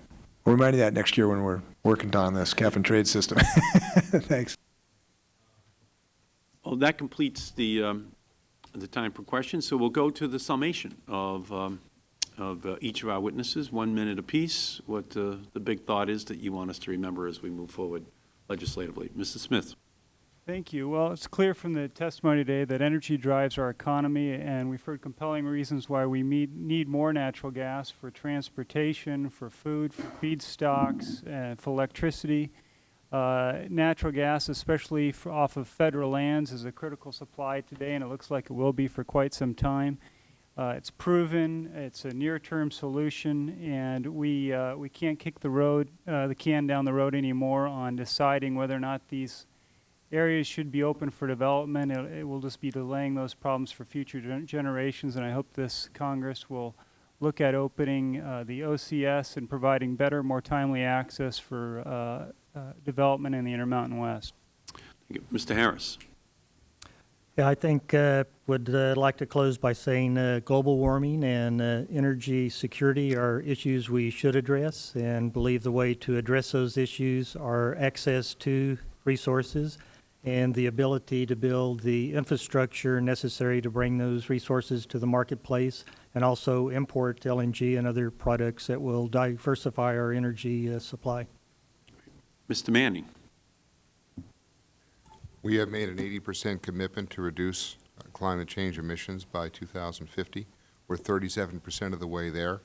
We'll remind you that next year when we're working on this cap and trade system. Thanks. Well, that completes the, um, the time for questions, so we'll go to the summation of, um, of uh, each of our witnesses, one minute apiece, what uh, the big thought is that you want us to remember as we move forward legislatively. Mrs. Smith. Thank you. Well, it's clear from the testimony today that energy drives our economy, and we've heard compelling reasons why we need, more natural gas for transportation, for food, for feedstocks, and for electricity. Uh, natural gas, especially off of federal lands, is a critical supply today, and it looks like it will be for quite some time. Uh, it's proven, it's a near-term solution, and we, uh, we can't kick the road, uh, the can down the road anymore on deciding whether or not these areas should be open for development. It, it will just be delaying those problems for future gen- generations, and I hope this Congress will look at opening uh, the OCS and providing better, more timely access for uh, uh, development in the Intermountain West. Thank you. Mr. Harris. Yeah, I think, uh, would uh, like to close by saying uh, global warming and uh, energy security are issues we should address and believe the way to address those issues are access to resources and the ability to build the infrastructure necessary to bring those resources to the marketplace and also import LNG and other products that will diversify our energy uh, supply. Mr. Manning. We have made an 80% commitment to reduce uh, climate change emissions by 2050. We're 37% of the way there.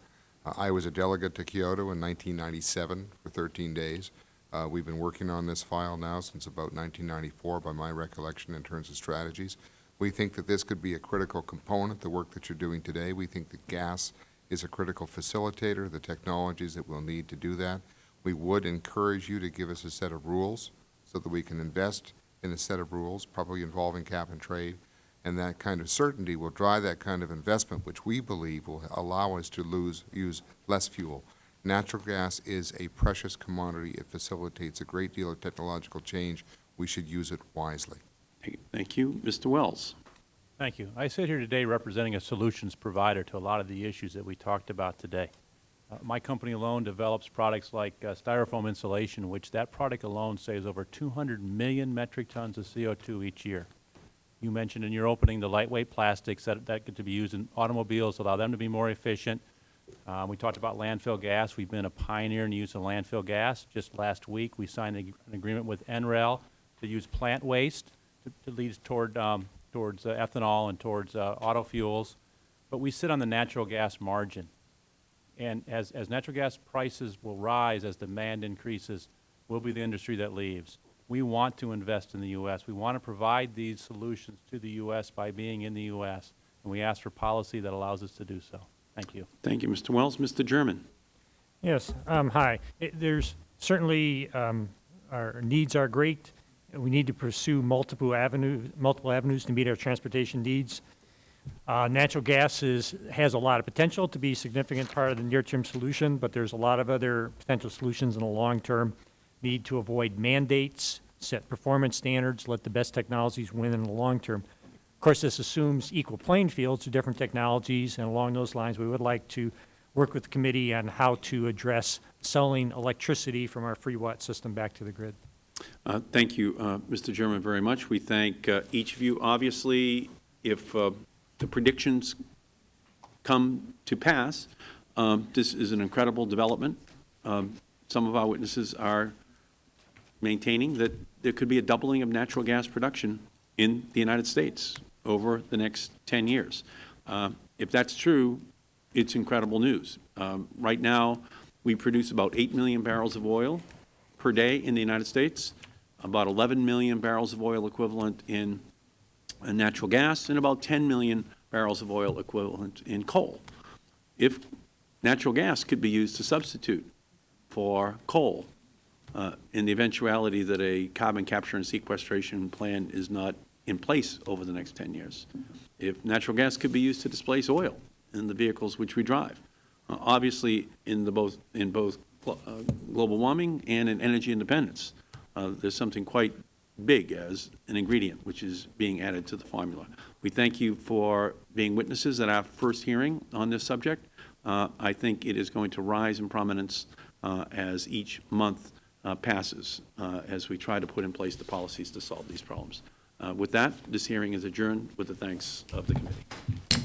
Uh, I was a delegate to Kyoto in 1997 for 13 days. Uh, we've been working on this file now since about 1994, by my recollection, in terms of strategies. We think that this could be a critical component, the work that you're doing today. We think that gas is a critical facilitator, the technologies that we'll need to do that. We would encourage you to give us a set of rules so that we can invest in a set of rules, probably involving cap and trade, and that kind of certainty will drive that kind of investment, which we believe will allow us to lose, use less fuel. Natural gas is a precious commodity. It facilitates a great deal of technological change. We should use it wisely. Thank you. Mr. Wells. Thank you. I sit here today representing a solutions provider to a lot of the issues that we talked about today. Uh, my company alone develops products like uh, styrofoam insulation, which that product alone saves over 200 million metric tons of CO2 each year. You mentioned in your opening the lightweight plastics that, that get to be used in automobiles, allow them to be more efficient. Uh, we talked about landfill gas. We've been a pioneer in the use of landfill gas. Just last week, we signed an agreement with NREL to use plant waste to, to lead toward, um, towards uh, ethanol and towards uh, auto fuels. But we sit on the natural gas margin. And as, as natural gas prices will rise as demand increases, we'll be the industry that leaves. We want to invest in the U.S. We want to provide these solutions to the U.S. by being in the U.S. And we ask for policy that allows us to do so. Thank you. Thank you, Mr. Wells. Mr. German. Yes, um, hi. It, there's certainly, um, our needs are great. We need to pursue multiple avenues, multiple avenues to meet our transportation needs. Uh, natural gas is, has a lot of potential to be a significant part of the near-term solution, but there's a lot of other potential solutions in the long term. Need to avoid mandates, set performance standards, let the best technologies win in the long term. Of course, this assumes equal playing fields to different technologies, and along those lines, we would like to work with the committee on how to address selling electricity from our freewatt system back to the grid. Uh, thank you, uh, Mr. Chairman, very much. We thank uh, each of you. Obviously, if uh, the predictions come to pass, um, this is an incredible development. Um, some of our witnesses are maintaining that there could be a doubling of natural gas production in the United States over the next 10 years. Uh, if that's true, it's incredible news. Um, right now, we produce about 8 million barrels of oil per day in the United States, about 11 million barrels of oil equivalent in uh, natural gas, and about 10 million barrels of oil equivalent in coal. If natural gas could be used to substitute for coal uh, in the eventuality that a carbon capture and sequestration plan is not in place over the next 10 years. If natural gas could be used to displace oil in the vehicles which we drive. Uh, obviously, in, the both, in both uh, global warming and in energy independence, uh, there's something quite big as an ingredient which is being added to the formula. We thank you for being witnesses at our first hearing on this subject. Uh, I think it is going to rise in prominence uh, as each month uh, passes uh, as we try to put in place the policies to solve these problems. Uh, with that, this hearing is adjourned with the thanks of the committee.